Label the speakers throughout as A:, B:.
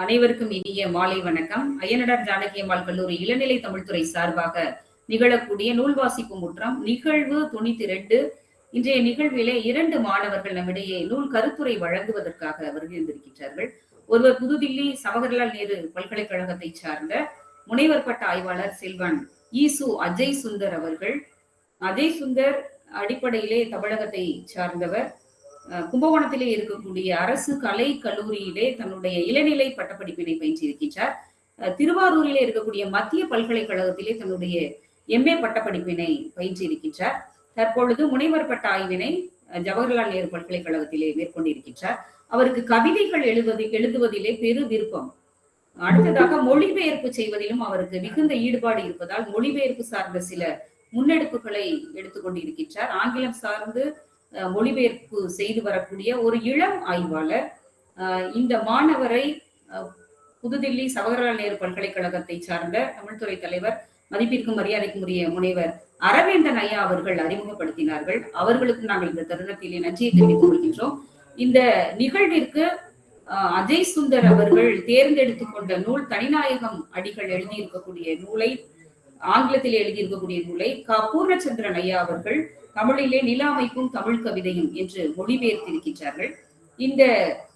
A: அனைவருக்கும் இனிய மாலை வணக்கம். அய்யனடார் ஜானகியம்மாள் கல்லூரி இளநிலை தமிழ்துறை சார்பாக நிகழக்கூடிய நூல் வாசிப்பு முற்றம் நிகழ்வு தொண்ணூத்தி ரெண்டு இன்றைய நிகழ்விலே இரண்டு மாணவர்கள் நம்மிடையே நூல் கருத்துரை வழங்குவதற்காக வருகின்றிருக்கின்றார்கள். ஒருவர் புதுதில்லி சவகர்லால் நேரு பல்கலைக்கழகத்தை சார்ந்த முனைவர் பட்ட ஆய்வாளர் செல்வன் ஈசு அஜய் சுந்தர் அவர்கள். அஜய் சுந்தர் அடிப்படையிலே தமிழகத்தை சார்ந்தவர். கும்பகோணத்திலே இருக்கக்கூடிய அரசு கலை கல்லூரியிலே தன்னுடைய இளநிலை பட்டப்படிப்பினை பயின்றிருக்கின்றார். அஹ் திருவாரூரிலே இருக்கக்கூடிய மத்திய பல்கலைக்கழகத்திலே தன்னுடைய எம்ஏ பட்டப்படிப்பினை பயின்றிருக்கின்றார். தற்பொழுது முனைவர் பட்ட ஆய்வினை ஜவஹர்லால் நேரு பல்கலைக்கழகத்திலே மேற்கொண்டிருக்கின்றார். அவருக்கு கவிதைகள் எழுதுவது எழுதுவதிலே பெரு விருப்பம். அடுத்ததாக மொழிபெயர்ப்பு செய்வதிலும் அவருக்கு மிகுந்த ஈடுபாடு இருப்பதால் மொழிபெயர்ப்பு சார்ந்த சில முன்னெடுப்புகளை எடுத்துக்கொண்டிருக்கின்றார். ஆங்கிலம் சார்ந்து மொழிபெயர்ப்பு செய்து வரக்கூடிய ஒரு இளம் ஆய்வாளர். இந்த மாணவரை புதுதில்லி சவகர்லால் நேரு பல்கலைக்கழகத்தை சார்ந்த தமிழ்துறை தலைவர் மதிப்பிற்கும் மரியாதைக்கும் உரிய முனைவர் அரவேந்தன் ஐயா அவர்கள் அறிமுகப்படுத்தினார்கள். அவர்களுக்கு நாங்கள் இந்த தருணத்திலே நன்றியை தெரிவித்துக் கொள்கின்றோம். இந்த நிகழ்விற்கு அஜய் சுந்தர் அவர்கள் தேர்ந்தெடுத்துக் கொண்ட நூல் தனிநாயகம் அடிகள் எழுதியிருக்கக்கூடிய நூலை ஆங்கிலத்தில் எழுதியிருக்கக்கூடிய நூலை க. பூர்ணச்சந்திரன் ஐயா அவர்கள் தமிழிலே நில அமைப்பும் தமிழ் கவிதையும் என்று மொழிபெயர்த்திருக்கின்றார்கள். இந்த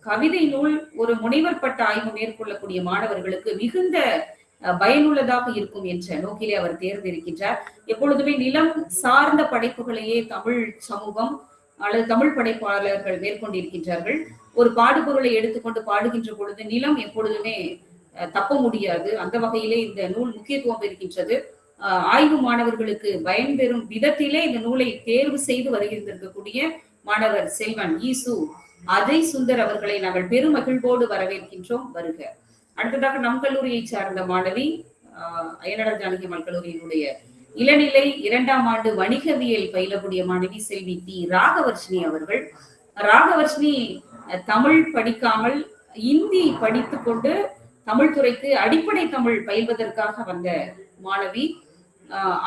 A: கவிதை நூல் ஒரு முனைவர் பட்ட ஆய்வு மேற்கொள்ளக்கூடிய மாணவர்களுக்கு மிகுந்த பயனுள்ளதாக இருக்கும் என்ற நோக்கிலே அவர் தேர்ந்தெடுக்கின்றார் எப்பொழுதுமே நிலம் சார்ந்த படைப்புகளையே தமிழ் சமூகம் அல்லது தமிழ் படைப்பாளர்கள் மேற்கொண்டிருக்கின்றார்கள். ஒரு பாடுபொருளை எடுத்துக்கொண்டு பாடுகின்ற பொழுது நிலம் எப்பொழுதுமே தப்ப முடியாது. அந்த வகையிலே இந்த நூல் முக்கியத்துவம் இருக்கின்றது ஆய்வு மாணவர்களுக்கு பயன்பெறும் விதத்திலே இந்த நூலை தேர்வு செய்து வருகின்றிருக்கக்கூடிய மாணவர் செல்வன் ஈசு அதை சுந்தர் அவர்களை நாங்கள் பெரும் மகிழ்வோடு வரவேற்கின்றோம். வருக. அடுத்ததாக நம் கல்லூரியை சார்ந்த மாணவி அயனடர் ஜானகி அம்மாள் கல்லூரியினுடைய இளநிலை இரண்டாம் ஆண்டு வணிகவியல் பயிலக்கூடிய மாணவி செல்வி தி ராகவர்ஷினி அவர்கள். ராகவர்ஷினி தமிழ் படிக்காமல் இந்தி படித்துக் கொண்டு தமிழ் துறைக்கு அடிப்படை தமிழ் பயில்வதற்காக வந்த மாணவி.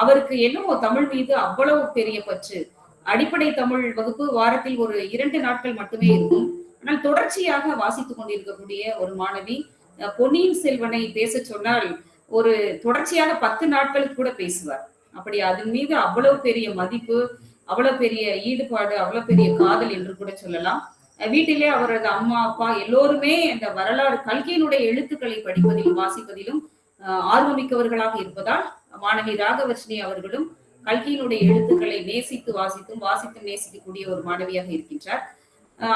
A: அவருக்கு என்னவோ தமிழ் மீது அவ்வளவு பெரிய பற்று. அடிப்படை தமிழ் வகுப்பு வாரத்தில் ஒரு இரண்டு நாட்கள் மட்டுமே இருக்கும். ஆனால் தொடர்ச்சியாக வாசித்துக் கொண்டிருக்கக்கூடிய ஒரு மாணவி பொன்னியின் செல்வனை பேச சொன்னால் ஒரு தொடர்ச்சியாக பத்து நாட்களுக்கு கூட பேசுவார். அப்படி அதன் மீது அவ்வளவு பெரிய மதிப்பு அவ்வளவு பெரிய ஈடுபாடு அவ்வளவு பெரிய காதல் என்று கூட சொல்லலாம். வீட்டிலே அவரது அம்மா அப்பா எல்லோருமே அந்த வரலாறு கல்கியினுடைய எழுத்துக்களை படிப்பதிலும் வாசிப்பதிலும் ஆர்வமிக்கவர்களாக இருப்பதால் மாணவி ராகவர்ஷினி அவர்களும் கல்கியினுடைய எழுத்துக்களை நேசித்து வாசித்தும் வாசித்தும் நேசிக்கக்கூடிய ஒரு மாணவியாக இருக்கின்றார்.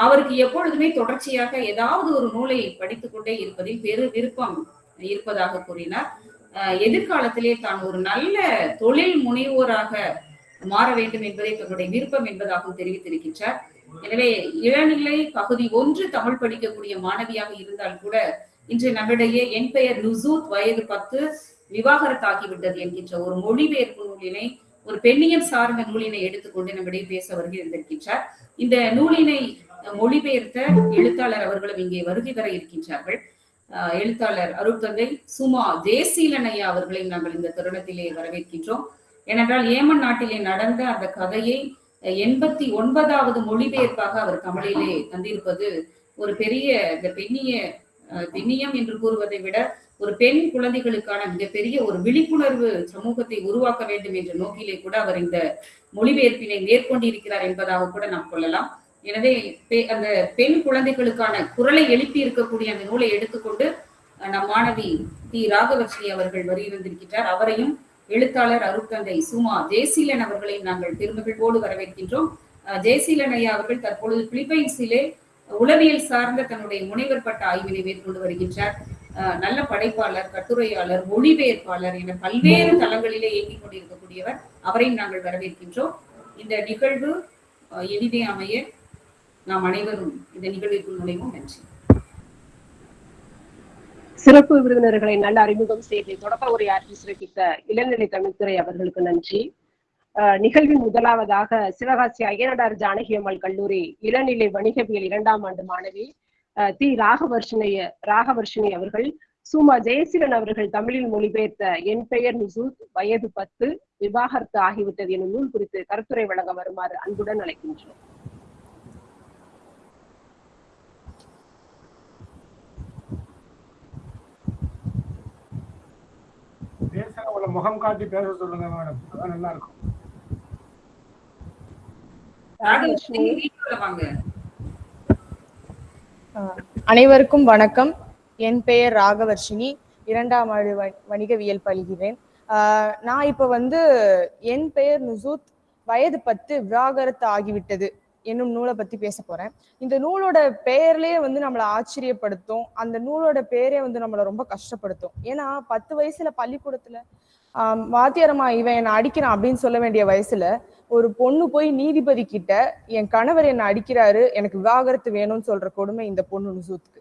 A: அவருக்கு எப்பொழுதுமே தொடர்ச்சியாக ஏதாவது ஒரு நூலை படித்துக் கொண்டே இருப்பதில் பெரு விருப்பம் இருப்பதாக கூறினார். எதிர்காலத்திலே தான் ஒரு நல்ல தொழில் முனைவோராக மாற வேண்டும் என்பதே தன்னுடைய விருப்பம் என்பதாகவும் தெரிவித்திருக்கின்றார். எனவே இளநிலை பகுதி ஒன்று தமிழ் படிக்கக்கூடிய மாணவியாக இருந்தால் கூட இன்று நம்மிடையே என் பெயர் நுசூத் வயது பத்து விவாகரத்தாகிவிட்டது என்கின்ற ஒரு மொழிபெயர்ப்பு நூலினை ஒரு பெண்ணியம் சார்ந்த நூலினை எடுத்துக்கொண்டு நம்மிடையே பேச வருகை இருந்திருக்கின்றார் இந்த நூலினை மொழிபெயர்த்த எழுத்தாளர் அவர்களும் இங்கே வருகை வர இருக்கின்றார்கள். எழுத்தாளர் அருட்தந்தை சுமா ஜெயசீலனையா அவர்களை நாங்கள் இந்த தருணத்திலே வரவேற்கின்றோம். ஏனென்றால் ஏமன் நாட்டிலே நடந்த அந்த கதையை எண்பத்தி ஒன்பதாவது மொழிபெயர்ப்பாக அவர் தமிழிலே தந்திருப்பது ஒரு பெரிய இந்த பெண்ணிய பெண்ணியம் என்று கூறுவதை விட ஒரு பெண் குழந்தைகளுக்கான மிகப்பெரிய ஒரு விழிப்புணர்வு சமூகத்தை உருவாக்க வேண்டும் என்ற நோக்கிலே கூட அவர் இந்த மொழிபெயர்ப்பினை மேற்கொண்டிருக்கிறார் என்பதாக கூட நாம் கொள்ளலாம். எனவே அந்த பெண் குழந்தைகளுக்கான குரலை எழுப்பி இருக்கக்கூடிய அந்த நூலை எடுத்துக்கொண்டு நம் மாணவி தி ராகவர்ஷினி அவர்கள் வருகின்றிருக்கின்றார் அவரையும் எழுத்தாளர் அருட்தந்தை சுமா ஜெயசீலன் அவர்களையும் நாங்கள் பெருமகிழ்வோடு வரவேற்கின்றோம். ஜெயசீலன் ஐயா அவர்கள் தற்பொழுது பிலிப்பைன்ஸிலே உளவியல் சார்ந்த தன்னுடைய முனைவர் பட்ட ஆய்வினை மேற்கொண்டு வருகின்றார். நல்ல படைப்பாளர் கட்டுரையாளர் மொழிபெயர்ப்பாளர் என பல்வேறு தளங்களிலே இயங்கிக் கொண்டிருக்கக்கூடியவர் அவரையும் நாங்கள் வரவேற்கின்றோம். இந்த நிகழ்வு இனிதே அமைய நாம் அனைவரும் இந்த நிகழ்விற்குள் நுழைவோம். நன்றி.
B: சிறப்பு விருந்தினர்களை நல்ல அறிமுகம் செய்து தொடக்க உரையாற்றி சிறப்பித்த இளநிலை தமிழ்துறை அவர்களுக்கு நன்றி. நிகழ்வின் முதலாவதாக சிவகாசி அய்யனடார் ஜானகியம்மாள் கல்லூரி இளநிலை வணிகவியல் இரண்டாம் ஆண்டு மாணவி தி ராகவர்ஷனைய ராகவர்ஷினி அவர்கள் சுமா ஜெயசீலன் அவர்கள் தமிழில் மொழிபெயர்த்த என் பெயர் முசூத் வயது பத்து விவாகரத்து ஆகிவிட்டது எனும் நூல் குறித்து கருத்துரை வழங்க வருமாறு அன்புடன் அழைக்கின்றோம்.
C: பேசுற முகம் காட்டி பேச சொல்லுங்க மேடம். அதான் நல்லா இருக்கும்.
D: அனைவருக்கும் வணக்கம். என் பெயர் ராகவர்ஷினி. இரண்டாம் ஆண்டு வ- வணிகவியல் பயில்கிறேன். நான் இப்போ வந்து என் பெயர் நுசூத். வயது பத்து விவாகரத்து ஆகிவிட்டது என்னும் நூலை பத்தி பேச போறேன். இந்த நூலோட பெயர்லயே வந்து நம்மளை ஆச்சரியப்படுத்தும். அந்த நூலோட பேரே வந்து நம்மளை ரொம்ப கஷ்டப்படுத்தும். ஏன்னா பத்து வயசுல பள்ளிக்கூடத்துல வாத்தியாரமா வாத்தியாரம்மா இவன் என்னை அடிக்கிறான் அப்படின்னு சொல்ல வேண்டிய வயசுல ஒரு பொண்ணு போய் நீதிபதி கிட்ட என் கணவர் என்னை அடிக்கிறாரு எனக்கு விவாகரத்து வேணும்னு சொல்ற கொடுமை இந்த பொண்ணு நுசூத்துக்கு.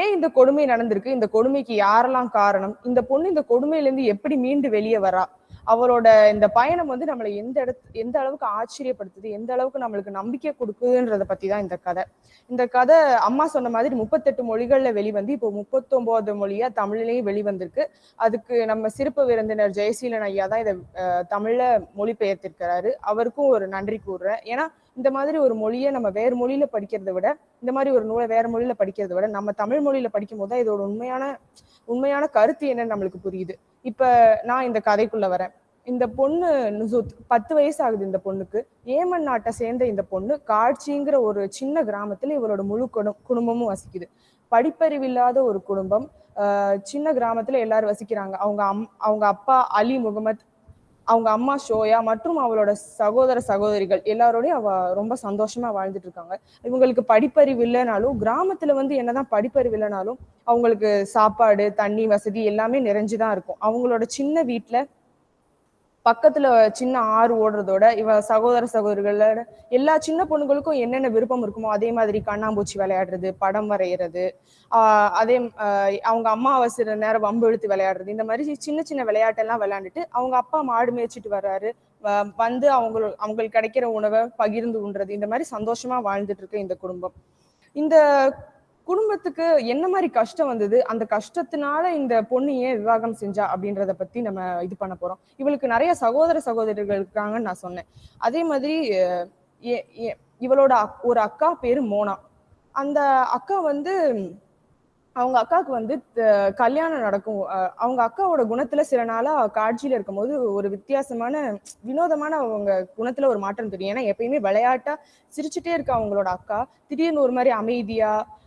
D: ஏன் இந்த கொடுமை நடந்திருக்கு? இந்த கொடுமைக்கு யாரெல்லாம் காரணம்? இந்த பொண்ணு இந்த கொடுமையில இருந்து எப்படி மீண்டு வெளியே வரா? அவரோட இந்த பயணம் வந்து நம்மளை எந்த இடத்து எந்த அளவுக்கு ஆச்சரியப்படுத்துது எந்த அளவுக்கு நம்மளுக்கு நம்பிக்கை கொடுக்குதுன்றத பத்தி தான் இந்த கதை. இந்த கதை அம்மா சொன்ன மாதிரி முப்பத்தெட்டு மொழிகள்ல வெளிவந்து இப்போ முப்பத்தொன்பது மொழியா தமிழ்லயும் வெளிவந்திருக்கு. அதுக்கு நம்ம சிறப்பு விருந்தினர் ஜெயசீலன் ஐயா தான் இதை அஹ், தமிழ்ல மொழிபெயர்த்திருக்கிறாரு. அவருக்கும் ஒரு நன்றி கூறுறேன். ஏன்னா இந்த மாதிரி ஒரு மொழியை நம்ம வேறு மொழியில படிக்கிறதை விட இந்த மாதிரி ஒரு நூலை வேற மொழியில படிக்கிறதை விட நம்ம தமிழ் மொழியில படிக்கும் போது தான் இதோட உண்மையான உண்மையான கருத்து என்னன்னு நம்மளுக்கு புரியுது. இப்ப நான் இந்த கதைக்குள்ள வரேன். இந்த பொண்ணு நுசூத் பத்து வயசு ஆகுது இந்த பொண்ணுக்கு. ஏமன் நாட்டை சேர்ந்த இந்த பொண்ணு காட்சிங்கிற ஒரு சின்ன கிராமத்துல இவளோட முழு குடும் குடும்பமும் வசிக்குது. படிப்பறிவு இல்லாத ஒரு குடும்பம் சின்ன கிராமத்துல எல்லாரும் வசிக்கிறாங்க. அவங்க அம் அவங்க அப்பா அலி முகமத் அவங்க அம்மா ஷோயா மற்றும் அவளோட சகோதர சகோதரிகள் எல்லாரோடையும் அவ ரொம்ப சந்தோஷமா வாழ்ந்துட்டு இருக்காங்க. இவங்களுக்கு படிப்பறிவு இல்லைனாலும் கிராமத்துல வந்து என்னதான் படிப்பறிவு இல்லைனாலும் அவங்களுக்கு சாப்பாடு தண்ணி வசதி எல்லாமே நிறைஞ்சுதான் இருக்கும். அவங்களோட சின்ன வீட்டுல பக்கத்துல சின்ன ஆறு ஓடுறதோட இவ சகோதர சகோதரிகளோட எல்லா சின்ன பொண்ணுங்களுக்கும் என்னென்ன விருப்பம் இருக்குமோ அதே மாதிரி கண்ணாம்பூச்சி விளையாடுறது படம் வரைகிறது ஆஹ் அதே அவங்க அம்மா அம்மாவாசை நேரம் வம்பு இழுத்து விளையாடுறது இந்த மாதிரி சின்ன சின்ன விளையாட்டெல்லாம் விளையாண்டுட்டு அவங்க அப்பா மாடு மேய்ச்சிட்டு வர்றாரு. வந்து அவங்க அவங்களுக்கு கிடைக்கிற உணவை பகிர்ந்து உண்றது இந்த மாதிரி சந்தோஷமா வாழ்ந்துட்டு இருக்கு இந்த குடும்பம். இந்த குடும்பத்துக்கு என்ன மாதிரி கஷ்டம் வந்தது? அந்த கஷ்டத்தினால இந்த பொண்ணு ஏன் விவாகம் செஞ்சா? அப்படின்றத பத்தி நம்ம இது பண்ண போறோம். இவளுக்கு நிறைய சகோதர சகோதரிகள் இருக்காங்கன்னு நான் சொன்னேன். அதே மாதிரி இவளோட அக்- ஒரு அக்கா பேரு மோனா. அந்த அக்கா வந்து அவங்க அக்காவுக்கு வந்து கல்யாணம் நடக்கும். அவங்க அக்காவோட குணத்துல சில நாளா காட்சியில இருக்கும்போது ஒரு வித்தியாசமான வினோதமான அவங்க குணத்துல ஒரு மாற்றம் தெரியும். ஏன்னா எப்பயுமே விளையாட்டா சிரிச்சுட்டே இருக்க அவங்களோட அக்கா. திடீர்னு ஒரு மாதிரி அமைதியா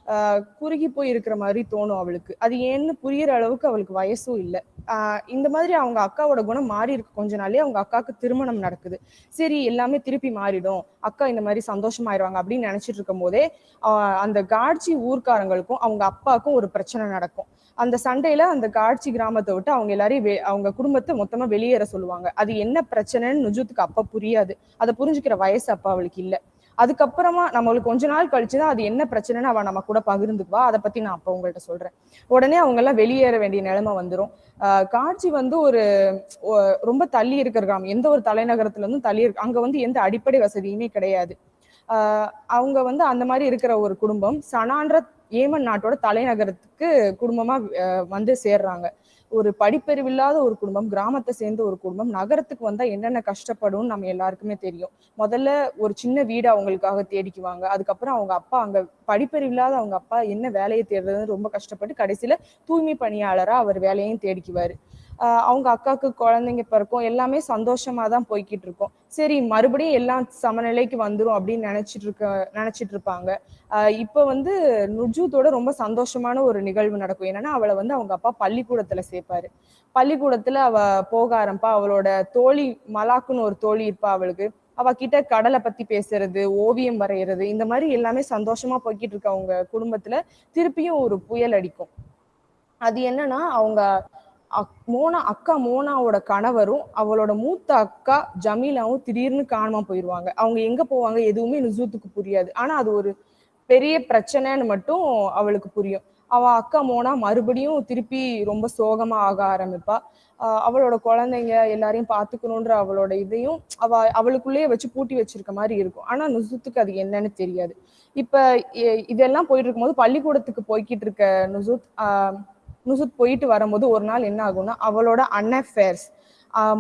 D: குறுகி போய் இருக்கிற மாதிரி தோணும் அவளுக்கு. அது ஏன்னு புரியற அளவுக்கு அவளுக்கு வயசும் இல்லை. இந்த மாதிரி அவங்க அக்காவோட குணம் மாறி இருக்கு. கொஞ்ச நாளே அவங்க அக்காவுக்கு திருமணம் நடக்குது. சரி எல்லாமே திருப்பி மாறிடும். அக்கா இந்த மாதிரி சந்தோஷமாயிருவாங்க அப்படின்னு நினைச்சிட்டு இருக்கும் போதே அந்த காட்சி ஊர்க்காரங்களுக்கும் அவங்க அப்பாவுக்கும் ஒரு பிரச்சனை நடக்கும். அந்த சண்டையில அந்த காட்சி கிராமத்தை விட்டு அவங்க எல்லாரையும் அவங்க குடும்பத்தை மொத்தமா வெளியேற சொல்லுவாங்க. அது என்ன பிரச்சனைன்னு நுஜூத்துக்கு அப்பா புரியாது. அதை புரிஞ்சுக்கிற வயசு அப்பா அவளுக்கு இல்ல. அதுக்கப்புறமா நம்மளுக்கு கொஞ்ச நாள் கழிச்சுதான் அது என்ன பிரச்சனைன்னு அவள் நம்ம கூட பகிர்ந்துக்குவா. அதை பத்தி நான் அப்ப உங்கள்கிட்ட சொல்றேன். உடனே அவங்க எல்லாம் வெளியேற வேண்டிய நிலைமை வந்துடும் காட்சி வந்து ஒரு ரொம்ப தள்ளி இருக்கிற கிராமம் எந்த ஒரு தலைநகரத்துல இருந்தும் தள்ளி இருக்கு அங்க வந்து எந்த அடிப்படை வசதியுமே கிடையாது. அவங்க வந்து அந்த மாதிரி இருக்கிற ஒரு குடும்பம் சனான்ற ஏமன் நாட்டோட தலைநகரத்துக்கு குடும்பமா வந்து சேர்றாங்க. ஒரு படிப்பறிவில்லாத ஒரு குடும்பம் கிராமத்தை சேர்ந்த ஒரு குடும்பம் நகரத்துக்கு வந்தா என்னென்ன கஷ்டப்படும் நம்ம எல்லாருக்குமே தெரியும். முதல்ல ஒரு சின்ன வீடு அவங்களுக்காக தேடிக்குவாங்க. அதுக்கப்புறம் அவங்க அப்பா அங்க படிப்பறிவில்லாத அவங்க அப்பா என்ன வேலையை தேடுறதுன்னு ரொம்ப கஷ்டப்பட்டு கடைசியில தூய்மை பணியாளரா அவர் வேலையும் தேடிக்குவாரு. அவங்க அக்காவுக்கு குழந்தைங்க பிறக்கும் எல்லாமே சந்தோஷமா தான் போய்கிட்டு இருக்கும். சரி மறுபடியும் எல்லாம் சமநிலைக்கு வந்துரும் அப்படின்னு நினைச்சிட்டு இருக்க நினைச்சிட்டு இருப்பாங்க. இப்போ இப்ப வந்து நுஜூத்தோட ரொம்ப சந்தோஷமான ஒரு நிகழ்வு நடக்கும். என்னன்னா அவளை வந்து அவங்க அப்பா பள்ளிக்கூடத்துல சேர்ப்பாரு. பள்ளிக்கூடத்துல அவ போக ஆரம்பா அவளோட தோழி மலாக்குன்னு ஒரு தோழி இருப்பா அவளுக்கு. அவ கிட்ட கடலை பத்தி பேசுறது ஓவியம் வரைகிறது இந்த மாதிரி எல்லாமே சந்தோஷமா போய்கிட்டு இருக்க அவங்க குடும்பத்துல திருப்பியும் ஒரு புயல் அடிக்கும். அது என்னன்னா அவங்க மோனா அக்கா மோனாவோட கணவரும் அவளோட மூத்த அக்கா ஜமீலாவும் திடீர்னு காணாம போயிருவாங்க. அவங்க எங்க போவாங்க எதுவுமே நுசூத்துக்கு புரியாது. ஆனா அது ஒரு பெரிய பிரச்சனைன்னு மட்டும் அவளுக்கு புரியும். அவ அக்கா மோனா மறுபடியும் திருப்பி ரொம்ப சோகமா ஆக ஆரம்பிப்பா. அவளோட குழந்தைங்க எல்லாரையும் பாத்துக்கணுன்ற அவளோட இதையும் அவ அவளுக்குள்ளேயே வச்சு பூட்டி வச்சிருக்க மாதிரி இருக்கும். ஆனா நுசுத்துக்கு அது என்னன்னு தெரியாது. இப்ப இதெல்லாம் போயிட்டு இருக்கும்போது பள்ளிக்கூடத்துக்கு போய்கிட்டு இருக்க நுசுத் ஆஹ் நுசுத் போயிட்டு வரும்போது ஒரு நாள் என்ன ஆகும்னா அவளோட அண்ணன் ஃபேர்ஸ்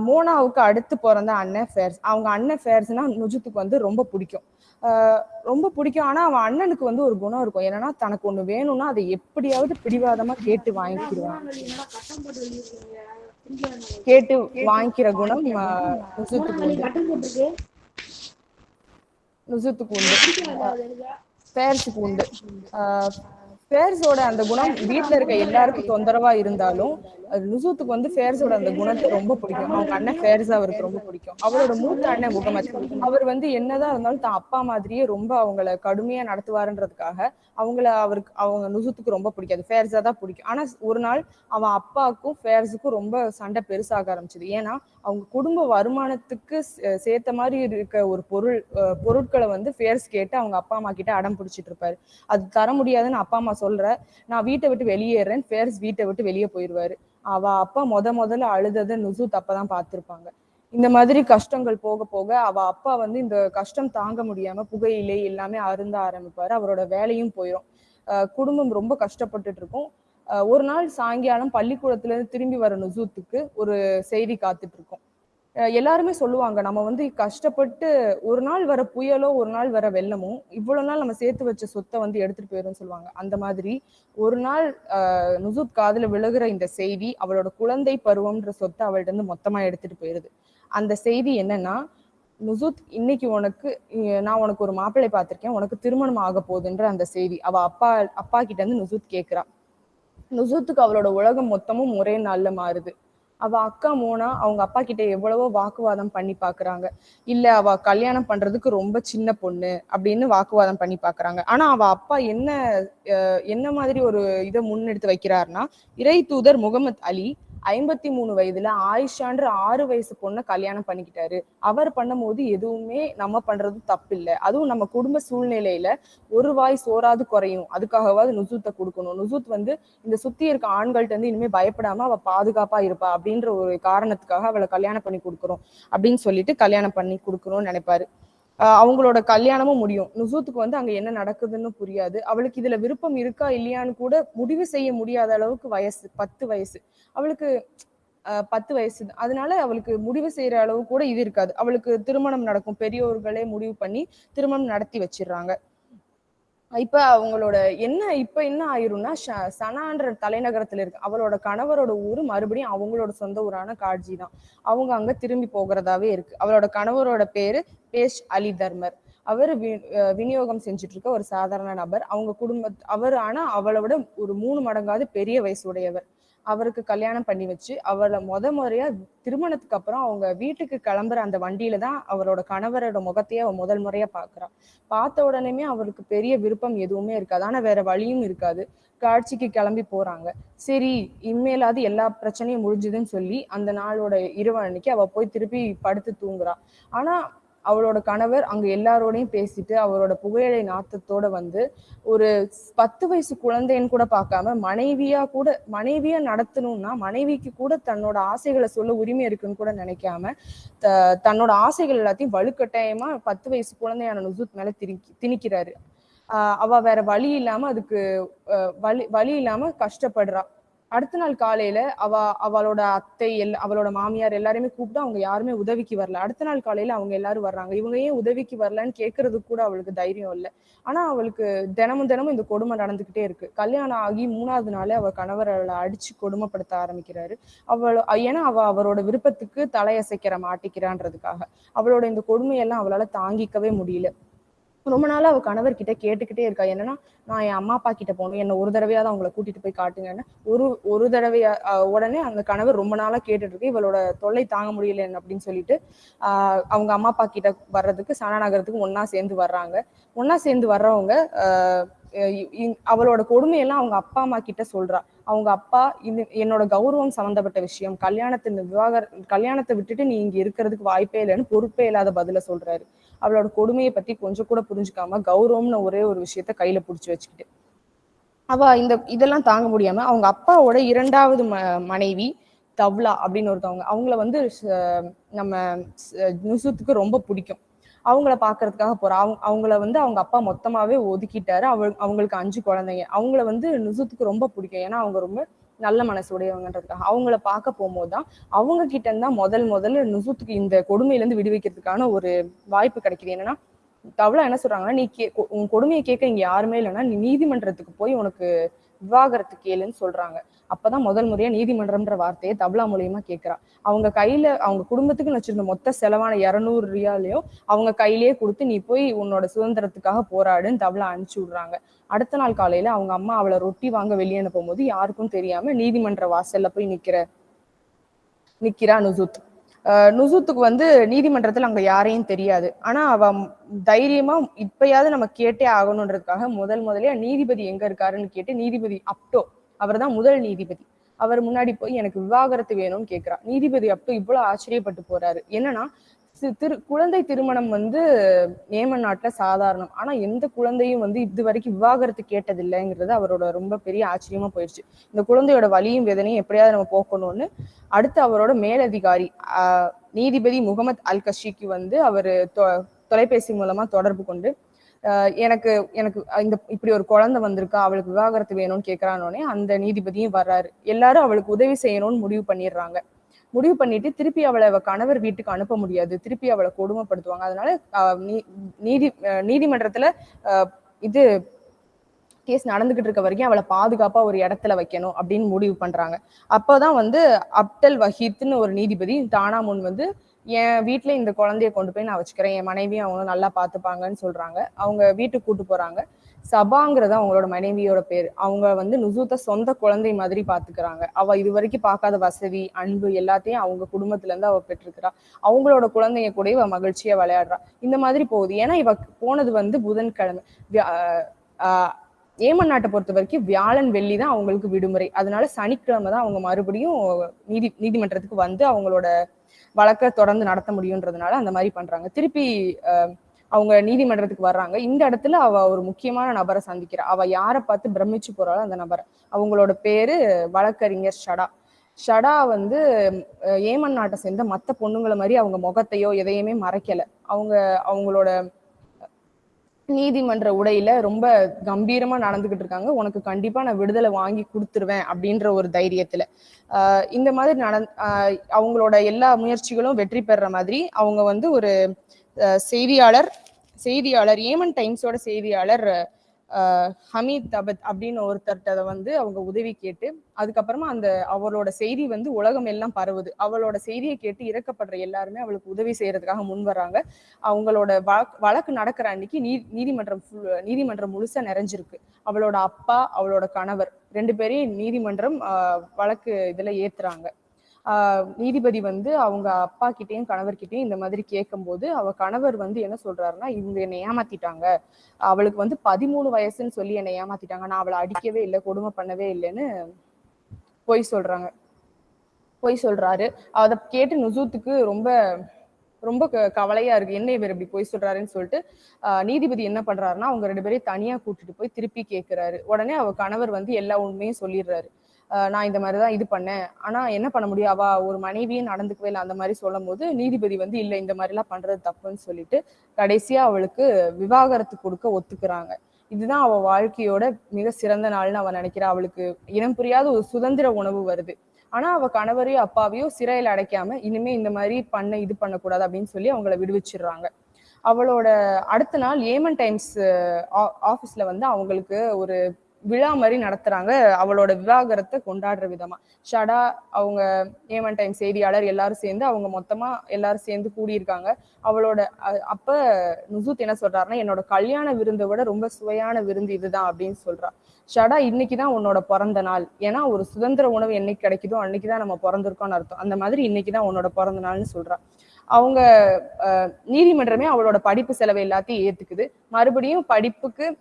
D: மோனாவுக்கு அடுத்து பிறந்த அண்ணன் ஃபேர்ஸ் அவங்க அண்ணன் ஃபேர்ஸ்னா நுஜுத்துக்கு வந்து ரொம்ப பிடிக்கும். ஆஹ் ரொம்ப பிடிக்கும். ஆனா அவன் அண்ணனுக்கு வந்து ஒரு குணம் இருக்கும். என்னன்னா தனக்கு ஒண்ணு வேணும்னா அதை எப்படியாவது பிடிவாதமா கேட்டு வாங்கிக்கிடுவான். கேட்டு வாங்கிக்கிற குணம் ஆஹ், நுசுத்துக்கு உண்டு. நுசுத்துக்கு உண்டு. பேர்ஸுக்கு உண்டு. ஃபேர்ஸோட அந்த குணம் வீட்டுல இருக்க எல்லாருக்கும் தொந்தரவா இருந்தாலும் நுசூத்துக்கு வந்து ஃபேர்ஸோட அந்த குணத்தை ரொம்ப பிடிக்கும். அவங்க அண்ணன் ஃபேர்ஸ் அவருக்கு ரொம்ப பிடிக்கும். அவரோட மூத்த அண்ணன் முகமது. அவர் வந்து என்னதான் இருந்தாலும் தான் அப்பா மாதிரியே ரொம்ப அவங்கள கடுமையா நடத்துவாருன்றதுக்காக அவங்கள அவருக்கு அவங்க நுசூத்துக்கு ரொம்ப பிடிக்காது. ஃபேர்ஸா தான் பிடிக்கும். ஆனா ஒரு நாள் அவன் அப்பாவுக்கும் ஃபேர்ஸுக்கும் ரொம்ப சண்டை பெருசாக ஆரம்பிச்சது. ஏன்னா அவங்க குடும்ப வருமானத்துக்கு சேர்த்த மாதிரி இருக்க ஒரு பொருள் பொருட்களை வந்து ஃபேர்ஸ் கேட்டு அவங்க அப்பா அம்மா கிட்ட அடம் பிடிச்சிட்டு இருப்பாரு. அது தர முடியாதுன்னு அப்பா அம்மா சொல்ற நான் வீட்டை விட்டு வெளியேறேன் ஃபேர்ஸ் வீட்டை விட்டு வெளியே போயிடுவாரு அவ அப்பா முத முதல்ல அழுததை நுசு அப்பதான் பார்த்திருப்பாங்க. இந்த மாதிரி கஷ்டங்கள் போக போக அவ அப்பா வந்து இந்த கஷ்டம் தாங்க முடியாம புகையிலே எல்லாமே அருந்த ஆரம்பிப்பாரு. அவரோட வேலையும் போயிடும் அஹ் குடும்பம் ரொம்ப கஷ்டப்பட்டுட்டு இருக்கும். அஹ் ஒரு நாள் சாயங்காலம் பள்ளிக்கூடத்துல இருந்து திரும்பி வர நுசூத்துக்கு ஒரு செய்தி காத்துட்டு இருக்கும். எல்லாருமே சொல்லுவாங்க நம்ம வந்து கஷ்டப்பட்டு ஒரு நாள் வர புயலோ ஒரு நாள் வர வெள்ளமோ இவ்வளவு நாள் நம்ம சேர்த்து வச்ச சொத்தை வந்து எடுத்துட்டு போயிரும்னு சொல்லுவாங்க. அந்த மாதிரி ஒரு நாள் நுசுத் காதுல விழுகிற இந்த செய்தி அவளோட குழந்தை பருவம்ன்ற சொத்தை அவள்கிட்ட இருந்து மொத்தமா எடுத்துட்டு போயிருது. அந்த செய்தி என்னன்னா நுசுத் இன்னைக்கு உனக்கு நான் உனக்கு ஒரு மாப்பிள்ளை பார்த்திருக்கேன் உனக்கு திருமணம் ஆக போகுதுன்ற அந்த செய்தி அவ அப்பா அப்பா கிட்ட இருந்து நுசுத் கேக்குறா. நுசுத்துக்கு அவளோட உலகம் மொத்தமும் ஒரே நாள்ல மாறுது. அவ அக்கா மோனா அவங்க அப்பா கிட்ட எவ்வளவோ வாக்குவாதம் பண்ணி பாக்குறாங்க. இல்ல அவ கல்யாணம் பண்றதுக்கு ரொம்ப சின்ன பொண்ணு அப்படின்னு வாக்குவாதம் பண்ணி பாக்குறாங்க. ஆனா அவ அப்பா என்ன என்ன மாதிரி ஒரு இதை முன்னெடுத்து வைக்கிறாருன்னா இறை தூதர் முகமது அலி ஐம்பத்தி மூணு வயதுல ஆயிஷான்ற ஆறு வயசு பொண்ணை கல்யாணம் பண்ணிக்கிட்டாரு. அவர் பண்ணும்போது எதுவுமே நம்ம பண்றது தப்பு அதுவும் நம்ம குடும்ப சூழ்நிலையில ஒரு வாய் சோறாது குறையும். அதுக்காகவாது நுசூத்தை கொடுக்கணும். நுசூத் வந்து இந்த சுத்தி இருக்க ஆண்கள்ட்ட இருந்து இனிமே பயப்படாம அவ பாதுகாப்பா இருப்பா அப்படின்ற ஒரு காரணத்துக்காக அவளை கல்யாணம் பண்ணி கொடுக்குறோம் அப்படின்னு சொல்லிட்டு கல்யாணம் பண்ணி கொடுக்கணும்னு நினைப்பாரு. அவங்களோட கல்யாணமும் முடியும். நுசூத்துக்கு வந்து அங்க என்ன நடக்குதுன்னு புரியாது. அவளுக்கு இதுல விருப்பம் இருக்கா இல்லையான்னு கூட முடிவு செய்ய முடியாத அளவுக்கு வயசு பத்து வயசு. அவளுக்கு ஆஹ் பத்து வயசு. அதனால அவளுக்கு முடிவு செய்யற அளவு கூட இது இருக்காது. அவளுக்கு திருமணம் நடக்கும். பெரியோர்களே முடிவு பண்ணி திருமணம் நடத்தி வச்சிடுறாங்க. இப்ப அவங்களோட என்ன இப்ப என்ன ஆயிரும்னா ஷ- சனான்ற தலைநகரத்துல இருக்கு அவளோட கணவரோட ஊர் மறுபடியும் அவங்களோட சொந்த ஊரான காட்ஜி தான். அவங்க அங்க திரும்பி போகிறதாவே இருக்கு. அவளோட கணவரோட பேரு பேஷ் அலி தர்மர். அவர் வி- விநியோகம் செஞ்சுட்டு இருக்க ஒரு சாதாரண நபர். அவங்க குடும்ப அவர் ஆனா அவளை விட ஒரு மூணு மடங்காவது பெரிய வயசுடையவர். அவருக்கு கல்யாணம் பண்ணி வச்சு அவளை முத முறையா திருமணத்துக்கு அப்புறம் அவங்க வீட்டுக்கு கிளம்புற அந்த வண்டியில தான் அவரோட கணவரோட முகத்தையே அவ முதல் முறையா பாக்குறா பார்த்த உடனேமே அவருக்கு பெரிய விருப்பம் எதுவுமே இருக்காது. ஆனா வேற வழியும் இருக்காது. காட்சிக்கு கிளம்பி போறாங்க. சரி இனிமேலாவது எல்லா பிரச்சனையும் முடிஞ்சுதுன்னு சொல்லி அந்த நாளோட இரவு அன்னைக்கு அவ போய் திருப்பி படுத்து தூங்குறா. ஆனா அவளோட கணவர் அங்க எல்லாரோடையும் பேசிட்டு அவரோட புகையிலை நாத்தத்தோட வந்து ஒரு பத்து வயசு குழந்தைன்னு கூட பார்க்காம மனைவியா கூட மனைவியா நடத்தணும்னா மனைவிக்கு கூட தன்னோட ஆசைகளை சொல்ல உரிமை இருக்குன்னு கூட நினைக்காம த- தன்னோட ஆசைகள் எல்லாத்தையும் வலுக்கட்டாயமா பத்து வயசு குழந்தையான நுசுத் மேல திணிக்கி திணிக்கிறாரு. அவ வேற வழி இல்லாம அதுக்கு வழி வழி இல்லாம கஷ்டப்படுறா. அடுத்த நாள் காலையில அவ அவளோட அத்தை எல் அவளோட மாமியார் எல்லாருமே கூப்பிட்டு அவங்க யாருமே உதவிக்கு வரல. அடுத்த நாள் காலையில அவங்க எல்லாரும் வர்றாங்க. இவங்க ஏன் உதவிக்கு வரலன்னு கேட்கறது கூட அவளுக்கு தைரியம் இல்லை. ஆனா அவளுக்கு தினமும் தினமும் இந்த கொடுமை நடந்துகிட்டே இருக்கு. கல்யாணம் ஆகி மூணாவது நாளே அவ கணவர் அவளை அடிச்சு கொடுமைப்படுத்த ஆரம்பிக்கிறாரு. அவள் ஏன்னா அவ அவரோட விருப்பத்துக்கு தலையசைக்கிற மாட்டிக்கிறான்றதுக்காக. அவளோட இந்த கொடுமையெல்லாம் அவளால தாங்கிக்கவே முடியல. ரொம்ப நாள் அவள் கணவர் கிட்ட கேட்டுக்கிட்டே இருக்கா. என்னன்னா நான் என் அம்மா அப்பா கிட்ட போகணும். என்ன ஒரு தடவையாவது அவங்கள கூட்டிட்டு போய் காட்டுங்கன்னு. ஒரு ஒரு தடவையா உடனே அந்த கணவர் ரொம்ப நாளா கேட்டுட்டு இருக்கு இவளோட தொல்லை தாங்க முடியல அப்படின்னு சொல்லிட்டு ஆஹ் அவங்க அம்மா அப்பா கிட்ட வர்றதுக்கு சனா ஒன்னா சேர்ந்து வர்றாங்க. ஒன்னா சேர்ந்து வர்றவங்க ஆஹ் அவளோட கொடுமையெல்லாம் அவங்க அப்பா அம்மா கிட்ட சொல்றா. அவங்க அப்பா இது என்னோட கௌரவம் சம்மந்தப்பட்ட விஷயம். கல்யாணத்தின் விவாகர கல்யாணத்தை விட்டுட்டு நீ இங்க இருக்கிறதுக்கு வாய்ப்பே இல்லைன்னு பொறுப்பே இல்லாத பதில சொல்றாரு. அவளோட கொடுமையை பத்தி கொஞ்சம் கூட புரிஞ்சுக்காம கௌரவம்னு ஒரே ஒரு விஷயத்த கையில புடிச்சு வச்சுக்கிட்டு. அவ இந்த இதெல்லாம் தாங்க முடியாம அவங்க அப்பாவோட இரண்டாவது ம மனைவி தவ்லா அப்படின்னு ஒருத்தவங்க. அவங்கள வந்து நம்ம நுசுத்துக்கு ரொம்ப பிடிக்கும். அவங்கள பாக்குறதுக்காக போறா. அவங்க அவங்கள வந்து அவங்க அப்பா மொத்தமாவே ஒதுக்கிட்டாரு. அவ அவங்களுக்கு அஞ்சு குழந்தைங்க. அவங்கள வந்து நுசுத்துக்கு ரொம்ப பிடிக்கும். ஏன்னா அவங்க ரொம்ப நல்ல மனசு உடையவங்கன்றதுக்காக. அவங்கள பார்க்க போகும்போது தான் அவங்க கிட்ட இருந்தா முதல் முதல்ல நுசுத்துக்கு இந்த கொடுமையில இருந்து விடுவிக்கிறதுக்கான ஒரு வாய்ப்பு கிடைக்குது. என்னன்னா தவளை என்ன சொல்றாங்கன்னா நீ கே உன் கொடுமையை கேட்க இங்க யாருமே இல்லைன்னா நீ நீதிமன்றத்துக்கு போய் உனக்கு விவாகரத்து கேளுன்னு சொல்றாங்க. அப்பதான் முதல் முறையா நீதிமன்றம்ன்ற வார்த்தையை தபலா மூலியமா கேட்கிறா அவங்க கையில அவங்க குடும்பத்துக்கு வச்சிருந்த மொத்த செலவான இருநூறு ரியாலையும் அவங்க கையிலேயே கொடுத்து நீ போய் உன்னோட சுதந்திரத்துக்காக போராடுன்னு தபலா அனுப்பிச்சு விடுறாங்க. அடுத்த நாள் காலையில அவங்க அம்மா அவளை ரொட்டி வாங்க வெளியே அனுப்பும் போது யாருக்கும் தெரியாம நீதிமன்ற வாசல்ல போய் நிக்கிற நிக்கிறா நுசுத். நுசுத்துக்கு வந்து நீதிமன்றத்தில் அங்க யாரையும் தெரியாது. ஆனா அவ தைரியமா இப்பயாவது நம்ம கேட்டே ஆகணுன்றதுக்காக முதல் முதலே நீதிபதி எங்க இருக்காருன்னு கேட்டு நீதிபதி அப்டோ அவர்தான் முதல் நீதிபதி. அவர் முன்னாடி போய் எனக்கு விவாகரத்து வேணும்னு கேக்குறா. நீதிபதி அப்டோ இவ்வளவு ஆச்சரியப்பட்டு போறாரு. என்னன்னா திரு குழந்தை திருமணம் வந்து ஏமன் நாட்டில் சாதாரணம். ஆனால் எந்த குழந்தையும் வந்து இது வரைக்கும் விவாகரத்து கேட்டதில்லைங்கிறது அவரோட ரொம்ப பெரிய ஆச்சரியமா போயிடுச்சு. இந்த குழந்தையோட வலியும் வேதனையும் எப்படியாவது நம்ம போக்கணும்னு அடுத்து அவரோட மேலதிகாரி நீதிபதி முகமது அல் கஷிக்கு வந்து அவர் தொலைபேசி மூலமா தொடர்பு கொண்டு எனக்கு எனக்கு இந்த இப்படி ஒரு குழந்தை வந்திருக்கா அவளுக்கு விவாகரத்து வேணும்னு கேட்கறானோடனே அந்த நீதிபதியும் வர்றாரு. எல்லாரும் அவளுக்கு உதவி செய்யணும்னு முடிவு பண்ணிடுறாங்க. முடிவு பண்ணிட்டு திருப்பி அவளை அவ கணவர் வீட்டுக்கு அனுப்ப முடியாது. திருப்பி அவளை கொடுமைப்படுத்துவாங்க. அதனால நீதி நீதிமன்றத்துல ஆஹ் இது கேஸ் நடந்துகிட்டு இருக்க வரைக்கும் அவளை பாதுகாப்பா ஒரு இடத்துல வைக்கணும் அப்படின்னு முடிவு பண்றாங்க. அப்போதான் வந்து அப்டல் வஹீத்னு ஒரு நீதிபதி தானா முன் வந்து என் வீட்டுல இந்த குழந்தைய கொண்டு போய் நான் வச்சுக்கிறேன். என் மனைவியும் அவங்களும் நல்லா பார்த்துப்பாங்கன்னு சொல்றாங்க. அவங்க வீட்டுக்கு கூட்டு போறாங்க. சபாங்கிறது அவங்களோட மனைவியோட பேர். அவங்க வந்து நுசூத்த சொந்த குழந்தை மாதிரி பாத்துக்கிறாங்க. அவ இது வரைக்கும் பார்க்காத வசதி அன்பு எல்லாத்தையும் அவங்க குடும்பத்துல இருந்து அவ பெற்றிருக்கிறா அவங்களோட குழந்தைங்க கூட இவ மகிழ்ச்சியா விளையாடுறா. இந்த மாதிரி போகுது. ஏன்னா இவ போனது வந்து புதன்கிழமை. வியா- ஆஹ் ஏமன் நாட்டை பொறுத்த வரைக்கும் வியாழன் வெள்ளி தான் அவங்களுக்கு விடுமுறை. அதனால சனிக்கிழமை தான் அவங்க மறுபடியும் நீதி நீதிமன்றத்துக்கு வந்து அவங்களோட வழக்க தொடர்ந்து நடத்த முடியுன்றதுனால அந்த மாதிரி பண்றாங்க. திருப்பி அஹ், அவங்க நீதிமன்றத்துக்கு வர்றாங்க. இந்த இடத்துல அவ ஒரு முக்கியமான நபரை சந்திக்கிறா. அவ யாரை பார்த்து பிரமிச்சு போறாளோ அந்த நபரை. அவங்களோட பேரு வழக்கறிஞர் ஷடா. ஷடா வந்து ஏமன் நாட்டை சேர்ந்த மத்த பொண்ணுங்களை மாதிரி அவங்க முகத்தையோ எதையுமே மறைக்கல. அவங்க அவங்களோட நீதிமன்ற உடையில ரொம்ப கம்பீரமா நடந்துகிட்டு இருக்காங்க. உனக்கு கண்டிப்பா நான் விடுதலை வாங்கி கொடுத்துருவேன் அப்படின்ற ஒரு தைரியத்துல. ஆஹ் இந்த மாதிரி நட அவங்களோட எல்லா முயற்சிகளும் வெற்றி பெறுற மாதிரி அவங்க வந்து ஒரு செய்தியாளர் செய்தியாளர் ஏமன் டைம்ஸோட செய்தியாளர் ஹமீத் தபத் அப்படின்னு ஒருத்தர்கிட்ட வந்து அவங்க உதவி கேட்டு அதுக்கப்புறமா அந்த அவளோட செய்தி வந்து உலகம் எல்லாம் பரவுது. அவளோட செய்தியை கேட்டு இறக்கப்படுற எல்லாருமே அவளுக்கு உதவி செய்யறதுக்காக முன் வர்றாங்க அவங்களோட வழக்கு வழக்கு நடக்கிற அன்னைக்கு நீ நீதிமன்றம் நீதிமன்றம் முழுசா நிறைஞ்சிருக்கு. அவளோட அப்பா அவளோட கணவர் ரெண்டு பேரையும் நீதிமன்றம் வழக்கு இதுல ஏத்துறாங்க. நீதிபதி வந்து அவங்க அப்பா கிட்டயும் கணவர்கிட்டயும் இந்த மாதிரி கேட்கும்போது அவ கணவர் வந்து என்ன சொல்றாருன்னா இவங்க என்னை ஏமாத்திட்டாங்க. அவளுக்கு வந்து பதிமூணு வயசுன்னு சொல்லி என்னை ஏமாத்திட்டாங்க. நான் அவளை அடிக்கவே இல்லை கொடுமை பண்ணவே இல்லைன்னு பொய் சொல்றாங்க. பொய் சொல்றாரு. அதை கேட்டு நுசூத்துக்கு ரொம்ப ரொம்ப க- கவலையா இருக்கு. என்ன இவர் இப்படி பொய் சொல்றாருன்னு சொல்லிட்டு நீதிபதி என்ன பண்றாருன்னா அவங்க ரெண்டு பேரையும் தனியா கூட்டிட்டு போய் திருப்பி கேட்கிறாரு உடனே அவ கணவர் வந்து எல்லா உண்மையும் சொல்லிடுறாரு. நான் இந்த மாதிரி தான் இது பண்ணேன். ஆனா என்ன பண்ண முடியும்? அவ ஒரு மனைவியும் நடந்துக்கவே இல்லை. அந்த மாதிரி சொல்லும் போது நீதிபதி வந்து இல்ல இந்த மாதிரி எல்லாம் பண்றது தப்புன்னு சொல்லிட்டு கடைசியா அவளுக்கு விவாகரத்து கொடுக்க ஒத்துக்கிறாங்க. இதுதான் அவள் வாழ்க்கையோட மிக சிறந்த நாள்னு அவன் நினைக்கிறா. அவளுக்கு இனம் புரியாத ஒரு சுதந்திர உணவு வருது. ஆனா அவ கணவரையும் அப்பாவையும் சிறையில் அடைக்காம இனிமே இந்த மாதிரி பண்ண இது பண்ணக்கூடாது அப்படின்னு சொல்லி அவங்கள விடுவிச்சிடுறாங்க. அவளோட அடுத்த நாள் ஏமன் டைம்ஸ் ஆஃபீஸ்ல வந்து அவங்களுக்கு ஒரு விழா மாதிரி நடத்துறாங்க. அவளோட விவாகரத்தை கொண்டாடுற விதமா. ஷடா அவங்க ஏமன் டைம் செய்தியாளர் எல்லாரும் சேர்ந்து அவங்க மொத்தமா எல்லாரும் சேர்ந்து கூடியிருக்காங்க. அவளோட அப்ப நுசூத் என்ன சொல்றாருன்னா என்னோட கல்யாண விருந்தை விட ரொம்ப சுவையான விருந்து இதுதான் அப்படின்னு சொல்றா. ஷடா இன்னைக்குதான் உன்னோட பிறந்த நாள். ஏன்னா ஒரு சுதந்திர உணவு என்னைக்கு கிடைக்குதோ அன்னைக்குதான் நம்ம பிறந்திருக்கோம்னு அர்த்தம். அந்த மாதிரி இன்னைக்குதான் உன்னோட பிறந்த நாள்னு சொல்றா. அவங்க நீதிமன்றமே அவளோட படிப்பு செலவு எல்லாத்தையும் ஏத்துக்குது. மறுபடியும் படிப்புக்கு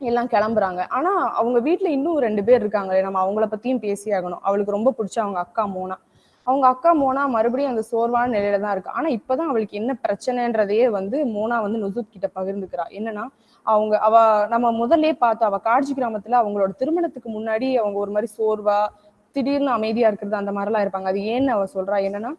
D: எல்லாம் கிளம்புறாங்க. ஆனா அவங்க வீட்டுல இன்னும் ரெண்டு பேர் இருக்காங்களே நம்ம அவங்கள பத்தியும் பேசி ஆகணும். அவளுக்கு ரொம்ப பிடிச்ச அவங்க அக்கா மோனா. அவங்க அக்கா மோனா மறுபடியும் அந்த சோர்வான நிலையில தான் இருக்கு. ஆனா இப்பதான் அவளுக்கு என்ன பிரச்சனைன்றதையே வந்து மோனா வந்து நுசுத் கிட்ட பகிர்ந்துக்கிறா. என்னன்னா அவங்க அவ நம்ம முதல்ல பார்த்தோம் அவ காட்சி கிராமத்துல அவங்களோட திருமணத்துக்கு முன்னாடி அவங்க ஒரு மாதிரி சோர்வா திடீர்னு அமைதியா இருக்கிறது அந்த மாதிரிலாம் இருப்பாங்க. அது ஏன்னு அவ சொல்றா? என்னன்னா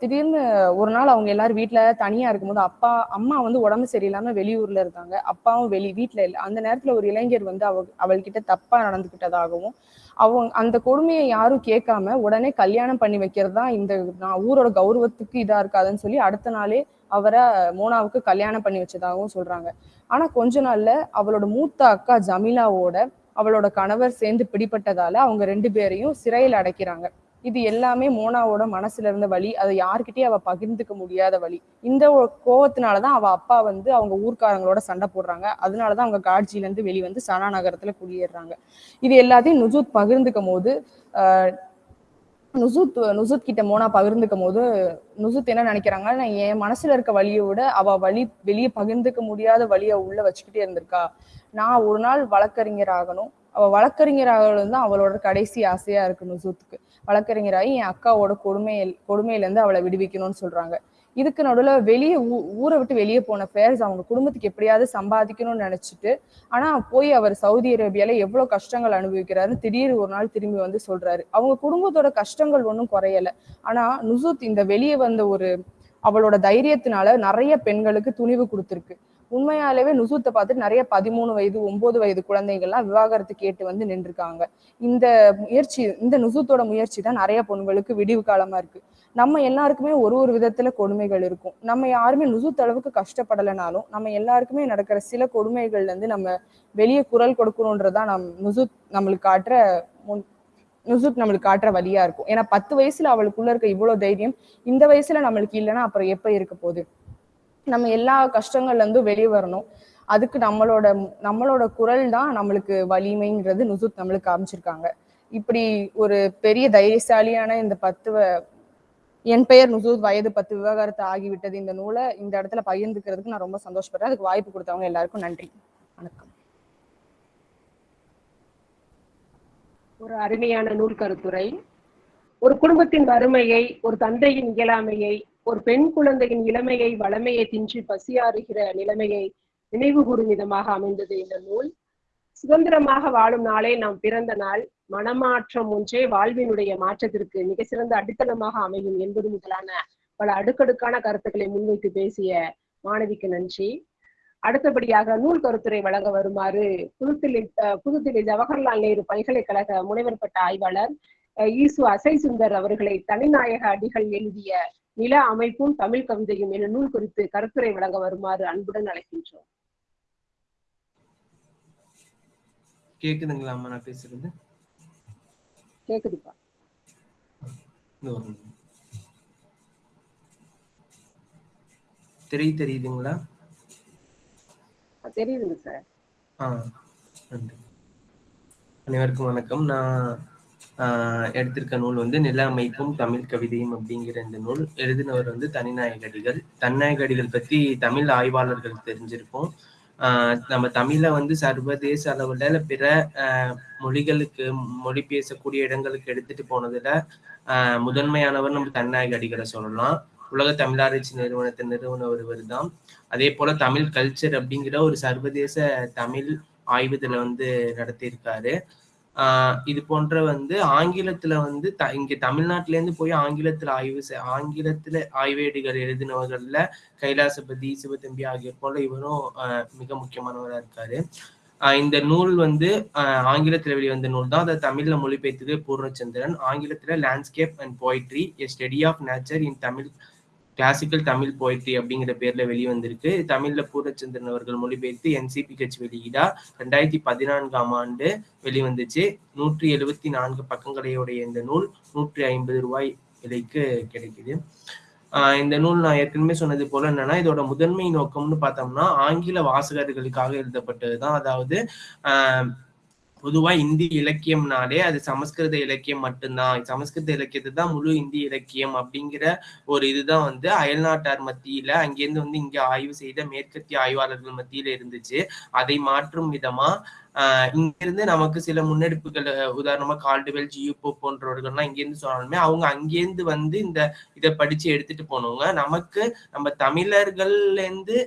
D: திடீர்னு ஒரு நாள் அவங்க எல்லாரும் வீட்டில் தனியாக இருக்கும்போது அப்பா அம்மா வந்து உடம்பு சரியில்லாமல் வெளியூரில் இருக்காங்க. அப்பாவும் வெளி வீட்டில் இல்லை. அந்த நேரத்தில் ஒரு இளைஞர் வந்து அவ அவள்கிட்ட தப்பாக நடந்துக்கிட்டதாகவும் அவங்க அந்த கொடுமையை யாரும் கேட்காம உடனே கல்யாணம் பண்ணி வைக்கிறது தான் இந்த நான் ஊரோட கௌரவத்துக்கு இதாக இருக்காதுன்னு சொல்லி அடுத்த நாளே அவரை மோனாவுக்கு கல்யாணம் பண்ணி வச்சதாகவும் சொல்கிறாங்க ஆனால் கொஞ்ச நாளில் அவளோட மூத்த அக்கா ஜமீலாவோட அவளோட கணவர் சேர்ந்து பிடிபட்டதால அவங்க ரெண்டு பேரையும் சிறையில் அடைக்கிறாங்க. இது எல்லாமே மோனாவோட மனசுல இருந்த வழி அதை யார்கிட்டயும் அவ பகிர்ந்துக்க முடியாத வழி இந்த கோவத்தினாலதான் அவ அப்பா வந்து அவங்க ஊர்க்காரங்களோட சண்டை போடுறாங்க. அதனாலதான் அவங்க காட்சியில இருந்து வெளிவந்து சனா நகரத்துல குடியேறாங்க. இது எல்லாத்தையும் நுஜூத் பகிர்ந்துக்கும் போது ஆஹ் நுசுத் நுசுத் கிட்ட மோனா பகிர்ந்துக்கும் போது நுசுத் என்ன நினைக்கிறாங்க? நான் என் மனசுல இருக்க வழியை விட அவ வழி வெளியே பகிர்ந்துக்க முடியாத வழியை உள்ள வச்சுக்கிட்டே இருந்திருக்கா. நான் ஒரு நாள் வழக்கறிஞர் ஆகணும் அவ வழக்கறிஞர் ஆகணும் தான் அவளோட கடைசி ஆசையா இருக்கு நுசுத்துக்கு வழக்கறிஞராகி என் அக்காவோட கொடுமையில் கொடுமையிலேருந்து அவளை விடுவிக்கணும்னு சொல்கிறாங்க இதுக்கு நடுவில் வெளியே ஊ- ஊரை விட்டு வெளியே போன ஃபேர்ஸ் அவங்க குடும்பத்துக்கு எப்படியாவது சம்பாதிக்கணும்னு நினச்சிட்டு ஆனால் போய் அவர் சவுதி அரேபியால எவ்வளோ கஷ்டங்கள் அனுபவிக்கிறாரு திடீர்னு ஒரு நாள் திரும்பி வந்து சொல்கிறாரு அவங்க குடும்பத்தோட கஷ்டங்கள் ஒன்றும் குறையல. ஆனால் நுசுத் இந்த வெளியே வந்த ஒரு அவளோட தைரியத்தினால நிறைய பெண்களுக்கு துணிவு கொடுத்துருக்கு. உண்மையாலேவே நுசூத்தை பார்த்துட்டு நிறைய பதிமூணு வயது ஒன்பது வயது குழந்தைகள்லாம் விவாகரத்து கேட்டு வந்து நின்றுருக்காங்க. இந்த முயற்சி இந்த நுசூத்தோட முயற்சி தான் நிறைய பொண்களுக்கு விடிவு காலமா இருக்கு. நம்ம எல்லாருக்குமே ஒரு ஒரு விதத்துல கொடுமைகள் இருக்கும். நம்ம யாருமே நுசுத்த அளவுக்கு கஷ்டப்படலைனாலும் நம்ம எல்லாருக்குமே நடக்கிற சில கொடுமைகள்ல இருந்து நம்ம வெளியே குரல் கொடுக்கணுன்றதான் நம் நுசுத் நம்மளுக்கு காட்டுற முன் நுசுத் நம்மளுக்கு காட்டுற வழியா இருக்கும். ஏன்னா பத்து வயசுல அவளுக்குள்ள இருக்க இவ்வளவு தைரியம் இந்த வயசுல நம்மளுக்கு இல்லைன்னா அப்புறம் எப்ப இருக்க போகுது? நம்ம எல்லா கஷ்டங்கள்லேருந்தும் வெளியே வரணும். அதுக்கு நம்மளோட நம்மளோட குரல் தான் நம்மளுக்கு வலிமைங்கிறது நுசுத் நம்மளுக்கு காமிச்சிருக்காங்க. இப்படி ஒரு பெரிய தைரியசாலியான இந்த பத்து என் பெயர் நுசூத் வயது பத்து விவகாரத்து ஆகிவிட்டது இந்த நூலை இந்த இடத்துல பகிர்ந்துக்கிறதுக்கு நான் ரொம்ப சந்தோஷப்படுறேன். அதுக்கு வாய்ப்பு கொடுத்தவங்க எல்லாருக்கும் நன்றி. வணக்கம்.
B: ஒரு அருமையான நூல் கருத்துரை. ஒரு குடும்பத்தின் வறுமையை ஒரு தந்தையின் இயலாமையை ஒரு பெண் குழந்தையின் இளமையை வளமையை தின்றி பசியாறுகிற நிலைமையை நினைவு கூறும் விதமாக அமைந்தது இந்த நூல். சுதந்திரமாக வாழும் நாளே நாம் பிறந்த நாள். மனமாற்றம் ஒன்றே வாழ்வினுடைய மாற்றத்திற்கு மிக சிறந்த அடித்தளமாக அமையும் என்பது முதலான பல அடுக்கடுக்கான கருத்துக்களை முன்வைத்து பேசிய மாணவிக்கு நன்றி. அடுத்தபடியாக நூல் கருத்துரை வழங்க வருமாறு புதுதில்லி புதுதில்லி ஜவஹர்லால் நேரு பல்கலைக்கழக முனைவர் பட்ட ஆய்வாளர் அஹ் ஈசு அசை சுந்தர் அவர்களை தனிநாயக அடிகள் எழுதிய நில அமைப்பும் தமிழ் கவிதையும் என நூல் குறித்து கருத்துரை வழங்க வருமாறு அன்புடன் அழைக்கின்றோம்.
E: கேக்குதுங்களா நான் பேசுறது?
B: கேக்குதுப்பா.
E: திரை தெரியுதுங்களா?
B: தெரியுதுங்க சார்.
E: ஆ நன்றி. அனைவருக்கும் வணக்கம். நான் எடுத்திருக்க நூல் வந்து நில அமைப்பும் தமிழ் கவிதையும் அப்படிங்கிற இந்த நூல். எழுதினவர் வந்து தனிநாயகடிகள். தன்நாயகடிகள் பத்தி தமிழ் ஆய்வாளர்கள் தெரிஞ்சிருக்கும் ஆஹ், நம்ம தமிழை வந்து சர்வதேச அளவுல பிற மொழிகளுக்கு மொழி பேசக்கூடிய இடங்களுக்கு எடுத்துட்டு போனதுல ஆஹ், முதன்மையானவர் நம்ம தனிநாயகடிகளை சொல்லலாம். உலக தமிழாராய்ச்சி நிறுவனத்தின் நிறுவனர் இவர் தான். அதே போல தமிழ் கல்ச்சர் அப்படிங்கிற ஒரு சர்வதேச தமிழ் ஆய்வுதலை வந்து நடத்தியிருக்காரு. இது போன்ற வந்து ஆங்கிலத்துல வந்து த இங்க தமிழ்நாட்டில இருந்து போய் ஆங்கிலத்துல ஆய்வு செ- ஆங்கிலத்துல ஆய்வேடுகள் எழுதினவர்கள்ல கைலாசபதி சிவத்தம்பி ஆகியோர் போல இவரும் மிக முக்கியமானவரா இருக்காரு. இந்த நூல் வந்து ஆங்கிலத்தில் ஆங்கிலத்துல வெளிவந்த நூல் தான். அதை தமிழ்ல மொழிபெயர்த்தது பூர்ணச்சந்திரன். ஆங்கிலத்துல landscape and poetry a study of nature in Tamil classical Tamil poetry அப்படிங்கிற பேர்ல வெளிவந்திருக்கு. தமிழ்ல பூரச்சந்திரன் அவர்கள் மொழிபெயர்த்து என்சிபி கட்சி வெளியீடா ரெண்டாயிரத்தி பதினான்காம் ஆண்டு வெளிவந்துச்சு. நூற்றி எழுபத்தி நான்கு பக்கங்களையுடைய இந்த நூல் நூற்றி ஐம்பது ரூபாய் விலைக்கு கிடைக்குது. ஆஹ் இந்த நூல் நான் ஏற்கனவே சொன்னது போல என்னன்னா இதோட முதன்மை நோக்கம்னு பார்த்தோம்னா ஆங்கில வாசகர்களுக்காக எழுதப்பட்டதுதான். அதாவது ஆஹ் பொதுவா இந்தி இலக்கியம்னாலே அது சமஸ்கிருத இலக்கியம் மட்டும்தான். சமஸ்கிருத இலக்கியத்தை தான் முழு இந்தி இலக்கியம் அப்படிங்கிற ஒரு இதுதான் வந்து அயல்நாட்டார் மத்தியில அங்கேருந்து வந்து இங்க ஆய்வு செய்த மேற்கத்திய ஆய்வாளர்கள் மத்தியில இருந்துச்சு. அதை மாற்றும் விதமா ஆஹ் இங்கிருந்து நமக்கு சில முன்னெடுப்புகள் உதாரணமா கால்டுவெல் ஜியூப்போ போன்றவர்கள்லாம் இங்கேருந்து சொன்னாலுமே அவங்க அங்கேருந்து வந்து இந்த இதை படிச்சு எடுத்துட்டு போனவங்க. நமக்கு நம்ம தமிழர்கள்ல இருந்து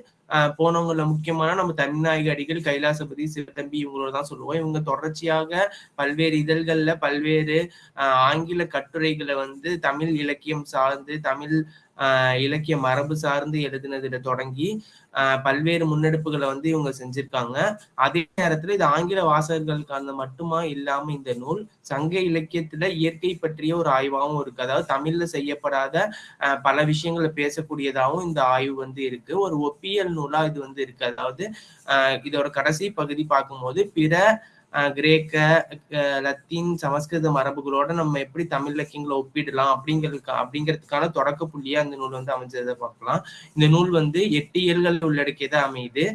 E: போனவங்கள முக்கியமான நம்ம தனிநாயக அடிகள் கைலாசபதி சிவத்தம்பி இவங்களோட தான் சொல்லுவோம். இவங்க தொடர்ச்சியாக பல்வேறு இதழ்கள்ல பல்வேறு ஆஹ் ஆங்கில கட்டுரைகளை வந்து தமிழ் இலக்கியம் சார்ந்து தமிழ் ஆஹ் இலக்கிய மரபு சார்ந்து எழுதினதுல தொடங்கி பல்வேறு முன்னெடுப்புகளை வந்து இவங்க செஞ்சிருக்காங்க. அதே நேரத்துல இது ஆங்கில வாசகர்களுக்கான மட்டுமா இல்லாம இந்த நூல் சங்க இலக்கியத்துல இயற்கை பற்றிய ஒரு ஆய்வாகவும் இருக்கு. அதாவது தமிழ்ல செய்யப்படாத ஆஹ் பல விஷயங்களை பேசக்கூடியதாகவும் இந்த ஆய்வு வந்து இருக்கு. ஒரு ஒப்பியல் நூலா இது வந்து இருக்கு. அதாவது ஆஹ் இதோட கடைசி பகுதி பார்க்கும்போது பிற கிரேக்க லத்தீன் சமஸ்கிருத மரபுகளோட நம்ம எப்படி தமிழ் இலக்கியங்களை ஒப்பிடலாம் அப்படிங்கிறதுக்கு அப்படிங்கிறதுக்கான தொடக்க புள்ளியா இந்த நூல் வந்து அமைஞ்சதை பார்க்கலாம். இந்த நூல் வந்து எட்டு இயல்கள் உள்ளடக்கியதா அமையுது.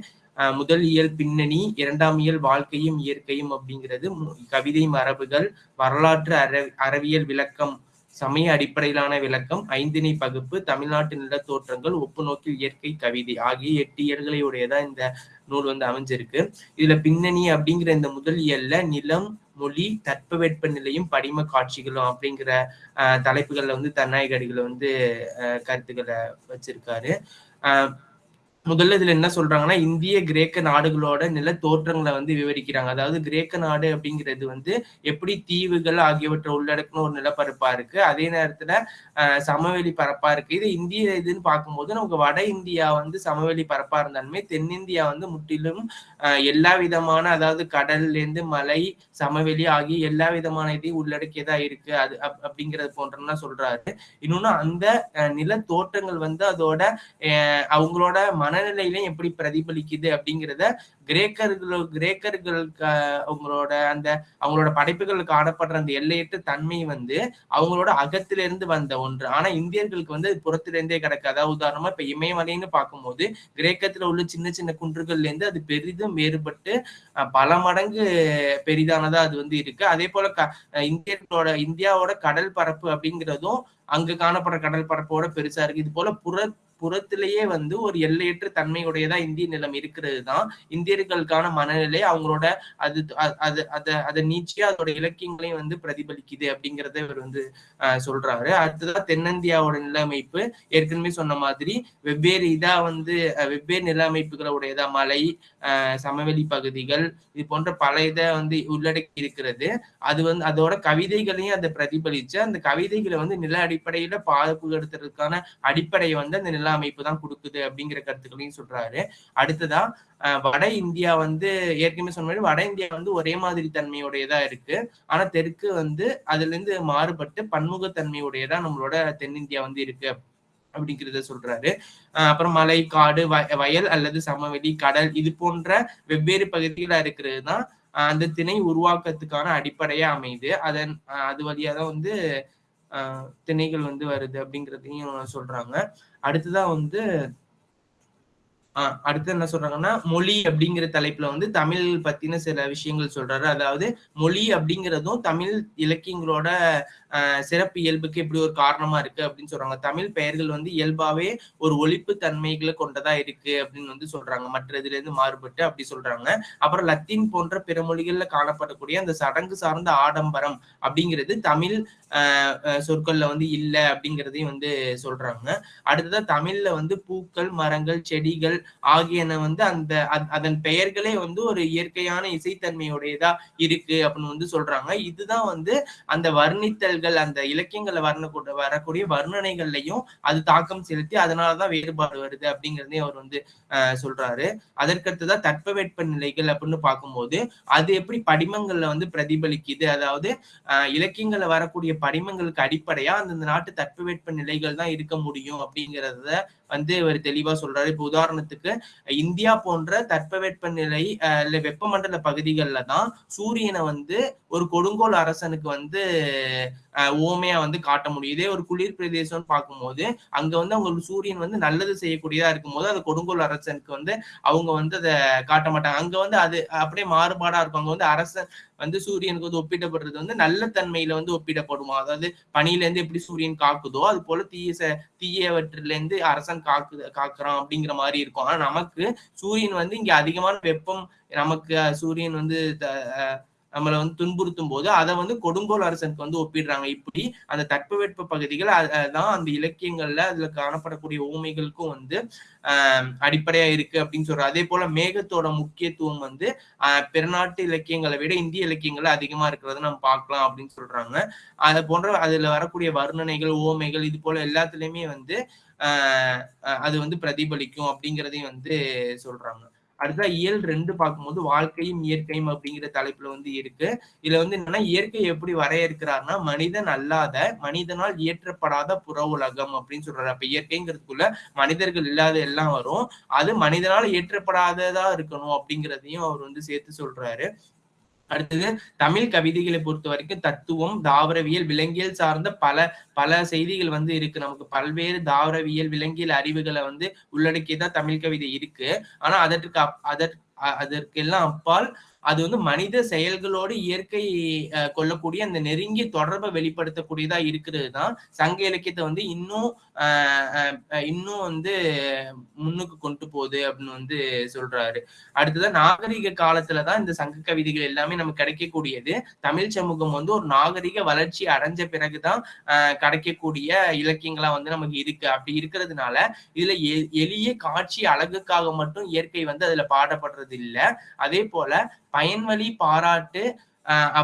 E: முதல் இயல் பின்னணி இரண்டாம் இயல் வாழ்க்கையும் இயற்கையும் அப்படிங்கிறது கவிதை மரபுகள் வரலாற்று அற அறிவியல் விளக்கம் சமய அடிப்படையிலான விளக்கம் ஐந்திணை பகுப்பு தமிழ்நாட்டு நிலத்தோற்றங்கள் ஒப்புநோக்கில் இயற்கை கவிதை ஆகிய எட்டு இயல்களை உடையதா இந்த நூல் வந்து அமைஞ்சிருக்கு. இதுல பின்னணி அப்படிங்கிற இந்த முதல் இயல்ல நிலம் மொழி தட்பவெட்ப நிலையும் படிம காட்சிகளும் அப்படிங்கிற தலைப்புகள்ல வந்து தன்னாயகடிகளை வந்து கருத்துக்களை வச்சிருக்காரு. ஆஹ் முதல்ல இதுல என்ன சொல்றாங்கன்னா இந்திய கிரேக்க நாடுகளோட நில தோற்றங்களை வந்து விவரிக்கிறாங்க. அதாவது கிரேக்க நாடு அப்படிங்கிறது வந்து எப்படி தீவுகள் ஆகியவற்றை உள்ளடக்கின ஒரு நிலப்பரப்பா இருக்கு. அதே நேரத்துல சமவெளி பரப்பா இருக்கு. இது இந்திய இதுன்னு பார்க்கும்போது நமக்கு வட இந்தியா வந்து சமவெளி பரப்பா இருந்தாலுமே தென்னிந்தியா வந்து முற்றிலும் எல்லா விதமான அதாவது கடல்ல இருந்து மலை சமவெளி ஆகிய எல்லா விதமான இதையும் உள்ளடக்கியதா இருக்கு. அது அப்- அப்படிங்கிறது போன்றலாம் சொல்றாரு. இன்னொன்னு அந்த நில தோற்றங்கள் வந்து அதோட அவங்களோட மன மனநிலையிலும் எப்படி பிரதிபலிக்குது அப்படிங்கிறத கிரேக்கர்கள் கிரேக்கர்களுக்கு அவங்களோட அந்த அவங்களோட படைப்புகள் காணப்படுற அந்த எல்லையற்ற தன்மை வந்து அவங்களோட அகத்திலிருந்து வந்த ஒன்று. ஆனா இந்தியர்களுக்கு வந்து புறத்திலிருந்தே கிடக்கு. அதாவது உதாரணமா இப்ப இமயமலைன்னு பார்க்கும்போது கிரேக்கத்துல உள்ள சின்ன சின்ன குன்றுகள்ல இருந்து அது பெரிதும் வேறுபட்டு பல மடங்கு பெரிதானதா அது வந்து இருக்கு. அதே போல க- இந்தியர்களோட இந்தியாவோட கடல் பரப்பு அப்படிங்கிறதும் அங்க காணப்படுற கடல் பரப்போட பெருசா இருக்கு. இது போல புற புறத்திலேயே வந்து ஒரு எல்லையற்ற தன்மையுடையதா இந்திய நிலம் இருக்கிறது தான் இந்தியர்களுக்கான மனநிலை அவங்களோட அது அது அதை அதை அதோட இலக்கியங்களையும் வந்து பிரதிபலிக்குது அப்படிங்கறத இவர் வந்து சொல்றாரு. அடுத்ததான் தென்னிந்தியாவோட நிலமைப்பு. ஏற்கனவே சொன்ன மாதிரி வெவ்வேறு இதா வந்து வெவ்வேறு நில அமைப்புகளை உடையதா மலை சமவெளி பகுதிகள் இது போன்ற பல இதை வந்து உள்ளடக்கி இருக்கிறது. அது வந்து அதோட கவிதைகளையும் அதை பிரதிபலிச்சு அந்த கவிதைகளை வந்து நில அடிப்படையில பாதுகாத்துறதுக்கான அடிப்படையை வந்து அந்த நில அமைப்பு தான் கொடுக்குது அப்படிங்கிற கருத்துக்களையும் சொல்றாரு. அடுத்ததா அஹ், வட இந்தியா வந்து ஏற்கனவே சொன்ன மாதிரி வட இந்தியா வந்து ஒரே மாதிரி தன்மையுடையதா இருக்கு. ஆனா தெற்கு வந்து அதுல இருந்து மாறுபட்டு பன்முகத்தன்மையுடையதா நம்மளோட தென்னிந்தியா வந்து இருக்கு அப்படிங்கிறத சொல்றாரு. அப்புறம் மலை காடு வயல் அல்லது சமவெளி கடல் இது போன்ற வெவ்வேறு பகுதிகளா இருக்கிறது தான் அந்த திணை உருவாக்கத்துக்கான அடிப்படையா அமையுது. அதன் அது வழியா தான் வந்து திணைகள் வந்து வருது அப்படிங்கிறதையும் சொல்றாங்க. அடுத்துதான் வந்து ஆஹ் அடுத்து என்ன சொல்றாங்கன்னா மொழி அப்படிங்கிற தலைப்புல வந்து தமிழ் பத்தின சில விஷயங்கள் சொல்றாரு. அதாவது மொழி அப்படிங்கிறதும் தமிழ் இலக்கியங்களோட சிறப்பு இயல்புக்கு எப்படி ஒரு காரணமா இருக்கு அப்படின்னு சொல்றாங்க. தமிழ் பெயர்கள் வந்து இயல்பாவே ஒரு ஒழிப்பு தன்மைகளை கொண்டதா இருக்கு அப்படின்னு வந்து சொல்றாங்க. மற்ற இதுல இருந்து மாறுபட்டு அப்படி சொல்றாங்க. அப்புறம் லத்தீன் போன்ற பிற மொழிகள்ல காணப்படக்கூடிய அந்த சடங்கு சார்ந்த ஆடம்பரம் அப்படிங்கிறது தமிழ் சொற்கள்ல வந்து இல்லை அப்படிங்கிறதையும் வந்து சொல்றாங்க. அடுத்ததா தமிழ்ல வந்து பூக்கள் மரங்கள் செடிகள் ஆகியன வந்து அந்த அத்- அதன் பெயர்களே வந்து ஒரு இயற்கையான இசைத்தன்மையுடையதா இருக்கு அப்படின்னு வந்து சொல்றாங்க. இதுதான் வந்து அந்த வர்ணித்தல் வர்ணித்தல்கள் அந்த இலக்கியங்களை வர்ணக்கூட வரக்கூடிய வர்ணனைகள்லையும் அது தாக்கம் செலுத்தி அதனாலதான் வேறுபாடு வருது அப்படிங்கிறதே அவர் வந்து ஆஹ் சொல்றாரு. அதற்கடுத்ததான் தட்பவெட்ப நிலைகள் அப்படின்னு பார்க்கும்போது அது எப்படி படிமங்கள்ல வந்து பிரதிபலிக்குது? அதாவது ஆஹ் இலக்கியங்கள்ல வரக்கூடிய படிமங்களுக்கு அடிப்படையா அந்தந்த நாட்டு தட்பவெட்ப நிலைகள் தான் இருக்க முடியும் அப்படிங்கிறத வந்து இவர் தெளிவா சொல்றாரு. இப்ப உதாரணத்துக்கு இந்தியா போன்ற தட்பவெட்ப நிலை இல்ல வெப்பமண்டல பகுதிகளில் தான் சூரியனை வந்து ஒரு கொடுங்கோல் அரசனுக்கு வந்து ஓமையா வந்து காட்ட முடியும். இதே ஒரு குளிர் பிரதேசம்னு பார்க்கும்போது அங்க வந்து அவங்களுக்கு சூரியன் வந்து நல்லது செய்யக்கூடியதா இருக்கும்போது அது கொடுங்கோல் அரசனுக்கு வந்து அவங்க வந்து அதை காட்ட மாட்டாங்க. அங்க வந்து அது அப்படியே மாறுபாடா இருக்கும். அங்க வந்து அரசன் வந்து சூரியனுக்கு வந்து ஒப்பிடப்படுறது வந்து நல்ல தன்மையில வந்து ஒப்பிடப்படுமா? அதாவது பனியில இருந்து எப்படி சூரியன் காக்குதோ அது போல தீய ச- தீயவற்றில இருந்து அரசன் காக்கு காக்குறான் அப்படிங்கிற மாதிரி இருக்கும். ஆனா நமக்கு சூரியன் வந்து இங்க அதிகமான வெப்பம் நமக்கு சூரியன் வந்து த- நம்மளை வந்து துன்புறுத்தும் போது அதை வந்து கொடுங்கோல் அரசனுக்கு வந்து ஒப்பிடுறாங்க. இப்படி அந்த தட்பவெட்ப பகுதிகள் அ- அதான் அந்த இலக்கியங்கள்ல அதுல காணப்படக்கூடிய ஓமைகளுக்கும் வந்து ஆஹ் அடிப்படையா இருக்கு அப்படின்னு சொல்றாரு அதே போல மேகத்தோட முக்கியத்துவம் வந்து பெருநாட்டு இலக்கியங்களை விட இந்திய இலக்கியங்கள்ல அதிகமா இருக்கிறத நம்ம பார்க்கலாம் அப்படின்னு சொல்றாங்க. அதை போன்ற அதுல வரக்கூடிய வர்ணனைகள் ஓமைகள் இது போல எல்லாத்துலயுமே வந்து அது வந்து பிரதிபலிக்கும் அப்படிங்கிறதையும் வந்து சொல்றாங்க. அடுத்தா இயல் ரெண்டு பார்க்கும்போது வாழ்க்கையும் இயற்கையும் அப்படிங்கிற தலைப்புல வந்து இருக்கு. இதுல வந்து என்னன்னா இயற்கை எப்படி வரையறுக்கிறாருன்னா மனிதன் அல்லாத மனிதனால் இயற்றப்படாத புற உலகம் அப்படின்னு சொல்றாரு. அப்ப இயற்கைங்கிறதுக்குள்ள மனிதர்கள் இல்லாத எல்லாம் வரும். அது மனிதனால் இயற்றப்படாததா இருக்கணும் அப்படிங்கிறதையும் அவர் வந்து சேர்த்து சொல்றாரு. அடுத்தது தமிழ் கவிதைகளை பொறுத்த வரைக்கும் தத்துவம் தாவரவியல் விலங்கியல் சார்ந்த பல பல செய்திகள் வந்து இருக்கு. நமக்கு பல்வேறு தாவரவியல் விலங்கியல் அறிவுகளை வந்து உள்ளடக்கியதான் தமிழ் கவிதை இருக்கு. ஆனா அதற்கு அப்- அதற் அதற்கெல்லாம் அப்பால் அது வந்து மனித செயல்களோடு இயற்கை கொள்ளக்கூடிய அந்த நெருங்கிய தொடர்பை வெளிப்படுத்தக்கூடியதா இருக்கிறது தான் சங்க இலக்கியத்தை வந்து இன்னும் இன்னும் வந்து முன்னுக்கு கொண்டு போகுது அப்படின்னு வந்து சொல்றாரு. அடுத்ததான் நாகரிக காலத்துலதான் இந்த சங்க கவிதைகள் எல்லாமே நமக்கு கிடைக்கக்கூடியது. தமிழ் சமூகம் வந்து ஒரு நாகரிக வளர்ச்சி அடைஞ்ச பிறகுதான் ஆஹ் கிடைக்கக்கூடிய இலக்கியங்களா வந்து நமக்கு இருக்கு. அப்படி இருக்கிறதுனால இதுல எளிய காட்சி அழகுக்காக மட்டும் இயற்கை வந்து அதுல பாடப்படுறது இல்லை அதே போல பயன்வழி பாராட்டு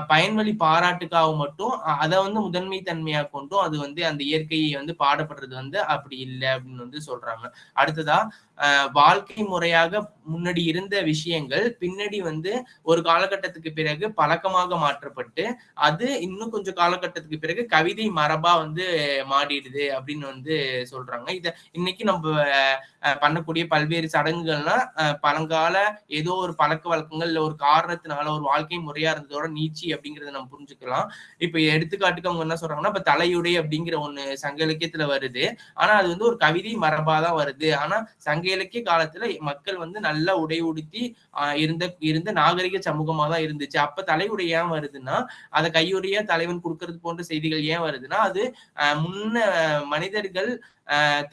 E: பயன்வழி பாராட்டுக்காக மட்டும் அதை வந்து முதன்மை தன்மையா கொண்டும் அது வந்து அந்த இயற்கையை வந்து பாடப்படுறது வந்து அப்படி இல்லை அப்படின்னு வந்து சொல்றாங்க. அடுத்ததா ஆஹ் வாழ்க்கை முறையாக முன்னாடி இருந்த விஷயங்கள் பின்னாடி வந்து ஒரு காலகட்டத்துக்கு பிறகு பழக்கமாக மாற்றப்பட்டு அது இன்னும் கொஞ்சம் காலகட்டத்துக்கு பிறகு கவிதை மரபா வந்து மாறிடுது அப்படின்னு வந்து சொல்றாங்க. இத இன்னைக்கு நம்ம பண்ணக்கூடிய பல்வேறு சடங்குகள்லாம் பழங்கால ஏதோ ஒரு பழக்க வழக்கங்கள் இல்லை ஒரு காரணத்தினால ஒரு வாழ்க்கை முறையா இருந்ததோட நீச்சி அப்படிங்கறத நம்ம புரிஞ்சுக்கலாம். இப்ப எடுத்துக்காட்டுக்கு அவங்க என்ன சொல்றாங்கன்னா இப்ப தலையுடை அப்படிங்கிற ஒண்ணு சங்க இலக்கியத்துல வருது. ஆனா அது வந்து ஒரு கவிதை மரபா தான் வருது. ஆனா சங்க இலக்கிய காலத்துல மக்கள் வந்து நல்லா உடை உடுத்தி இருந்த இருந்த நாகரிக சமூகமா தான் இருந்துச்சு. அப்ப தலையுடை ஏன் வருதுன்னா அதை கையுடைய தலைவன் கொடுக்கறது போன்ற செய்திகள் ஏன் வருதுன்னா அது முன்ன மனிதர்கள்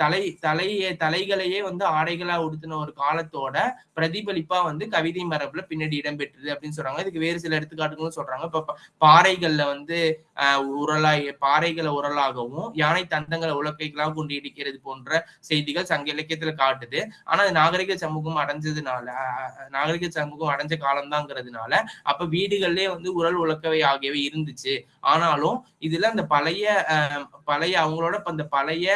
E: தலை தலையை தலைகளையே வந்து ஆடைகளா உடுத்தின ஒரு காலத்தோட பிரதிபலிப்பா வந்து கவிதை மரபுல பின்னாடி இடம்பெற்றுது அப்படின்னு சொல்றாங்க. இதுக்கு வேறு சில எடுத்துக்காட்டுகளும் சொல்றாங்க. இப்ப பாறைகள்ல வந்து ஆஹ் உரலாய் பாறைகளை உரலாகவும் யானை தந்தங்களை உலக்கைகளாக கொண்டு இடிக்கிறது போன்ற செய்திகள் சங்க இலக்கியத்துல காட்டுது. ஆனா அது நாகரிக சமூகம் அடைஞ்சதுனால நாகரிக சமூகம் அடைஞ்ச காலம்தாங்கிறதுனால அப்ப வீடுகள்லயே வந்து உரல் உலக்கவை ஆகியவை இருந்துச்சு. ஆனாலும் இதுல அந்த பழைய ஆஹ் பழைய அவங்களோட அந்த பழைய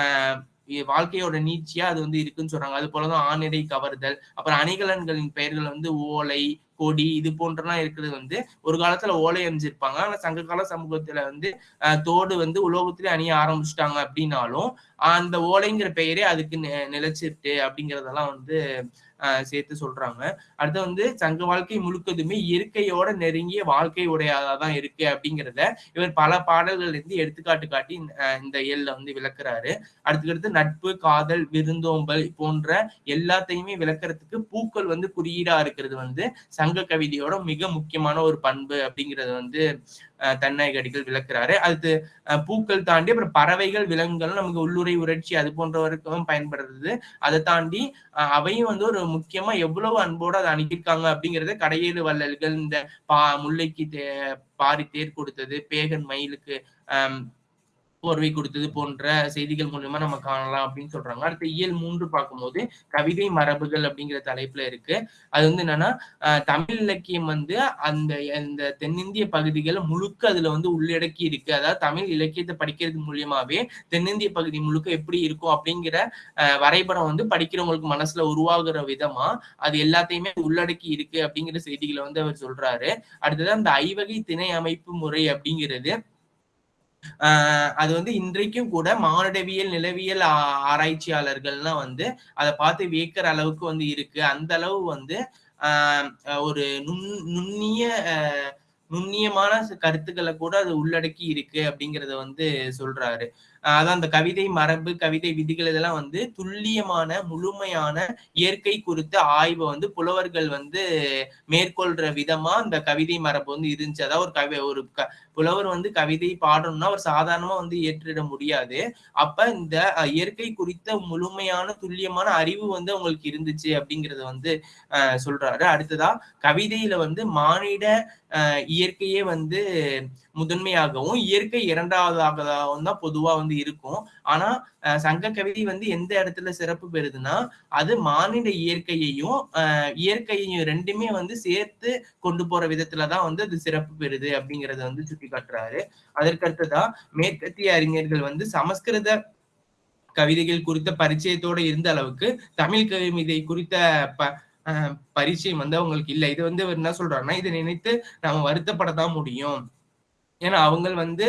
E: ஆஹ் வாழ்க்கையோட நீச்சியா அது வந்து இருக்குன்னு சொல்றாங்க. அது போலதான் ஆணிரை கவர்தல் அப்புறம் அணிகலன்களின் பெயர்கள் வந்து ஓலை கொடி இது போன்றலாம் இருக்கிறது வந்து ஒரு காலத்துல ஓலை அணிஞ்சிருப்பாங்க. ஆனா சங்க கால சமூகத்துல வந்து ஆஹ் தோடு வந்து உலோகத்திலே அணிய ஆரம்பிச்சிட்டாங்க அப்படின்னாலும் அந்த ஓலைங்கிற பெயரே அதுக்கு நி- நிலைச்சிருக்கு அப்படிங்கறதெல்லாம் வந்து ஆஹ் சேர்த்து சொல்றாங்க. அடுத்து வந்து சங்க வாழ்க்கை முழுக்கதுமே இயற்கையோட நெருங்கிய வாழ்க்கை உடையதான் இருக்கு அப்படிங்கிறத இவர் பல பாடல்கள் இருந்து எடுத்துக்காட்டு காட்டி இந்த இயல்ல வந்து விளக்குறாரு. அடுத்துக்கடுத்து நட்பு காதல் விருந்தோம்பல் போன்ற எல்லாத்தையுமே விளக்குறதுக்கு பூக்கள் வந்து குறியீடா இருக்கிறது வந்து சங்க கவிதையோட மிக முக்கியமான ஒரு பண்பு அப்படிங்கறது வந்து தன்னகடிகள் விளக்குறாரு. அடுத்து பூக்கள் தாண்டி அப்புறம் பறவைகள் விலங்குகள் நமக்கு உள்ளுரை உரட்சி அது போன்றவருக்கும் பயன்படுறது அதை தாண்டி ஆஹ் அவையும் வந்து ஒரு முக்கியமா எவ்வளவு அன்போடு அதை அணுகியிருக்காங்க அப்படிங்கறத கடையேழு வள்ளல்கள் இந்த பா முல்லைக்கு தே பாரி தேர் கொடுத்தது பேகன் மயிலுக்கு ஆஹ் போர்வை கொடுத்தது போன்ற செய்திகள் மூலியமா நம்ம காணலாம் அப்படின்னு சொல்றாங்க. அடுத்து இயல் மூன்று பார்க்கும்போது கவிதை மரபுகள் அப்படிங்கிற தலைப்புல இருக்கு. அது வந்து என்னன்னா ஆஹ் தமிழ் இலக்கியம் வந்து அந்த அந்த தென்னிந்திய பகுதிகள் முழுக்க அதுல வந்து உள்ளடக்கி இருக்கு. அதாவது தமிழ் இலக்கியத்தை படிக்கிறது மூலியமாவே தென்னிந்திய பகுதி முழுக்க எப்படி இருக்கும் அப்படிங்கிற வரைபடம் வந்து படிக்கிறவங்களுக்கு மனசுல உருவாகுற விதமா அது எல்லாத்தையுமே உள்ளடக்கி இருக்கு அப்படிங்கிற செய்திகளை வந்து அவர் சொல்றாரு. அடுத்தது அந்த ஐவகை திணை அமைப்பு முறை அப்படிங்கிறது. அது வந்து இன்றைக்கும் கூட மானுடவியல் நிலவியல் ஆராய்ச்சியாளர்கள்லாம் வந்து அதை பார்த்து வியக்கிற அளவுக்கு வந்து இருக்கு. அந்த அளவு வந்து ஆஹ் ஒரு நுண் நுண்ணிய நுண்ணியமான கருத்துக்களை கூட அது உள்ளடக்கி இருக்கு அப்படிங்கிறத வந்து சொல்றாரு. ஆஹ் அதான் அந்த கவிதை மரபு கவிதை விதிகள் இதெல்லாம் வந்து துல்லியமான முழுமையான இயற்கை குறித்த ஆய்வை வந்து புலவர்கள் வந்து மேற்கொள்ற விதமா அந்த கவிதை மரபு வந்து இருந்துச்சு. அதாவது ஒரு கவி ஒரு புலவர் வந்து கவிதை பாடணும்னா அவர் சாதாரணமா வந்து ஏற்றிட முடியாது. அப்ப இந்த இயற்கை குறித்த முழுமையான துல்லியமான அறிவு வந்து அவங்களுக்கு இருந்துச்சு அப்படிங்கறத வந்து சொல்றாரு. அடுத்ததா கவிதையில வந்து மானிட இயற்கையே வந்து முதன்மையாகவும் இயற்கை இரண்டாவதாகவும் தான் பொதுவா வந்து இருக்கும். ஆனா சங்க கவிதை வந்து எந்த இடத்துல சிறப்பு பெறுதுன்னா அது மானிட இயற்கையையும் இயற்கையையும் ரெண்டுமே வந்து சேர்த்து கொண்டு போற விதத்துலதான் வந்து அது சிறப்பு பெறுது அப்படிங்கறத வந்து சுட்டி காட்டுறாரு அதற்கு மேற்கத்திய அறிஞர்கள் வந்து சமஸ்கிருத கவிதைகள் குறித்த பரிச்சயத்தோட இருந்த அளவுக்கு தமிழ் கவிதை குறித்த ப பரிச்சயம் வந்து அவங்களுக்கு இல்லை. இது வந்து அவர் என்ன சொல்றாங்கன்னா இதை நினைத்து நாம வருத்தப்படத்தான் முடியும். ஏன்னா அவங்க வந்து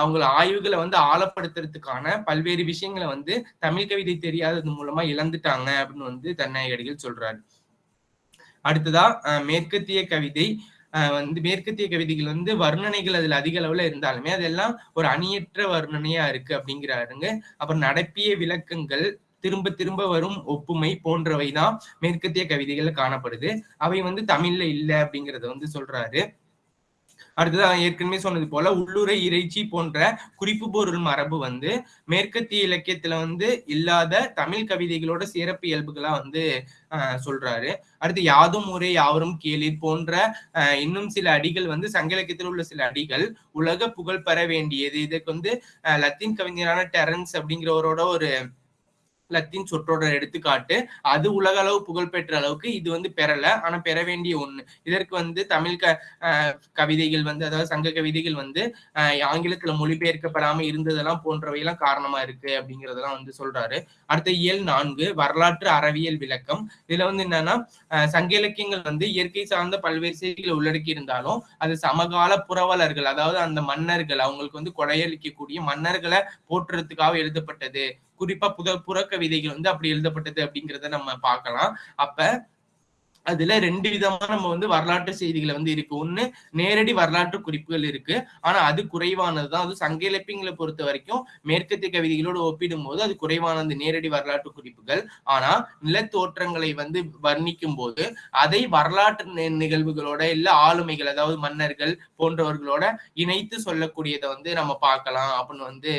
E: அவங்கள ஆய்வுகளை வந்து ஆழப்படுத்துறதுக்கான பல்வேறு விஷயங்களை வந்து தமிழ் கவிதை தெரியாதது மூலமா இழந்துட்டாங்க அப்படின்னு வந்து தன்னாயகடிகள் சொல்றாரு. அடுத்ததா மேற்கத்திய கவிதை வந்து மேற்கத்திய கவிதைகள் வந்து வர்ணனைகள் அதுல அதிக அளவுல இருந்தாலுமே அதெல்லாம் ஒரு அணியற்ற வர்ணனையா இருக்கு அப்படிங்கிறாருங்க. அப்புறம் நடப்பிய விளக்கங்கள் திரும்ப திரும்ப வரும் ஒப்புமை போன்றவை தான் மேற்கத்திய கவிதைகள்ல காணப்படுது. அவை வந்து தமிழ்ல இல்லை அப்படிங்கறத வந்து சொல்றாரு. அடுத்தது ஏற்கனவே சொன்னது போல உள்ளுரை இறைச்சி போன்ற குறிப்பு பொருள் மரபு வந்து மேற்கத்திய இலக்கியத்துல வந்து இல்லாத தமிழ் கவிதைகளோட சிறப்பு இயல்புகளா வந்து சொல்றாரு. அடுத்து யாதும் ஊரே யாவரும் கேளிர் போன்ற இன்னும் சில அடிகள் வந்து சங்க இலக்கியத்தில் உள்ள சில அடிகள் உலக புகழ் பெற வேண்டியது. இதுக்கு வந்து லத்தீன் கவிஞரான டெரன்ஸ் அப்படிங்கிறவரோட ஒரு லத்தீன் சொற்றோட எடுத்துக்காட்டு அது உலக அளவு புகழ் பெற்ற அளவுக்கு இது வந்து பெறல ஆனா பெற வேண்டிய ஒண்ணு. இதற்கு வந்து தமிழ் க ஆஹ் கவிதைகள் வந்து அதாவது சங்க கவிதைகள் வந்து ஆஹ் ஆங்கிலத்துல மொழிபெயர்க்கப்படாம இருந்ததெல்லாம் போன்றவையெல்லாம் காரணமா இருக்கு அப்படிங்கறதெல்லாம் வந்து சொல்றாரு. அடுத்த இயல் நான்கு வரலாற்று அறவியல் விளக்கம். இதுல வந்து என்னன்னா ஆஹ் சங்க இலக்கியங்கள் வந்து இயற்கை சார்ந்த பல்வேறு செய்திகளை உள்ளடக்கி இருந்தாலும் அது சமகால புரவலர்கள் அதாவது அந்த மன்னர்கள் அவங்களுக்கு வந்து கொடையளிக்கக்கூடிய மன்னர்களை போற்றுறதுக்காக எழுதப்பட்டது. குறிப்பா புத புறக்கவிதைகள் வந்து அப்படி எழுதப்பட்டது அப்படிங்கிறத நம்ம பார்க்கலாம். அப்ப அதுல ரெண்டு விதமா நம்ம வந்து வரலாற்று செய்திகளை வந்து இருக்கு. ஒண்ணு நேரடி வரலாற்று குறிப்புகள் இருக்கு. ஆனா அது குறைவானதுதான். அது சங்க இழப்பிங்களை பொறுத்த வரைக்கும் மேற்கத்திய கவிதைகளோடு ஒப்பிடும் போது அது குறைவானது நேரடி வரலாற்று குறிப்புகள். ஆனா நிலத்தோற்றங்களை வந்து வர்ணிக்கும் போது அதை வரலாற்று நிகழ்வுகளோட இல்ல ஆளுமைகள் அதாவது மன்னர்கள் போன்றவர்களோட இணைத்து சொல்லக்கூடியதை வந்து நம்ம பார்க்கலாம் அப்படின்னு வந்து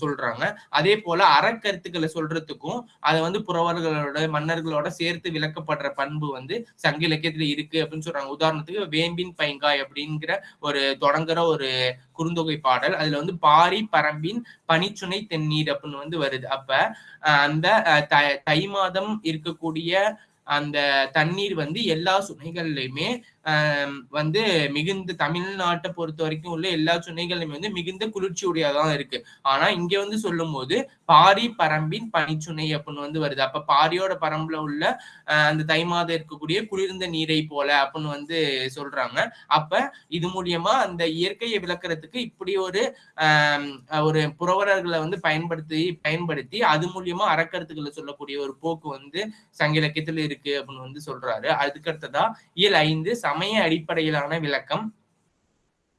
E: சொல்றாங்க. அதே போல அறக்கருத்துக்களை சொல்றதுக்கும் அதை வந்து புறவர்களோட மன்னர்களோட சேர்த்து விளக்கப்படுற பண்பு வந்து சங்க இலக்கியத்துல இருக்கு அப்படின்னு சொல்றாங்க. உதாரணத்துக்கு வேம்பின் பைங்காய் அப்படிங்கிற ஒரு தொடங்குற ஒரு குறுந்தொகை பாடல். அதுல வந்து பாரி பரம்பின் பனிச்சுனை தென்னீர் அப்படின்னு வந்து வருது. அப்ப அந்த தை மாதம் இருக்கக்கூடிய அந்த தண்ணீர் வந்து எல்லா சுனைகள்லயுமே வந்து மிகுந்த தமிழ்நாட்டை பொறுத்த வரைக்கும் உள்ள எல்லா சுனைகளுமே வந்து மிகுந்த குளிர்ச்சி உடையதான் இருக்கு. ஆனா இங்க வந்து சொல்லும் போது பாரி பரம்பின் பனிச்சுனை அப்படின்னு வந்து வருது. அப்ப பாரியோட பரம்புல உள்ள அந்த தை மாதம் இருக்கக்கூடிய குளிர்ந்த நீரை போல அப்படின்னு வந்து சொல்றாங்க. அப்ப இது மூலியமா அந்த இயற்கையை விளக்குறதுக்கு இப்படி ஒரு ஆஹ் ஒரு புரவலர்களை வந்து பயன்படுத்தி பயன்படுத்தி அது மூலியமா அறக்கருத்துக்களை சொல்லக்கூடிய ஒரு போக்கு வந்து சங்க இலக்கியத்துல இருக்கு அப்படின்னு வந்து சொல்றாரு. அதுக்கு அடுத்ததா இயல் ஐந்து சமய அடிப்படையிலான விளக்கம்.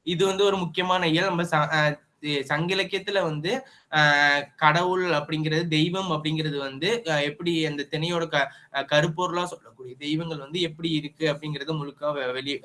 E: இது வந்து ஒரு முக்கியமான இயல். நம்ம ச- சங்க இலக்கியத்துல வந்து ஆஹ் கடவுள் அப்படிங்கிறது தெய்வம் அப்படிங்கிறது வந்து எப்படி அந்த திணையோட க கருப்பொருளா சொல்லக்கூடிய தெய்வங்கள் வந்து எப்படி இருக்கு அப்படிங்கறத முழுக்க வெளி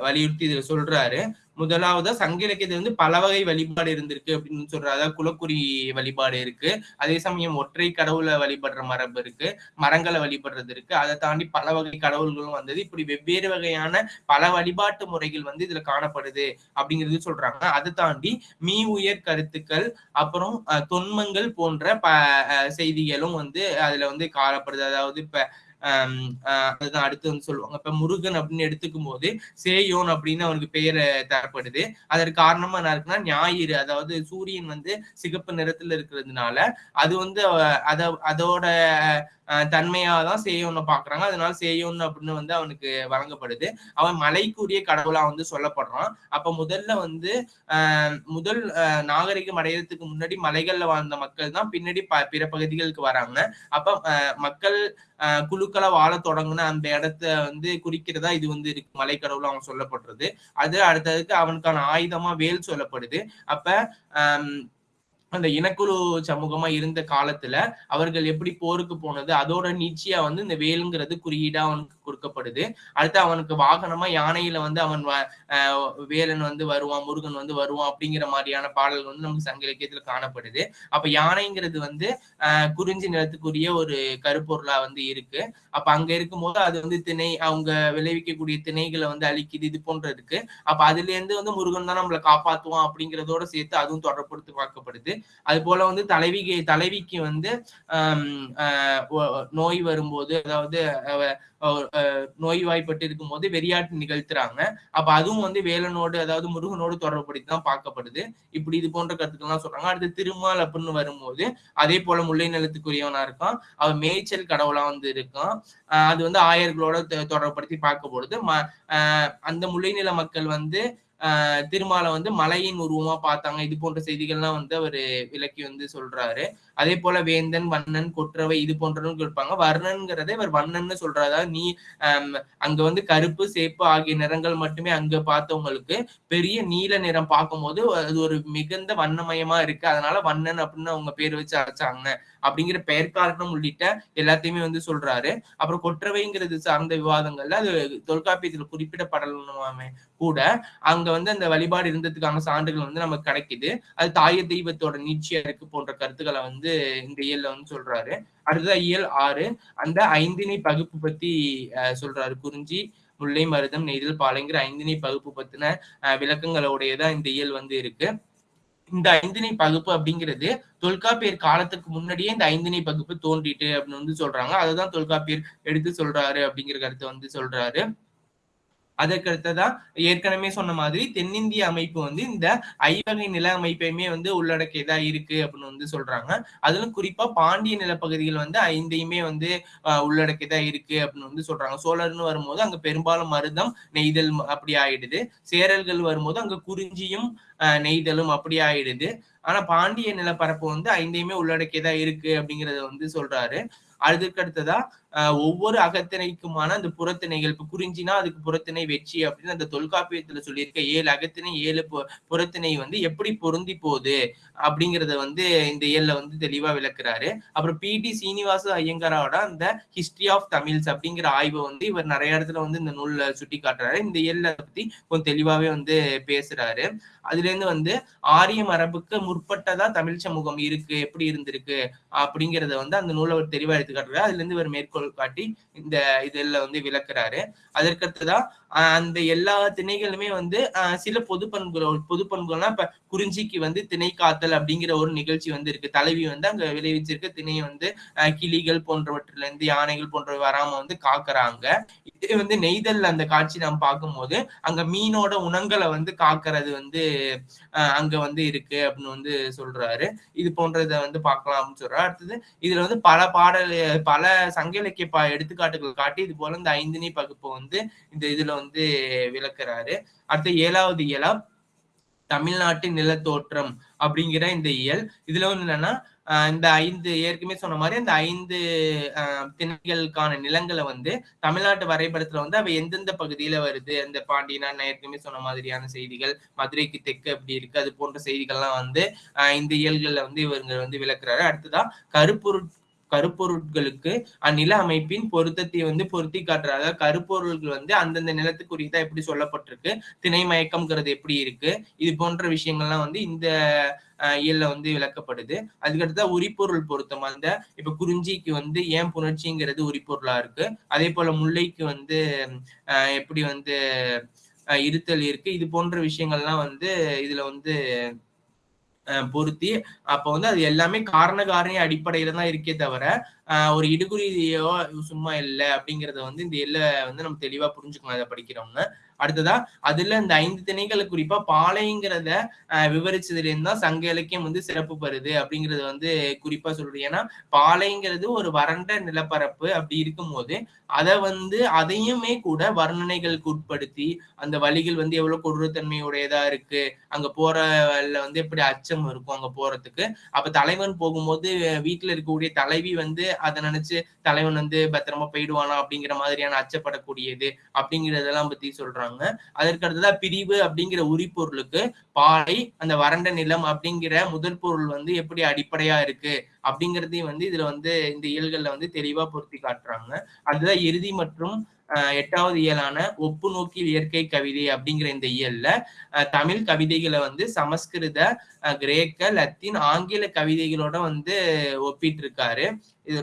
E: வலியுறுத்தி இதுல சொல்றாரு. முதலாவதா சங்க இலக்கியத்துல வந்து பல வகை வழிபாடு இருந்திருக்கு அப்படின்னு சொல்றாரு. அதாவது குலக்குறி வழிபாடு இருக்கு. அதே சமயம் ஒற்றை கடவுளை வழிபடுற மரபு இருக்கு. மரங்களை வழிபடுறது இருக்கு. அதை தாண்டி பல வகை கடவுள்களும் வந்தது. இப்படி வெவ்வேறு வகையான பல வழிபாட்டு முறைகள் வந்து இதுல காணப்படுது அப்படிங்கிறது சொல்றாங்க. அதை தாண்டி மீ உயர் கருத்துக்கள் அப்புறம் அஹ், தொன்மங்கள் போன்ற ப அஹ், செய்திகளும் வந்து அதுல வந்து காணப்படுது. அதாவது இப்ப அதுதான் அடுத்து வந்து சொல்லுவாங்க. இப்ப முருகன் அப்படின்னு எடுத்துக்கும் போது சேயோன் அப்படின்னு அவனுக்கு பெயர் தரப்படுது. அதற்கு காரணமா என்ன இருக்குன்னா ஞாயிறு அதாவது சூரியன் வந்து சிகப்பு நிறத்துல இருக்கிறதுனால அது வந்து அத அதோட அஹ், தன்மையாதான் சேயோன்னு பாக்குறாங்க அதனால சேயோன் அப்படின்னு வந்து அவனுக்கு வழங்கப்படுது. அவன் மலைக்குரிய கடவுளா வந்து சொல்லப்படுறான். அப்ப முதல்ல வந்து ஆஹ் முதல் நாகரிகம் அடையறதுக்கு முன்னாடி மலைகள்ல வாழ்ந்த மக்கள் தான் பின்னாடி ப- பிற பகுதிகளுக்கு வராங்க. அப்ப மக்கள் குழுக்களா வாழ தொடங்குன அந்த இடத்த வந்து குறிக்கிறதா இது வந்து இருக்கு. மலைக்கடவுள் அவன் சொல்லப்படுறது. அது அடுத்ததுக்கு அவனுக்கான ஆயுதமா வேல் சொல்லப்படுது. அப்ப ஆஹ் அந்த இனக்குழு சமூகமா இருந்த காலத்துல அவர்கள் எப்படி போருக்கு போனது அதோட நீச்சியா வந்து இந்த வேலுங்கிறது குறியீடா அவனுக்கு கொடுக்கப்படுது. அடுத்து அவனுக்கு வாகனமா யானையில வந்து அவன் வ- வேலன் வந்து வருவான் முருகன் வந்து வருவான் அப்படிங்கிற மாதிரியான பாடல்கள் வந்து நமக்கு சங்க இலக்கியத்துல காணப்படுது. அப்ப யானைங்கிறது வந்து குறிஞ்சி நிலத்துக்குரிய ஒரு கருப்பொருளா வந்து இருக்கு. அப்ப அங்க இருக்கும்போது அது வந்து திணை அவங்க விளைவிக்கக்கூடிய திணைகளை வந்து அழிக்குது இது போன்ற இருக்கு. அப்ப அதுல இருந்து வந்து முருகன் தான் நம்மளை காப்பாத்துவான் அப்படிங்கிறதோட சேர்த்து அதுவும் தொடர்புடுத்தி பார்க்கப்படுது. அது போல வந்து தலைவிக்கு தலைவிக்கு வந்து நோய் வரும்போது அதாவது நோய்வாய்ப்பட்டு இருக்கும்போது வெறியாட்டு நிகழ்த்துறாங்க. அப்ப அதுவும் வந்து வேலனோடு அதாவது முருகனோடு தொடர்புபடுத்தி தான் பார்க்கப்படுது. இப்படி இது போன்ற கருத்துக்கள்லாம் சொல்றாங்க. அடுத்து திருமால் அப்படின்னு வரும்போது அதே போல முல்லை நிலத்துக்குரியவனா இருக்கான். அவன் மேய்ச்சல் கடவுளா வந்து இருக்கான். அது வந்து ஆயர்களோட தொ- பார்க்க பார்க்கப்படுது. ம ஆஹ் அந்த முல்லை நில மக்கள் வந்து திருமாலை வந்து மலையின் உருவமா பார்த்தாங்க. இது போன்ற செய்திகள்லாம் வந்து அவர் விளக்கி வந்து சொல்றாரு. அதே போல வேந்தன் வண்ணன் கொற்றவை இது போன்றவங்க இருப்பாங்க வர்ணன்கிறத இவர் வண்ணன்னு சொல்றதா நீ அங்க வந்து கருப்பு சேப்பு ஆகிய நிறங்கள் மட்டுமே அங்க பார்த்தவங்களுக்கு பெரிய நீல நிறம் பார்க்கும்போது அது ஒரு மிகுந்த வண்ணமயமா இருக்கு. அதனால வண்ணன் அப்படின்னு அவங்க பேர் வச்சு அழைச்சாங்க அப்படிங்கிற பெயர் காரணம் உள்ளிட்ட எல்லாத்தையுமே வந்து சொல்றாரு. அப்புறம் கொற்றவைங்கிறது சார்ந்த விவாதங்கள்ல அது தொல்காப்பியத்துல குறிப்பிடப்படலாமே கூட அங்க வந்து அந்த வழிபாடு இருந்ததுக்கான சான்றுகள் வந்து நமக்கு கிடைக்குது. அது தாய தெய்வத்தோட நீட்சியா இருக்கு போன்ற கருத்துக்களை வந்து இந்த இயல்ல வந்து சொல்றாரு. அடுத்ததா இயல் ஆறு. அந்த ஐந்திணை பகுப்பு பத்தி சொல்றாரு. குறிஞ்சி முல்லை மருதம் நெய்தல் பாலைங்கிற ஐந்திணை பகுப்பு பத்தின அஹ், விளக்கங்களோடையதான் இந்த இயல் வந்து இருக்கு. இந்த ஐந்திணை பகுப்பு அப்படிங்கிறது தொல்காப்பியர் காலத்துக்கு முன்னாடியே இந்த ஐந்திணை பகுப்பு தோன்றிட்டு அப்படின்னு வந்து சொல்றாங்க. அதுதான் தொல்காப்பியர் எடுத்து சொல்றாரு அப்படிங்கிற கருத்தை வந்து சொல்றாரு. அதற்கடுத்ததா ஏற்கனவே சொன்ன மாதிரி தென்னிந்திய அமைப்பு வந்து இந்த ஐவகை நில அமைப்பையுமே வந்து உள்ளடக்கியதா இருக்கு அப்படின்னு வந்து சொல்றாங்க. அதிலும் குறிப்பா பாண்டிய நிலப்பகுதிகள் வந்து ஐந்தையுமே வந்து ஆஹ், உள்ளடக்கியதா இருக்கு அப்படின்னு வந்து சொல்றாங்க. சோழர்னு வரும்போது அங்க பெரும்பாலும் மருதம் நெய்தல் அப்படி ஆயிடுது. சேரல்கள் வரும்போது அங்க குறிஞ்சியும் ஆஹ், நெய்தலும் அப்படி ஆயிடுது. ஆனா பாண்டிய நிலப்பரப்பு வந்து ஐந்தையுமே உள்ளடக்கியதா இருக்கு அப்படிங்கறத வந்து சொல்றாரு. அதுக்கு அடுத்ததா ஒவ்வொரு அகத்திணைக்குமான அந்த புறத்திணைகள் இப்ப குறிஞ்சினா அதுக்கு புறத்திணை வெற்றி அப்படின்னு அந்த தொல்காப்பியத்துல சொல்லியிருக்க ஏழு அகத்திணை ஏழு புறத்திணை வந்து எப்படி பொருந்தி போகுது அப்படிங்கறத வந்து இந்த ஏழுல வந்து தெளிவா விளக்குறாரு. அப்புறம் பி. டி. சீனிவாச ஐயங்காரோட அந்த ஹிஸ்டரி ஆஃப் தமிழ்ஸ் அப்படிங்கிற ஆய்வை வந்து இவர் நிறைய இடத்துல வந்து இந்த நூல்ல சுட்டி காட்டுறாரு இந்த ஏழுல பத்தி கொஞ்சம் தெளிவாவே வந்து பேசுறாரு. அதுல இருந்து வந்து ஆரிய மரபுக்கு முற்பட்டதா தமிழ் சமூகம் இருக்கு எப்படி இருந்திருக்கு அப்படிங்கறத வந்து அந்த நூலை அவர் தெளிவா எடுத்து காட்டுறாரு அதுல இருந்து இவர் மேற்கொள் காட்டி இந்த இதுல வந்து விளக்குறாரு. அதற்கடுத்துதான் அந்த எல்லா திணைகளுமே வந்து ஆஹ் சில பொது பண்புகள் பொது பண்புகள்னா இப்ப குறிஞ்சிக்கு வந்து திணை காத்தல் அப்படிங்கிற ஒரு நிகழ்ச்சி வந்து இருக்கு. தலைவி வந்து அங்க விளைவிச்சிருக்க திணையை வந்து கிளிகள் போன்றவற்றில இருந்து யானைகள் போன்றவை வராம வந்து காக்குறாங்க. இதே வந்து நெய்தல் அந்த காட்சி நாம் பார்க்கும்போது அங்க மீனோட உணங்களை வந்து காக்குறது வந்து அங்க வந்து இருக்கு அப்படின்னு வந்து சொல்றாரு. இது போன்றதை வந்து பார்க்கலாம் அப்படின்னு சொல்றாரு. அடுத்தது இதுல வந்து பல பாடல் பல சங்க இலக்கிய பா எடுத்துக்காட்டுகள் காட்டி இது போல இந்த ஐந்திணை பகுப்பு வந்து இந்த இதுல வந்து விளக்குறாரு. அடுத்த ஏழாவது இயலா தமிழ்நாட்டு நிலத்தோற்றம் அப்படிங்கிற இந்த இயல். இதுல வந்து என்னன்னா இந்த ஐந்து ஏற்கனவே சொன்ன மாதிரி அந்த ஐந்து ஆஹ் திணைகளுக்கான நிலங்களை வந்து தமிழ்நாட்டு வரைபடத்துல வந்து அவை எந்தெந்த பகுதியில வருது? அந்த பாண்டியனா நான் ஏற்கனவே சொன்ன மாதிரியான செய்திகள் மதுரைக்கு தெற்கு அப்படி இருக்கு அது போன்ற செய்திகள்லாம் வந்து இந்த இயல்கள்ல வந்து இவங்க வந்து விளக்குறாரு. அடுத்ததான் கருப்பொருட் கருப்பொருட்களுக்கு அந்நில அமைப்பின் பொருத்தத்தை வந்து பொருத்தி காட்டுறாரு. அதாவது கருப்பொருள்கள் வந்து அந்தந்த நிலத்துக்குரியதா எப்படி சொல்லப்பட்டிருக்கு திணை மயக்கம்ங்கிறது எப்படி இருக்கு இது போன்ற விஷயங்கள்லாம் வந்து இந்த இயல்ல வந்து விளக்கப்படுது. அதுக்கடுத்தா உரிப்பொருள் பொருத்தம். அந்த இப்ப குறிஞ்சிக்கு வந்து ஏன் புணர்ச்சிங்கிறது உரிப்பொருளா இருக்கு. அதே போல முல்லைக்கு வந்து எப்படி வந்து இருத்தல் இருக்கு. இது போன்ற விஷயங்கள்லாம் வந்து இதுல வந்து பொருத்தி அப்ப வந்து அது எல்லாமே காரண காரணி அடிப்படையில தான் இருக்கே தவிர ஆஹ் ஒரு இடுகுறியோ சும்மா இல்லை அப்படிங்கறத வந்து இந்த எல்ல வந்து நம்ம தெளிவா புரிஞ்சுக்கணும் அதை படிக்கிறவங்க அடுத்ததா அதுல இந்த ஐந்து திணைகளை குறிப்பா பாலைங்கிறத ஆஹ் விவரிச்சதுல தான் சங்க இலக்கியம் வந்து சிறப்பு பெறுது அப்படிங்கறது வந்து குறிப்பா சொல்றது ஏன்னா பாலைங்கிறது ஒரு வறண்ட நிலப்பரப்பு அப்படி இருக்கும்போது அதை வந்து அதையுமே கூட வர்ணனைகளுக்கு உட்படுத்தி அந்த வழிகள் வந்து எவ்வளவு கொடூரத்தன்மையுடையதா இருக்கு அங்க போறல வந்து எப்படி அச்சம் இருக்கும் அங்க போறதுக்கு. அப்ப தலைவன் போகும்போது வீட்டுல இருக்கக்கூடிய தலைவி வந்து அதை நினைச்சு தலைவன் வந்து பத்திரமா போயிடுவானா அப்படிங்கிற மாதிரியான அச்சப்படக்கூடியது அப்படிங்கறதெல்லாம் பத்தி சொல்றாங்க. அதற்கு அடுத்ததா பிரிவு அப்படிங்கிற உரிப்பொருளுக்கு பாலை அந்த வறண்ட நிலம் அப்படிங்கிற முதல் பொருள் வந்து எப்படி அடிப்படையா இருக்கு அப்படிங்கறதையும் வந்து இதுல வந்து இந்த இயல்கள்ல வந்து தெளிவா பொருத்தி காட்டுறாங்க. அதுதான் இறுதி மற்றும் எட்டாவது இயலான ஒப்பு நோக்கில் இயற்கை கவிதை அப்படிங்கிற இந்த இயல்ல அஹ் தமிழ் கவிதைகளை வந்து சமஸ்கிருத கிரேக்க லத்தீன் ஆங்கில கவிதைகளோட வந்து ஒப்பிட்டு இருக்காரு இது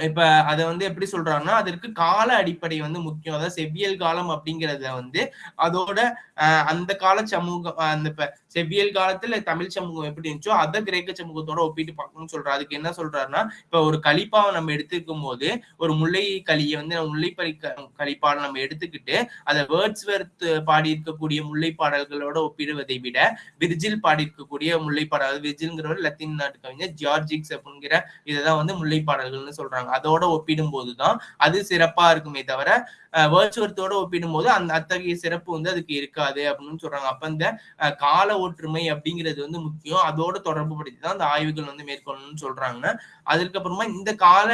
E: இப்ப அதை வந்து எப்படி சொல்றாங்கன்னா அதற்கு கால அடிப்படை வந்து முக்கியம். அதாவது செவ்வியல் காலம் அப்படிங்கிறத வந்து அதோட அந்த கால சமூகம் அந்த இப்ப செவ்வியல் காலத்துல தமிழ் சமூகம் எப்படி இருந்துச்சோ அதை கிரேக்க சமூகத்தோட ஒப்பிட்டு பார்க்கணும்னு சொல்றாரு. அதுக்கு என்ன சொல்றாருன்னா இப்ப ஒரு கலிப்பாவை நம்ம எடுத்துக்கும் போது ஒரு முல்லை களியை வந்து முல்லைப்பறி கலிப்பாவை நம்ம எடுத்துக்கிட்டு அதை வேர்ட்ஸ் வெர்த் பாடியிருக்கக்கூடிய முல்லை பாடல்களோட ஒப்பிடுவதை விட விர்ஜில் பாடி இருக்கக்கூடிய முல்லை பாடல் விர்ஜில்ங்கிறவர் லத்தீன் நாட்டு கவிஞர் ஜியார்ஜிக்ஸ் அப்படிங்கிற இதைதான் வந்து முல்லை பாடல்கள்னு சொல்றாங்க. அதோட ஒப்பிடும் போதுதான் அது சிறப்பா இருக்குமே தவிர வேர்ச்சுவர்த்தோட ஒப்பிடும்போது அந்த அத்தகைய சிறப்பு வந்து அதுக்கு இருக்காது அப்படின்னு சொல்றாங்க. அப்ப இந்த கால ஒற்றுமை அப்படிங்கிறது வந்து முக்கியம். அதோட தொடர்பு படுத்தி தான் அந்த ஆய்வுகள் வந்து மேற்கொள்ளணும்னு சொல்றாங்க. அதுக்கப்புறமா இந்த கால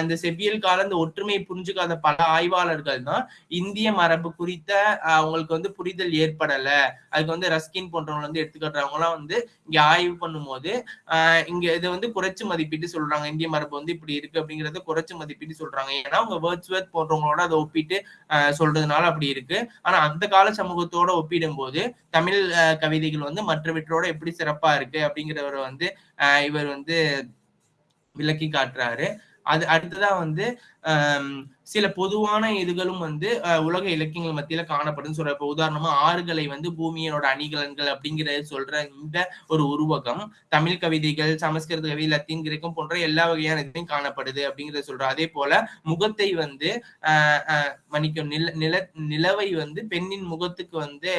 E: இந்த செவ்வியல் கால இந்த ஒற்றுமையை புரிஞ்சுக்காத பல ஆய்வாளர்கள் தான் இந்திய மரபு குறித்த அவங்களுக்கு வந்து புரிதல் ஏற்படல. அதுக்கு வந்து ரஸ்கின் போன்றவங்க வந்து எடுத்துக்காட்டுறவங்க எல்லாம் வந்து இங்க ஆய்வு பண்ணும்போது ஆஹ் இங்க இதை வந்து குறைச்சு மதிப்பிட்டு சொல்றாங்க. இந்திய மரபு வந்து இப்படி இருக்கு அப்படிங்கறத குறைச்சு மதிப்பிட்டு சொல்றாங்க. ஏன்னா அவங்க வேர்ட்ஸ்வர்த் போன்றவங்களோட அதை ஒப்பிட்டு ஆஹ் சொல்றதுனால அப்படி இருக்கு. ஆனா அந்த கால சமூகத்தோட ஒப்பிடும்போது தமிழ் கவிதைகள் வந்து மற்றவற்றோட எப்படி சிறப்பா இருக்கு அப்படிங்கிறவரை வந்து ஆஹ் இவர் வந்து விளக்கி காட்டுறாரு. அது அடுத்ததான் வந்து சில பொதுவான இதுகளும் வந்து உலக இலக்கியங்கள் மத்தியில காணப்படும். சொல்ற இப்ப உதாரணமா ஆறுகளை வந்து பூமியனோட அணிகலன்கள் அப்படிங்கிறத சொல்ற இந்த ஒரு உருவகம் தமிழ் கவிதைகள் சமஸ்கிருத கவி லத்தீன் கிரேக்கம் போன்ற எல்லா வகையான இதுலையும் காணப்படுது அப்படிங்கறத சொல்றோம் அதே போல முகத்தை வந்து ஆஹ் மன்னிக்கும் நில நில நிலவை வந்து பெண்ணின் முகத்துக்கு வந்து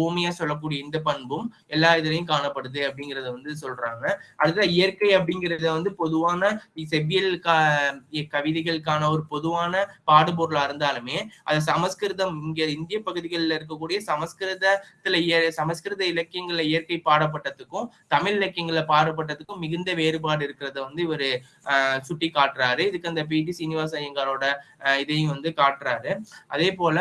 E: ஓமையா சொல்லக்கூடிய இந்த பண்பும் எல்லா இதுலையும் காணப்படுது அப்படிங்கறத வந்து சொல்றாங்க. அடுத்த இயற்கை அப்படிங்கறத வந்து பொதுவான செவ்வியல் கவிதைகளுக்கான ஒரு பொதுவான பாடுபொருளா இருந்தாலுமே அது சமஸ்கிருதம் இங்க இந்திய பகுதிகளில் இருக்கக்கூடிய சமஸ்கிருதத்துல சமஸ்கிருத இலக்கியங்கள்ல இயற்கை பாடப்பட்டதுக்கும் தமிழ் இலக்கியங்கள்ல பாடப்பட்டதுக்கும் மிகுந்த வேறுபாடு இருக்கிறத வந்து இவரு சுட்டி காட்டுறாரு இதுக்கு அந்த பி. டி. சீனிவாச ஐயங்காரோட இதையும் வந்து காட்டுறாரு. அதே போல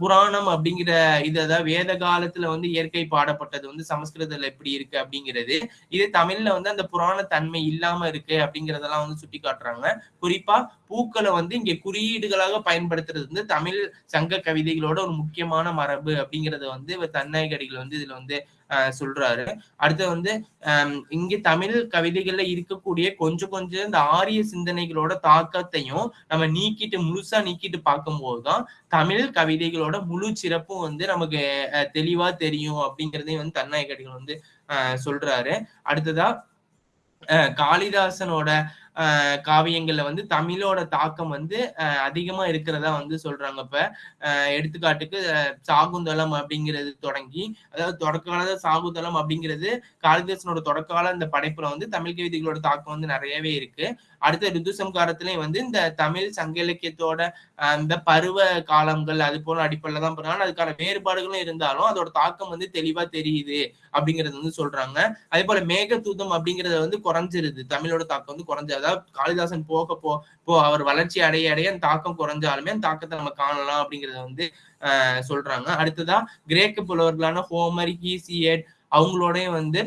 E: புராணம் அப்படிங்கிற இதான் வேத காலத்துல வந்து இயற்கை பாடப்பட்டது வந்து சமஸ்கிருதத்துல எப்படி இருக்கு அப்படிங்கிறது இது தமிழ்ல வந்து அந்த புராண தன்மை இல்லாம இருக்கு அப்படிங்கறதெல்லாம் வந்து சுட்டி காட்டுறாங்க குறிப்பா பூக்களை வந்து இங்க குறியீடுகளாக பயன்படுத்துறது வந்து தமிழ் சங்க கவிதைகளோட ஒரு முக்கியமான மரபு அப்படிங்கறத வந்து தன்னாய்கடிகள் வந்து இதுல வந்து ஆஹ் சொல்றாரு. அடுத்து வந்து ஆஹ் இங்க தமிழ் கவிதைகள்ல இருக்கக்கூடிய கொஞ்சம் கொஞ்சம் இந்த ஆரிய சிந்தனைகளோட தாக்கத்தையும் நம்ம நீக்கிட்டு முழுசா நீக்கிட்டு பார்க்கும்போதுதான் தமிழ் கவிதைகளோட முழு சிறப்பும் வந்து நமக்கு அஹ், தெளிவா தெரியும் அப்படிங்கறதையும் வந்து தன்னாயகடிகள் வந்து ஆஹ் சொல்றாரு. அடுத்ததா அஹ், காளிதாசனோட காவியங்கள்ல வந்து தமிழோட தாக்கம் வந்து அதிகமா இருக்கிறதா வந்து சொல்றாங்க. இப்ப எடுத்துக்காட்டுக்கு சாகுந்தலம் அப்படிங்கிறது தொடங்கி அதாவது தொடக்கால சாகுந்தலம் அப்படிங்கிறது காளிதாசனோட தொடக்கால அந்த இந்த படைப்புல வந்து தமிழ் கவிதைகளோட தாக்கம் வந்து நிறையவே இருக்கு. அடுத்த ரிதுசம்காரத்திலயும் வந்து இந்த தமிழ் சங்க இலக்கியத்தோட அந்த இந்த பருவ காலங்கள் அது போல அடிப்படையில தான் பண்ணுறாங்க அதுக்கான வேறுபாடுகளும் இருந்தாலும் அதோட தாக்கம் வந்து தெளிவா தெரியுது அப்படிங்கறது வந்து சொல்றாங்க. அதே போல மேகதூதம் அப்படிங்கறத வந்து குறைஞ்சிருது. தமிழோட தாக்கம் வந்து குறைஞ்சு அதாவது காளிதாசன் போக போ போ அவர் வளர்ச்சி அடைய அடைய அந்த தாக்கம் குறைஞ்சாலுமே அந்த தாக்கத்தை நம்ம காணலாம் அப்படிங்கறத வந்து ஆஹ் சொல்றாங்க. அடுத்ததா கிரேக்க புலவர்களான ஹோமர் ஹீசியட் அவங்களோடய வந்து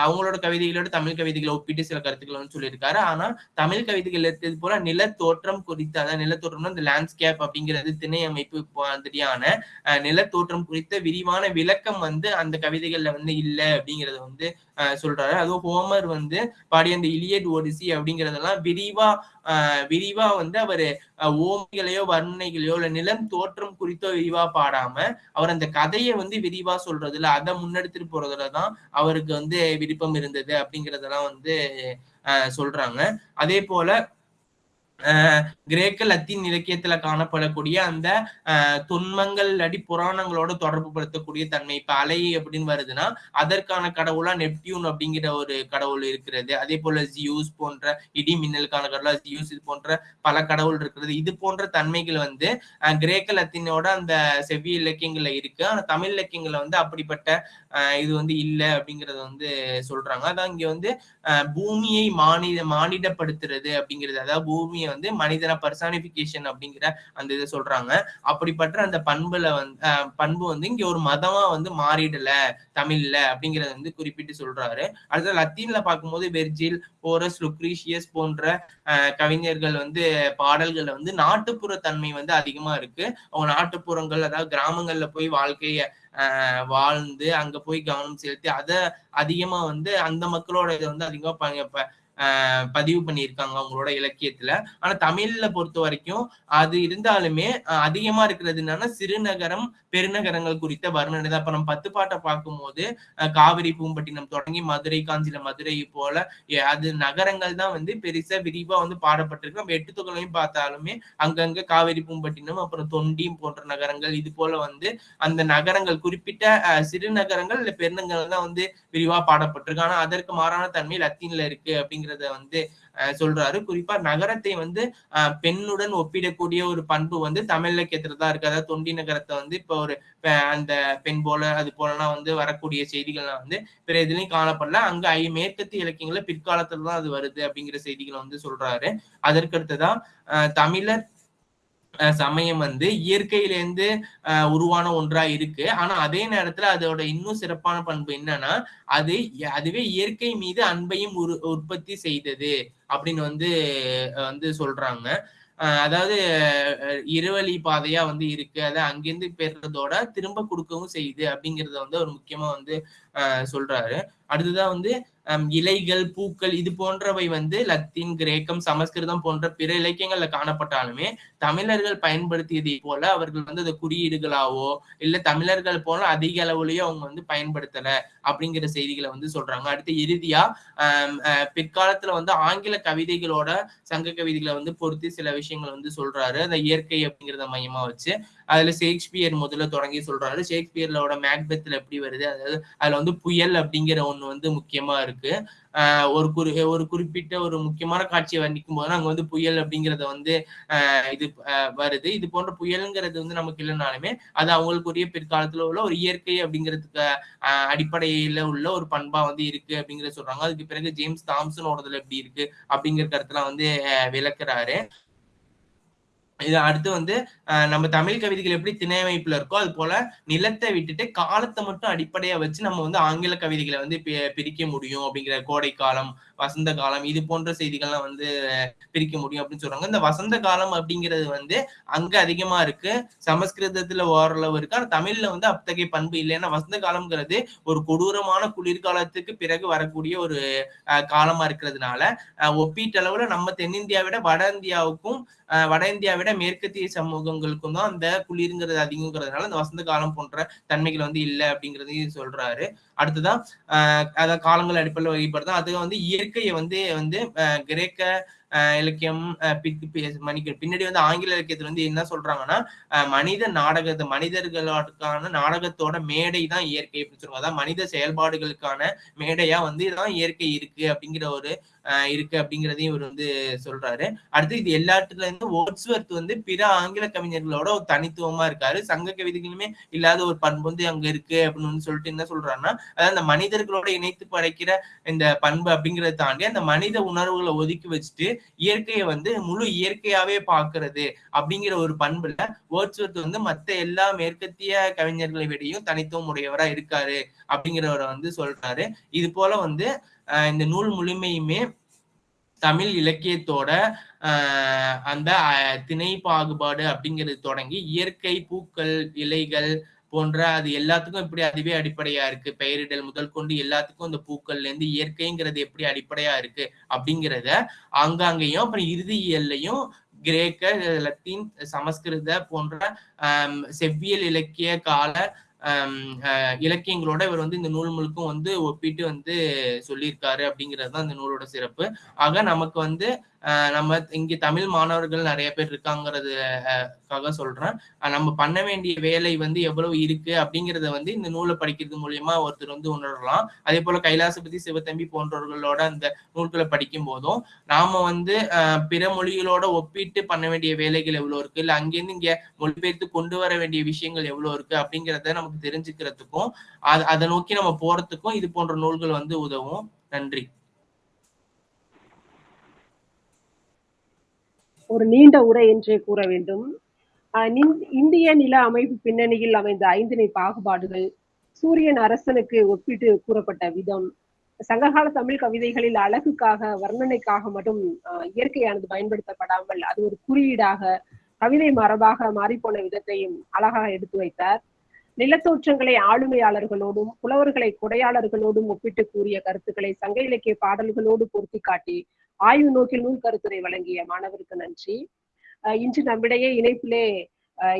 E: அவங்களோட கவிதைகளோட தமிழ் கவிதைகளை ஒப்பிட்டு சில கருத்துக்களை வந்து சொல்லியிருக்காரு. ஆனா தமிழ் கவிதைகள் இருக்கிறது போல நிலத்தோற்றம் குறித்த அதாவது நிலத்தோற்றம்னா இந்த லேண்ட்ஸ்கேப் அப்படிங்கிறது திணை அமைப்பு மாதிரியான அஹ், நிலத்தோற்றம் குறித்த விரிவான விளக்கம் வந்து அந்த கவிதைகள்ல வந்து இல்லை அப்படிங்கறத வந்து சொல்றாரு. அதுவும் ஹோமர் வந்து பாடிய அந்த இலியட் ஒடிசி அப்படிங்கறதெல்லாம் விரிவா ஆஹ் விரிவா வந்து அவரு ஓமைகளையோ வர்ணனைகளையோ இல்ல நிலம் தோற்றம் குறித்தோ விரிவா பாடாம அவர் அந்த கதையை வந்து விரிவா சொல்றதுல அதை முன்னெடுத்துட்டு போறதுலதான் அவருக்கு வந்து விருப்பம் இருந்தது அப்படிங்கறதெல்லாம் வந்து ஆஹ் சொல்றாங்க. அதே போல கிரேக்க லத்தீன் இலக்கியத்துல காணப்படக்கூடிய அந்த துன்பங்கள் தொன்மங்கள் அடி புராணங்களோட தொடர்பு படுத்தக்கூடிய தன்மை. இப்ப அலை அப்படின்னு வருதுன்னா அதற்கான கடவுளா நெப்டியூன் அப்படிங்கிற ஒரு கடவுள் இருக்கிறது. அதே போல ஜியூஸ் போன்ற இடி மின்னலுக்கான கடவுளா ஜியூஸ் இது போன்ற பல கடவுள் இருக்கிறது. இது போன்ற தன்மைகள் வந்து ஆஹ் கிரேக்க லத்தீனோட அந்த செவ்விய இலக்கியங்கள்ல இருக்கு. ஆனா தமிழ் இலக்கியங்கள்ல வந்து அப்படிப்பட்ட ஆஹ் இது வந்து இல்ல அப்படிங்கறத வந்து சொல்றாங்க. அதான் இங்க வந்து ஆஹ் பூமியை மானிட மானிடப்படுத்துறது அப்படிங்கிறது. அதாவது பூமியை வந்து மனிதன பர்சானிபிகேஷன் அப்படிங்கிற அந்த இதை சொல்றாங்க. அப்படிப்பட்ட அந்த பண்புல வந்து பண்பு வந்து இங்க ஒரு மதமா வந்து மாறிடல தமிழ்ல அப்படிங்கறத வந்து குறிப்பிட்டு சொல்றாரு. அடுத்து லத்தீன்ல பார்க்கும்போது வெர்ஜில் போரஸ் லுக்ரீஷியஸ் போன்ற ஆஹ் கவிஞர்கள் வந்து பாடல்கள்ல வந்து நாட்டுப்புற தன்மை வந்து அதிகமா இருக்கு. அவங்க நாட்டுப்புறங்கள் அதாவது கிராமங்கள்ல போய் வாழ்க்கைய ஆஹ் வாழ்ந்து அங்க போய் கவனம் செலுத்தி அதை அதிகமா வந்து அந்த மக்களோட இதை வந்து அதிகமா ப- பதிவு பண்ணியிருக்காங்க அவங்களோட இலக்கியத்துல. ஆனா தமிழ்ல பொறுத்த வரைக்கும் அது இருந்தாலுமே அதிகமா இருக்கிறது என்னன்னா சிறுநகரம் பெருநகரங்கள் குறித்த வர்ணனை தான். இப்ப நம்ம பத்து பாட்டை பார்க்கும்போது காவிரி பூம்பட்டினம் தொடங்கி மதுரை காஞ்சில மதுரை போல அது நகரங்கள் தான் வந்து பெருசா விரிவா வந்து பாடப்பட்டிருக்கு. நம்ம எட்டு தொகையும் பார்த்தாலுமே அங்கங்க காவிரி பூம்பட்டினம் அப்புறம் தொண்டியும் போன்ற நகரங்கள் இது போல வந்து அந்த நகரங்கள் குறிப்பிட்ட அஹ், சிறு நகரங்கள் இல்ல பெருநகரங்கள் தான் வந்து விரிவா பாடப்பட்டிருக்கு. ஆனா அதற்கு மாறான தன்மை லத்தீன்ல இருக்கு அப்படிங்கிற அப்படிங்கிறத வந்து சொல்றாரு. குறிப்பா நகரத்தை வந்து பெண்ணுடன் ஒப்பிடக்கூடிய ஒரு பண்பு வந்து தமிழ் இலக்கியத்துல தான் இருக்கு. அதாவது தொண்டி நகரத்தை வந்து இப்ப ஒரு அந்த பெண் போல அது போலலாம் வந்து வரக்கூடிய செய்திகள்லாம் வந்து பிற எதுலயும் காணப்படல. அங்க ஐ மேற்கத்திய இலக்கியங்கள்ல பிற்காலத்துல தான் அது வருது அப்படிங்கிற செய்திகளை வந்து சொல்றாரு. அதற்கடுத்துதான் அஹ், தமிழர் சமயம் வந்து இயற்கையிலேருந்து அஹ், உருவான ஒன்றா இருக்கு. ஆனா அதே நேரத்துல அதோட இன்னும் சிறப்பான பண்பு என்னன்னா அது அதுவே இயற்கை மீது அன்பையும் உரு உற்பத்தி செய்தது அப்படின்னு வந்து வந்து சொல்றாங்க. அஹ், அதாவது இருவழி பாதையா வந்து இருக்கு. அதை அங்கிருந்து பெறதோட திரும்ப கொடுக்கவும் செய்யுது அப்படிங்கறத வந்து ஒரு முக்கியமா வந்து சொல்றாரு. அடுத்ததான் வந்து இலைகள் பூக்கள் இது போன்றவை வந்து லத்தீன் கிரேக்கம் சமஸ்கிருதம் போன்ற பிற இலக்கியங்கள்ல காணப்பட்டாலுமே தமிழர்கள் பயன்படுத்தியதை போல அவர்கள் வந்து அதை குறியீடுகளாவோ இல்ல தமிழர்கள் போல அதிக அளவுலயோ அவங்க வந்து பயன்படுத்தல. அப்படிங்கிற செய்திகளை வந்து சொல்றாங்க. அடுத்து இறுதியா பிற்காலத்துல வந்து ஆங்கில கவிதைகளோட சங்க கவிதைகளை வந்து பொருத்தி சில விஷயங்கள் வந்து சொல்றாரு. அந்த இயற்கை அப்படிங்கிறத மையமா வச்சு அதுல ஷேக்ஸ்பியர் முதல்ல தொடங்கி சொல்றாரு. ஷேக்ஸ்பியர்லோட மேக்பெத்ல எப்படி வருது? அதாவது அதுல வந்து புயல் அப்படிங்கிற ஒண்ணு வந்து முக்கியமா இருக்கு. ஒரு குறி ஒரு குறிப்பிட்ட ஒரு முக்கியமான காட்சியை வர்ணிக்கும் போது அங்க வந்து புயல் அப்படிங்கறத வந்து ஆஹ் இது வருது. இது போன்ற புயலுங்கிறது வந்து நமக்கு இல்லைனாலுமே அது அவங்களுக்குரிய பிற்காலத்துல உள்ள ஒரு இயற்கை அப்படிங்கிறதுக்கு அடிப்படையில் அடிப்படையில உள்ள ஒரு பண்பா வந்து இருக்கு அப்படிங்கறத சொல்றாங்க. அதுக்கு பிறகு ஜேம்ஸ் தாம்சனோடதுல எப்படி இருக்கு அப்படிங்கிற கருத்துலாம் வந்து விளக்குறாரு. இது அடுத்து வந்து ஆஹ் நம்ம தமிழ் கவிதைகள் எப்படி திணை அமைப்புல இருக்கோ அது போல நிலத்தை விட்டுட்டு காலத்தை மட்டும் அடிப்படையா வச்சு நம்ம வந்து ஆங்கில கவிதைகளை வந்து பி- பிரிக்க முடியும் அப்படிங்கிற கோடை காலம் வசந்த காலம் இது போன்ற செய்திகள்லாம் வந்து பிரிக்க முடியும் அப்படின்னு சொல்றாங்க. இந்த வசந்த காலம் அப்படிங்கிறது வந்து அங்க அதிகமா இருக்கு. சமஸ்கிருதத்துல ஓரளவு இருக்கு. ஆனா தமிழ்ல வந்து அத்தகைய பண்பு இல்லை. ஏன்னா வசந்த காலம்ங்கிறது ஒரு கொடூரமான குளிர்காலத்துக்கு பிறகு வரக்கூடிய ஒரு காலமா இருக்கிறதுனால ஒப்பீட்டளவுல நம்ம தென்னிந்தியாவை விட வட இந்தியாவுக்கும் ஆஹ் வட இந்தியாவை விட மேற்கத்திய சமூகங்களுக்கும் தான் அந்த குளிருங்கிறது அதிகங்கிறதுனால இந்த வசந்த காலம் போன்ற தன்மைகள் வந்து இல்லை அப்படிங்கறதையும் சொல்றாரு. அடுத்ததான் ஆஹ் அதான் காலங்கள் அடிப்படையில் வகைப்படுதான் அது வந்து இயற்கையை வந்து வந்து ஆஹ் கிரேக்க ஆஹ் இலக்கியம் ஆஹ் பின்னாடி வந்து ஆங்கில இலக்கியத்துல வந்து என்ன சொல்றாங்கன்னா மனித நாடகத்தை மனிதர்களுக்கான நாடகத்தோட மேடை தான் இயற்கை அப்படின்னு சொல்லுவாங்க. அதான் மனித செயல்பாடுகளுக்கான மேடையா வந்து இதுதான் இயற்கை இருக்கு அப்படிங்கிற ஒரு இருக்கு அப்படிங்கிறதையும் இவர் வந்து சொல்றாரு. அடுத்து இது எல்லாத்துல இருந்து ஓட்ஸ்வர்த் வந்து பிற ஆங்கில கவிஞர்களோட ஒரு தனித்துவமா இருக்காரு. சங்க கவிதைகளுமே இல்லாத ஒரு பண்பு வந்து அங்க இருக்கு அப்படின்னு வந்து சொல்லிட்டு என்ன சொல்றாருன்னா அதாவது அந்த மனிதர்களோட இணைத்து படைக்கிற இந்த பண்பு அப்படிங்கறத தாண்டி அந்த மனித உணர்வுகளை ஒதுக்கி வச்சுட்டு இயற்கையை வந்து முழு இயற்கையாவே பாக்குறது அப்படிங்கிற ஒரு பண்புல ஓட்ஸ்வர்த் வந்து மத்த எல்லா மேற்கத்திய கவிஞர்களை விடையும் தனித்துவம் உடையவரா இருக்காரு அப்படிங்கிறவரை வந்து சொல்றாரு. இது போல வந்து இந்த நூல் முழுமையுமே தமிழ் இலக்கியத்தோட ஆஹ் அந்த திணை பாகுபாடு அப்படிங்கிறது தொடங்கி இயற்கை பூக்கள் இலைகள் போன்ற அது எல்லாத்துக்கும் இப்படி அதுவே அடிப்படையா இருக்கு. பெயரிடல் முதல் கொண்டு எல்லாத்துக்கும் இந்த பூக்கள்ல இருந்து இயற்கைங்கிறது எப்படி அடிப்படையா இருக்கு அப்படிங்கிறத ஆங்காங்கேயும் அப்புறம் இறுதியியல்லையும் கிரேக்க லத்தீன் சமஸ்கிருத போன்ற செவ்வியல் இலக்கிய கால இலக்கியங்களோட இவர் வந்து இந்த நூல் முழுக்கும் வந்து ஒப்பிட்டு வந்து சொல்லியிருக்காரு அப்படிங்கிறது தான் இந்த நூலோட சிறப்பு. ஆக நமக்கு வந்து நம்ம இங்கே தமிழ் மாணவர்கள் நிறைய பேர் இருக்காங்கிறதுக்காக சொல்றேன். நம்ம பண்ண வேண்டிய வேலை வந்து எவ்வளவு இருக்கு அப்படிங்கறத வந்து இந்த நூலை படிக்கிறது மூலியமா ஒருத்தர் வந்து உணரலாம். அதே போல கைலாசபதி சிவத்தம்பி போன்றவர்களோட அந்த நூல்களை படிக்கும் போதும் நாம வந்து பிற மொழிகளோட ஒப்பிட்டு பண்ண வேண்டிய வேலைகள் எவ்வளவு இருக்கு? இல்ல அங்கிருந்து இங்க மொழிபெயர்த்து கொண்டு வர வேண்டிய விஷயங்கள் எவ்வளவு இருக்கு அப்படிங்கிறத நமக்கு தெரிஞ்சுக்கிறதுக்கும் அதை நோக்கி நம்ம போறதுக்கும் இது போன்ற நூல்கள் வந்து உதவும். நன்றி.
B: ஒரு நீண்ட உரை என்றே கூற வேண்டும். இந்திய நில அமைப்பு பின்னணியில் அமைந்த ஐந்திணை பாகுபாடுகள் சூரியன் அரசனுக்கு ஒப்பிட்டு கூறப்பட்ட விதம். சங்ககால தமிழ் கவிதைகளில் அழகுக்காக வர்ணனைக்காக மட்டும் இயற்கையானது பயன்படுத்தப்படாமல் அது ஒரு குறியீடாக கவிதை மரபாக மாறிப்போன விதத்தையும் அழகாக எடுத்து வைத்தார். நிலத்தோற்றங்களை ஆளுமையாளர்களோடும் புலவர்களை கொடையாளர்களோடும் ஒப்பிட்டு கூறிய கருத்துக்களை சங்க இலக்கிய பாடல்களோடு பொருத்தி காட்டி ஆய்வு நோக்கில் நூல் கருத்துரை வழங்கிய மாணவருக்கு நன்றி. அஹ் இன்று நம்மிடையே இணைப்பிலே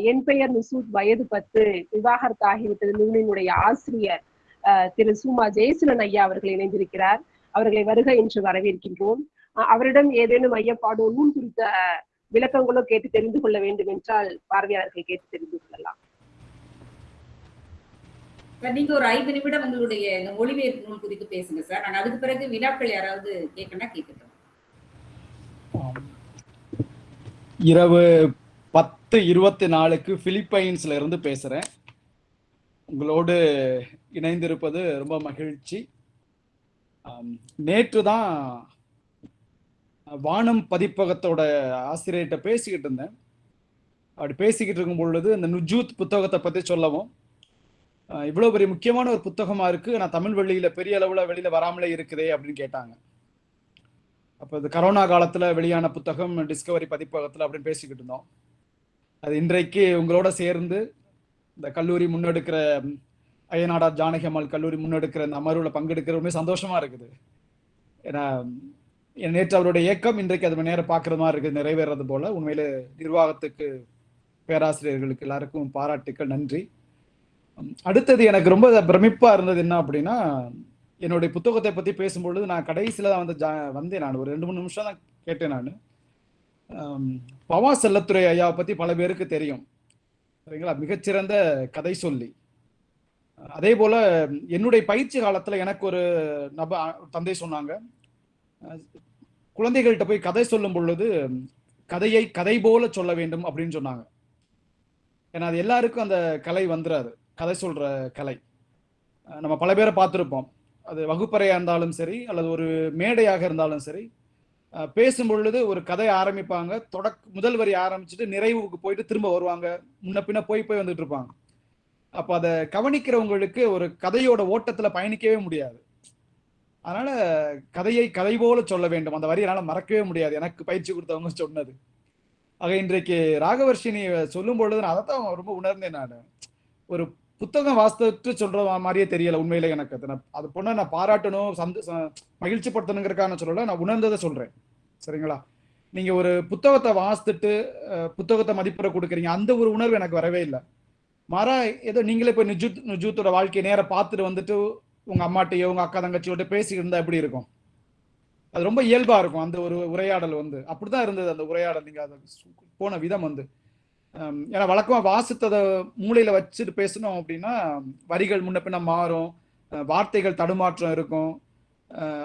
B: என் பெயர் நுசூத் வயது பத்து விவாகரத்து ஆகிவிட்டது நூலினுடைய ஆசிரியர் திரு சுமா ஜெயசிலன் ஐயா அவர்கள் இணைந்திருக்கிறார். அவர்களை வருக என்று வரவேற்கின்றோம். அஹ் அவரிடம் ஏதேனும் ஐயப்பாடோ நூல் குறித்த விளக்கங்களோ கேட்டு தெரிந்து கொள்ள வேண்டும் என்றால் பார்வையாளர்கள் கேட்டு தெரிந்து கொள்ளலாம்.
A: நீங்க ஒரு ஐந்து நிமிடம் உங்களுடைய இந்த மொழிபெயர்ப்பு நூல் குறித்து பேசுங்க சார். நான் அதுக்கு பிறகு வினாக்கள் யாராவது கேட்கணும்னா கேட்கட்டும்.
F: இரவு பத்து இருபத்தி நாலுக்கு பிலிப்பைன்ஸ்ல இருந்து பேசுறேன். உங்களோடு இணைந்திருப்பது ரொம்ப மகிழ்ச்சி. நேற்று தான் வானம் பதிப்பகத்தோட ஆசிரியர்கிட்ட பேசிக்கிட்டு இருந்தேன். அப்படி பேசிக்கிட்டு இருக்கும் பொழுது இந்த நுஜூத் புத்தகத்தை பத்தி சொல்லவும் இவ்வளோ இவ்வளவு பெரிய முக்கியமான ஒரு புத்தகமா இருக்கு. நான் தமிழ் வெளியில பெரிய அளவுல வெளியில வராமலே இருக்குதே அப்படின்னு கேட்டாங்க. அப்போ இது கரோனா காலத்தில் வெளியான புத்தகம் டிஸ்கவரி பதிப்பகத்தில் அப்படின்னு பேசிக்கிட்டு இருந்தோம். அது இன்றைக்கு உங்களோட சேர்ந்து இந்த கல்லூரி முன்னெடுக்கிற ம், ஜானகி அம்மாள் கல்லூரி முன்னெடுக்கிற இந்த அமர்வில் பங்கெடுக்கிற ரொம்ப சந்தோஷமா இருக்குது. ஏன்னா நேற்று அவருடைய இயக்கம் இன்றைக்கு அது நேரம் பார்க்குற மாதிரி இருக்குது நிறைவேறது போல. உண்மையில நிர்வாகத்துக்கு பேராசிரியர்களுக்கு எல்லாருக்கும் பாராட்டுக்கள் நன்றி. அடுத்தது எனக்கு ரொம்ப பிரமிப்பா இருந்தது என்ன அப்படின்னா என்னுடைய புத்தகத்தை பற்றி பேசும்பொழுது நான் கடைசியில் தான் வந்து ஜா- வந்தேன் நான். ஒரு ரெண்டு மூணு நிமிஷம் தான் கேட்டேன் நான். பவா செல்லத்துறை ஐயாவை பற்றி பல பேருக்கு தெரியும். சரிங்களா? மிகச்சிறந்த கதை சொல்லி. அதே போல் என்னுடைய பயிற்சி காலத்தில் எனக்கு ஒரு நப தந்தை சொன்னாங்க. குழந்தைகள்கிட்ட போய் கதை சொல்லும் பொழுது கதையை கதை போல சொல்ல வேண்டும் அப்படின்னு சொன்னாங்க. ஏன்னா அது எல்லாருக்கும் அந்த கலை வந்துடாது கதை சொல்ற கலை. நம்ம பல பேரை பார்த்துருப்போம். அது வகுப்பறையாக இருந்தாலும் சரி அல்லது ஒரு மேடையாக இருந்தாலும் சரி பேசும் பொழுது ஒரு கதை ஆரம்பிப்பாங்க. தொடக் முதல் வரி ஆரம்பிச்சுட்டு நிறைவுக்கு போயிட்டு திரும்ப வருவாங்க. முன்ன பின்ன போய் போய் வந்துட்டு இருப்பாங்க. அப்போ அதை கவனிக்கிறவங்களுக்கு ஒரு கதையோட ஓட்டத்தில் பயணிக்கவே முடியாது. அதனால கதையை கதை போல சொல்ல வேண்டும். அந்த வரி என்னால் மறக்கவே முடியாது. எனக்கு பயிற்சி கொடுத்தவங்க சொன்னது. ஆக இன்றைக்கு ராகவர்ஷினி சொல்லும் பொழுது நான் அதைத்தான் ரொம்ப உணர்ந்தேன் நான். ஒரு புத்தகம் வாசித்து சொல்ற மாதிரியே தெரியல உண்மையிலே எனக்கு. அது நான் அது பொண்ணை நான் பாராட்டணும் சந்த ச- மகிழ்ச்சி படுத்தணுங்கிறக்காக நான் சொல்லல நான் உணர்ந்ததை சொல்றேன். சரிங்களா? நீங்க ஒரு புத்தகத்தை வாசித்துட்டு புத்தகத்தை மதிப்புரை கொடுக்குறீங்க அந்த ஒரு உணர்வு எனக்கு வரவே இல்லை. மாறா ஏதோ நீங்களே போய் நிஜூத் நிஜூத்தோட வாழ்க்கையை நேரம் பார்த்துட்டு வந்துட்டு உங்க அம்மாட்டையோ உங்க அக்கா தங்கச்சியோட பேசிக்கிட்டு இருந்தா எப்படி இருக்கும்? அது ரொம்ப இயல்பா இருக்கும் அந்த ஒரு உரையாடல் வந்து. அப்படிதான் இருந்தது அந்த உரையாடல். நீங்க அதை போன விதம் வந்து. ஏன்னா வழக்கமாக வாசித்ததை மூளையில் வச்சுட்டு பேசணும் அப்படின்னா வரிகள் முன்ன பின்ன மாறும். வார்த்தைகள் தடுமாற்றம் இருக்கும்.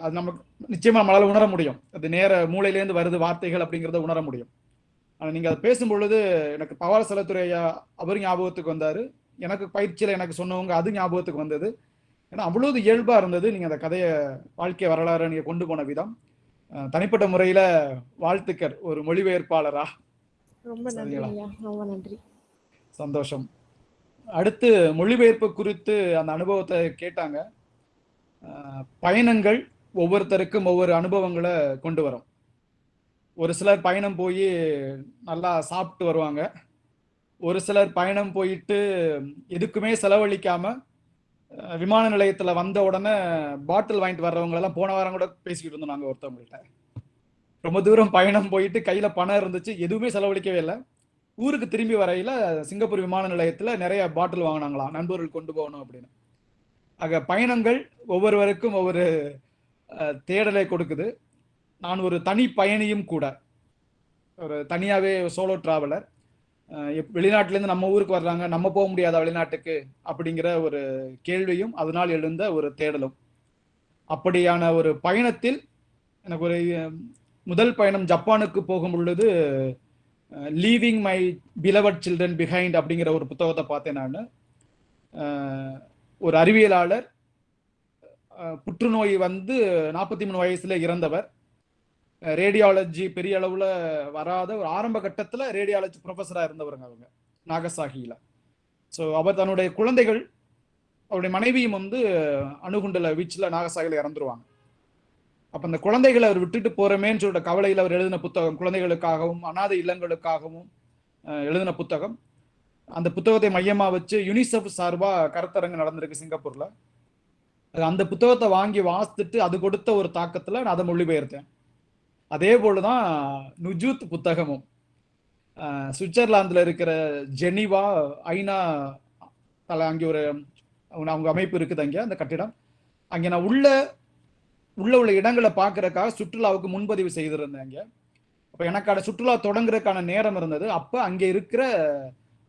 F: அது நமக்கு நிச்சயமாக நம்மளால் உணர முடியும். அது நேர மூளையிலேருந்து வருது வார்த்தைகள் அப்படிங்கிறத உணர முடியும். ஆனால் நீங்கள் அதை பேசும் பொழுது எனக்கு பவார செலத்துறையா அவர் ஞாபகத்துக்கு வந்தார். எனக்கு பயிற்சியில் எனக்கு சொன்னவங்க அது ஞாபகத்துக்கு வந்தது. ஏன்னா அவ்வளவு இயல்பாக இருந்தது. நீங்கள் அந்த கதையை வாழ்க்கை வரலாறு நீங்கள் கொண்டு போன விதம். தனிப்பட்ட முறையில் வாழ்த்துக்கள் ஒரு மொழிபெயர்ப்பாளரா.
D: ரொம்ப நன்றி ரொம்ப நன்றி.
F: சந்தோஷம். அடுத்து மொழிபெயர்ப்பு குறித்து அந்த அனுபவத்தை கேட்டாங்க. பயணங்கள் ஒவ்வொருத்தருக்கும் ஒவ்வொரு அனுபவங்களை கொண்டு வரும். ஒரு சிலர் பயணம் போய் நல்லா சாப்பிட்டு வருவாங்க. ஒரு சிலர் பயணம் போயிட்டு எதுக்குமே செலவழிக்காம விமான நிலையத்துல வந்த உடனே பாட்டில் வாங்கிட்டு வர்றவங்க எல்லாம் போன வாரம் கூட பேசிக்கிட்டு இருந்தோம் நாங்க ஒருத்தவங்கள்ட்ட. ரொம்ப தூரம் பயணம் போயிட்டு கையில பணம் இருந்துச்சு எதுவுமே செலவழிக்கவே இல்லை. ஊருக்கு திரும்பி வரையில சிங்கப்பூர் விமான நிலையத்துல நிறைய பாட்டில் வாங்கினாங்களாம் நண்பர்கள் கொண்டு போகணும் அப்படின்னு. ஆக பயணங்கள் ஒவ்வொருவருக்கும் ஒவ்வொரு தேடலை கொடுக்குது. நான் ஒரு தனி பயணியும் கூட ஒரு தனியாவே சோலோ டிராவலர். வெளிநாட்டிலேருந்து நம்ம ஊருக்கு வர்றாங்க நம்ம போக முடியாத வெளிநாட்டுக்கு அப்படிங்கிற ஒரு கேள்வியும் அதனால் எழுந்த ஒரு தேடலும். அப்படியான ஒரு பயணத்தில் எனக்கு ஒரு முதல் பயணம் ஜப்பானுக்கு போகும் பொழுது leaving my beloved children behind அப்படிங்கிற ஒரு புத்தகத்தை பார்த்தேன் நான். ஒரு அறிவியலாளர் புற்றுநோய் வந்து நாற்பத்தி மூணு வயசுல இறந்தவர். ரேடியாலஜி பெரிய அளவுல வராத ஒரு ஆரம்ப கட்டத்துல ரேடியாலஜி ப்ரொஃபஸராக இருந்தவருங்க அவங்க நாகசாகியில ஸோ அவர் தன்னுடைய குழந்தைகள் அவருடைய மனைவியும் வந்து அணுகுண்டல வீச்சில் நாகசாகியில் இறந்துருவாங்க. அப்ப அந்த குழந்தைகளை அவர் விட்டுட்டு போறமேன்னு சொல்ற கவலையில் அவர் எழுதின புத்தகம் குழந்தைகளுக்காகவும் அனாதை இல்லங்களுக்காகவும் எழுதின புத்தகம். அந்த புத்தகத்தை மையமாக வச்சு யுனிசெஃப் சார்பாக கருத்தரங்கு நடந்திருக்கு சிங்கப்பூர்ல. அது அந்த புத்தகத்தை வாங்கி வாசித்துட்டு அது கொடுத்த ஒரு தாக்கத்தில் நான் அதை மொழிபெயர்த்தேன். அதே போலதான் நுஜூத் புத்தகமும். சுவிட்சர்லாந்தில் இருக்கிற ஜெனிவா ஐநா தலை அங்கே ஒரு அவங்க அமைப்பு இருக்குது அங்கே அந்த கட்டிடம். அங்கே நான் உள்ள உள்ள உள்ள இடங்களை பார்க்கறதுக்காக சுற்றுலாவுக்கு முன்பதிவு செய்திருந்தேன் அங்கே அப்போ எனக்கான சுற்றுலா தொடங்குறதுக்கான நேரம் இருந்தது. அப்போ அங்கே இருக்கிற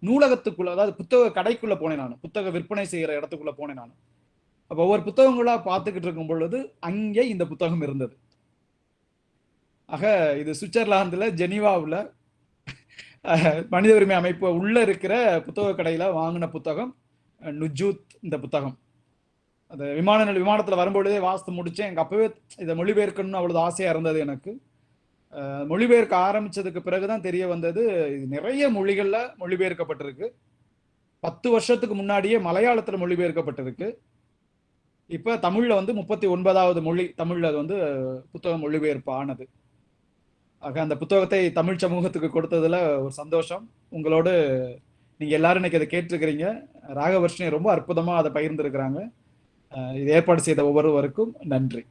F: நூலகத்துக்குள்ள அதாவது புத்தக கடைக்குள்ளே போனேன் நான். புத்தக விற்பனை செய்கிற இடத்துக்குள்ள போனேன் நான். அப்போ ஒவ்வொரு புத்தகங்களாக பார்த்துக்கிட்டு இருக்கும் பொழுது அங்கே இந்த புத்தகம் இருந்தது. ஆக இது சுவிட்சர்லாந்தில் ஜெனீவாவில் மனித உரிமை அமைப்பு உள்ளே இருக்கிற புத்தக கடையில் வாங்கின புத்தகம் நுஜூத் இந்த புத்தகம். அந்த விமான நில விமானத்தில் வரும்பொழுதே வாசித்து முடித்தேன் எனக்கு அப்பவே இதை மொழிபெயர்க்கணும்னு அவ்வளோ ஆசையாக இருந்தது எனக்கு. மொழிபெயர்க்க ஆரம்பித்ததுக்கு பிறகு தான் தெரிய வந்தது இது நிறைய மொழிகளில் மொழிபெயர்க்கப்பட்டிருக்கு. பத்து வருஷத்துக்கு முன்னாடியே மலையாளத்தில் மொழிபெயர்க்கப்பட்டிருக்கு. இப்போ தமிழில் வந்து முப்பத்தி ஒன்பதாவது மொழி தமிழில் அது வந்து புத்தகம் மொழிபெயர்ப்பு ஆனது. ஆக அந்த புத்தகத்தை தமிழ் சமூகத்துக்கு கொடுத்ததில் ஒரு சந்தோஷம். உங்களோடு நீங்கள் எல்லாரும் இன்னைக்கு அதை கேட்டிருக்கிறீங்க. ராகவர்ஷினி ரொம்ப அற்புதமாக அதை பகிர்ந்துருக்கிறாங்க. இது ஏற்பாடு செய்த ஒவ்வொருவருக்கும் நன்றி.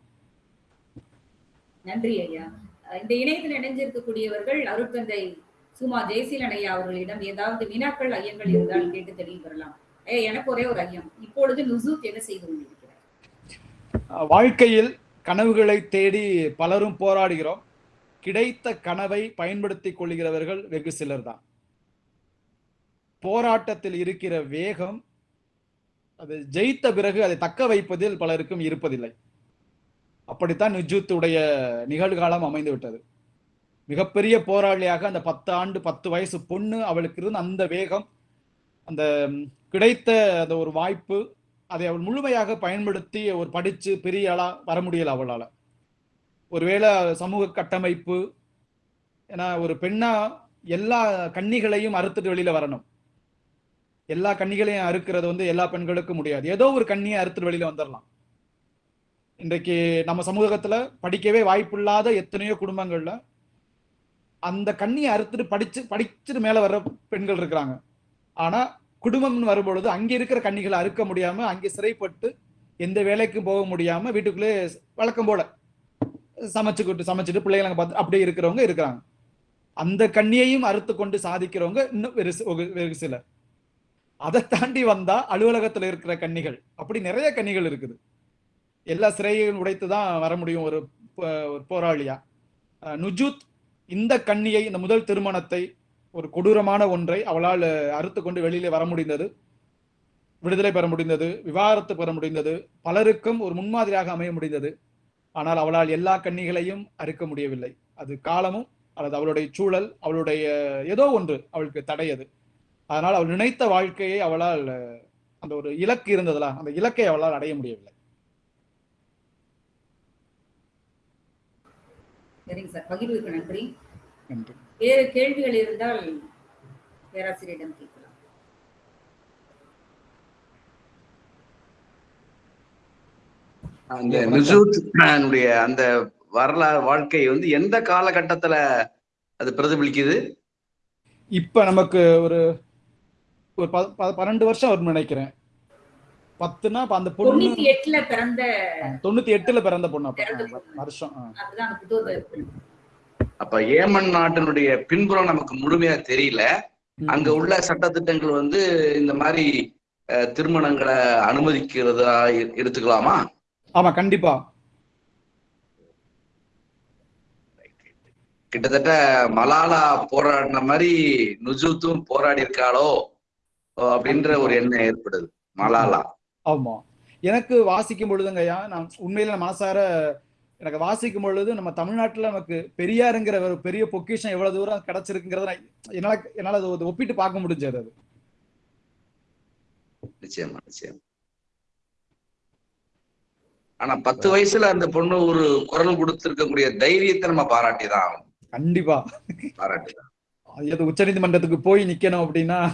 A: நன்றி ஐயா. இந்த இணையத்தில் இணைஞ்சிருக்கக்கூடியவர்கள் அருட்தந்தை சுமா ஜெயசீலன் ஐயா அவர்களிடம் ஏதாவது வினாக்கள் ஐயங்கள் இருந்தால் கேட்டு தெளிவு பெறலாம். ஐயா எனக்கு ஒரே ஒரு ஐயம். இப்பொழுது நுசூத் என்ன செய்து கொண்டிருக்கிறார்?
F: வாழ்க்கையில் கனவுகளை தேடி பலரும் போராடுகிறோம். கிடைத்த கனவை பயன்படுத்திக் கொள்கிறவர்கள் வெகு சிலர் தான் போராட்டத்தில் இருக்கிற வேகம் அது ஜெயித்த பிறகு அதை தக்க வைப்பதில் பலருக்கும் இருப்பதில்லை. அப்படித்தான் நிஜூத்துடைய நிகழ்காலம் அமைந்து விட்டது மிகப்பெரிய போராளியாக அந்த பத்து ஆண்டு பத்து வயசு பொண்ணு அவளுக்கு இருந்த அந்த வேகம் அந்த கிடைத்த அந்த ஒரு வாய்ப்பு அதை அவள் முழுமையாக பயன்படுத்தி ஒரு படித்து பெரிய ஆளாக வர முடியல அவளால். ஒருவேளை சமூக கட்டமைப்பு ஏன்னா ஒரு பெண்ணா எல்லா கன்னிகளையும் அறுத்துட்டு வெளியில் வரணும். எல்லா கன்னிகளையும் அறுக்கிறது வந்து எல்லா பெண்களுக்கும் முடியாது. ஏதோ ஒரு கண்ணியை அறுத்துட்டு வெளியில வந்துடலாம். இன்றைக்கு நம்ம சமூகத்துல படிக்கவே வாய்ப்பில்லாத எத்தனையோ குடும்பங்கள்ல அந்த கண்ணியை அறுத்துட்டு படிச்சு படிச்சுட்டு மேல வர்ற பெண்கள் இருக்கிறாங்க. ஆனா குடும்பம்னு வரும்பொழுது அங்க இருக்கிற கன்னிகளை அறுக்க முடியாம அங்கே சிறைப்பட்டு எந்த வேலைக்கும் போக முடியாம வீட்டுக்குள்ளே வழக்கம் போல சமைச்சுக்கிட்டு சமைச்சிட்டு பிள்ளைகளை பார்த்து அப்படியே இருக்கிறவங்க இருக்கிறாங்க. அந்த கண்ணியையும் அறுத்து கொண்டு சாதிக்கிறவங்க இன்னும் வெறு ஒரு- சிலர். அதை தாண்டி வந்தா அலுவலகத்துல இருக்கிற கன்னிகள் அப்படி நிறைய கன்னிகள் இருக்குது. எல்லா சிறையையும் உடைத்து தான் வர முடியும் ஒரு போராளியா. நுஜூத் இந்த கன்னியை இந்த முதல் திருமணத்தை ஒரு கொடூரமான ஒன்றை அவளால் அறுத்து கொண்டு வெளியில வர முடிந்தது. விடுதலை பெற முடிந்தது. விவாகரத்து பெற முடிந்தது. பலருக்கும் ஒரு முன்மாதிரியாக அமைய முடிந்தது. ஆனால் அவளால் எல்லா கன்னிகளையும் அறுக்க முடியவில்லை. அது காலமும் அல்லது அவளுடைய சூழல் அவளுடைய ஏதோ ஒன்று அவளுக்கு தடையது. அதனால் அவள் நினைத்த வாழ்க்கையை அவளால் அந்த ஒரு இலக்கு இருந்ததுல அந்த இலக்கை அவளால் அடைய முடியவில்லை.
A: சரிங்க சார். பகிர்வுக்கு நன்றி.
F: நன்றி.
A: வேறு கேள்விகள் இருந்தால் பேராசிரியரிடம் கேட்கலாம்.
G: அந்த நிசூத் அந்த வரலாறு வாழ்க்கை வந்து எந்த காலகட்டத்துல அது பிரதிபலிக்குது?
F: இப்ப நமக்கு ஒரு ஒரு பன்னெண்டு வருஷம் வரும்னு நினைக்கிறேன். பத்துனா அந்த பொண்ணு
A: தொண்ணூத்தி எட்டுல பிறந்த
F: தொண்ணூத்தி எட்டுல பிறந்த பொண்ணு அப்ப. வருஷம்.
G: அப்ப ஏமன் நாட்டினுடைய பின்புறம் நமக்கு முழுமையா தெரியல. அங்க உள்ள சட்டத்திட்டங்கள் வந்து இந்த மாதிரி திருமணங்களை அனுமதிக்கிறதா எடுத்துக்கலாமா?
F: ஆமா கண்டிப்பா.
G: கிட்டத்தட்ட மலாலா போராடின மாதிரி நுஜூத்தும் போராடி இருக்காளோ அப்படின்ற ஒரு எண்ணம் ஏற்படுது. மலாலா.
F: ஆமா. எனக்கு வாசிக்கும் பொழுதுங்கய்யா நான் உண்மையில மனசார எனக்கு வாசிக்கும் பொழுது நம்ம தமிழ்நாட்டுல நமக்கு பெரியாருங்கிற ஒரு பெரிய பொக்கிஷம் எவ்வளவு தூரம் கிடைச்சிருக்குங்கிறத என்னால என்னால அதை ஒப்பிட்டு பார்க்க முடிஞ்சது அது.
G: நிச்சயமா நிச்சயம். ஆனா பத்து வயசுல அந்த பொண்ணு ஒரு குரல் கொடுத்திருக்கக்கூடிய தைரியத்தை நம்ம பாராட்டிதான் ஆகணும்.
F: கண்டிப்பா.
G: பாராட்டிதான்.
F: அது உச்சநீதிமன்றத்துக்கு போய் நிக்கணும் அப்படின்னா.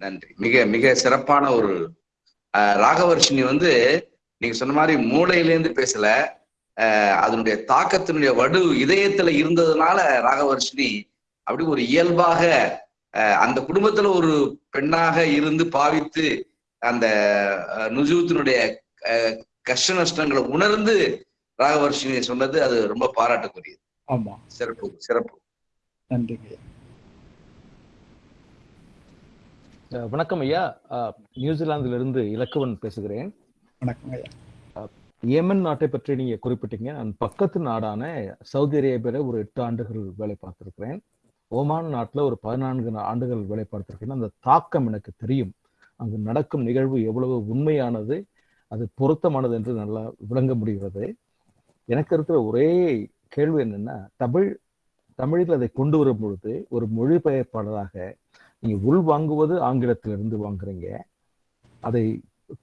G: நன்றி. மிக மிக சிறப்பான ஒரு ராகவர்ஷினி வந்து நீங்க சொன்ன மாதிரி மூளையிலேருந்து பேசல. அதனுடைய தாக்கத்தினுடைய வடு இதயத்துல இருந்ததுனால ராகவர்ஷினி அப்படி ஒரு இயல்பாக அந்த குடும்பத்துல ஒரு பெண்ணாக இருந்து பாவித்து அந்த நுஜூத்தினுடைய கஷ்ட நஷ்டங்களை உணர்ந்து ராகவர்ஷினி சொன்னது அது ரொம்ப பாராட்டுக்குரியது
F: ஆமா.
G: சிறப்பு சிறப்பு.
F: நன்றிங்க.
H: வணக்கம் ஐயா. நியூசிலாந்துல இருந்து இலக்குவன் பேசுகிறேன்.
F: வணக்கம் ஐயா.
H: ஏமன் நாட்டை பற்றி நீங்க குறிப்பிட்டீங்க. நான் பக்கத்து நாடான சவுதி அரேபியால ஒரு எட்டு ஆண்டுகள் வேலை பார்த்திருக்கிறேன். ஓமான் நாட்டுல ஒரு பதினான்கு ஆண்டுகள் வேலை பார்த்திருக்கேன் அந்த தாக்கம் எனக்கு தெரியும். அங்கு நடக்கும் நிகழ்வு எவ்வளவு உண்மையானது அது பொருத்தமானது என்று நல்லா விளங்க முடிகிறது. எனக்கு இருக்கிற ஒரே கேள்வி என்னன்னா தமிழ் தமிழில் அதை கொண்டு வரும் பொழுது ஒரு மொழிபெயர்ப்பாளராக நீங்க உள் வாங்குவது ஆங்கிலத்திலிருந்து வாங்குறீங்க. அதை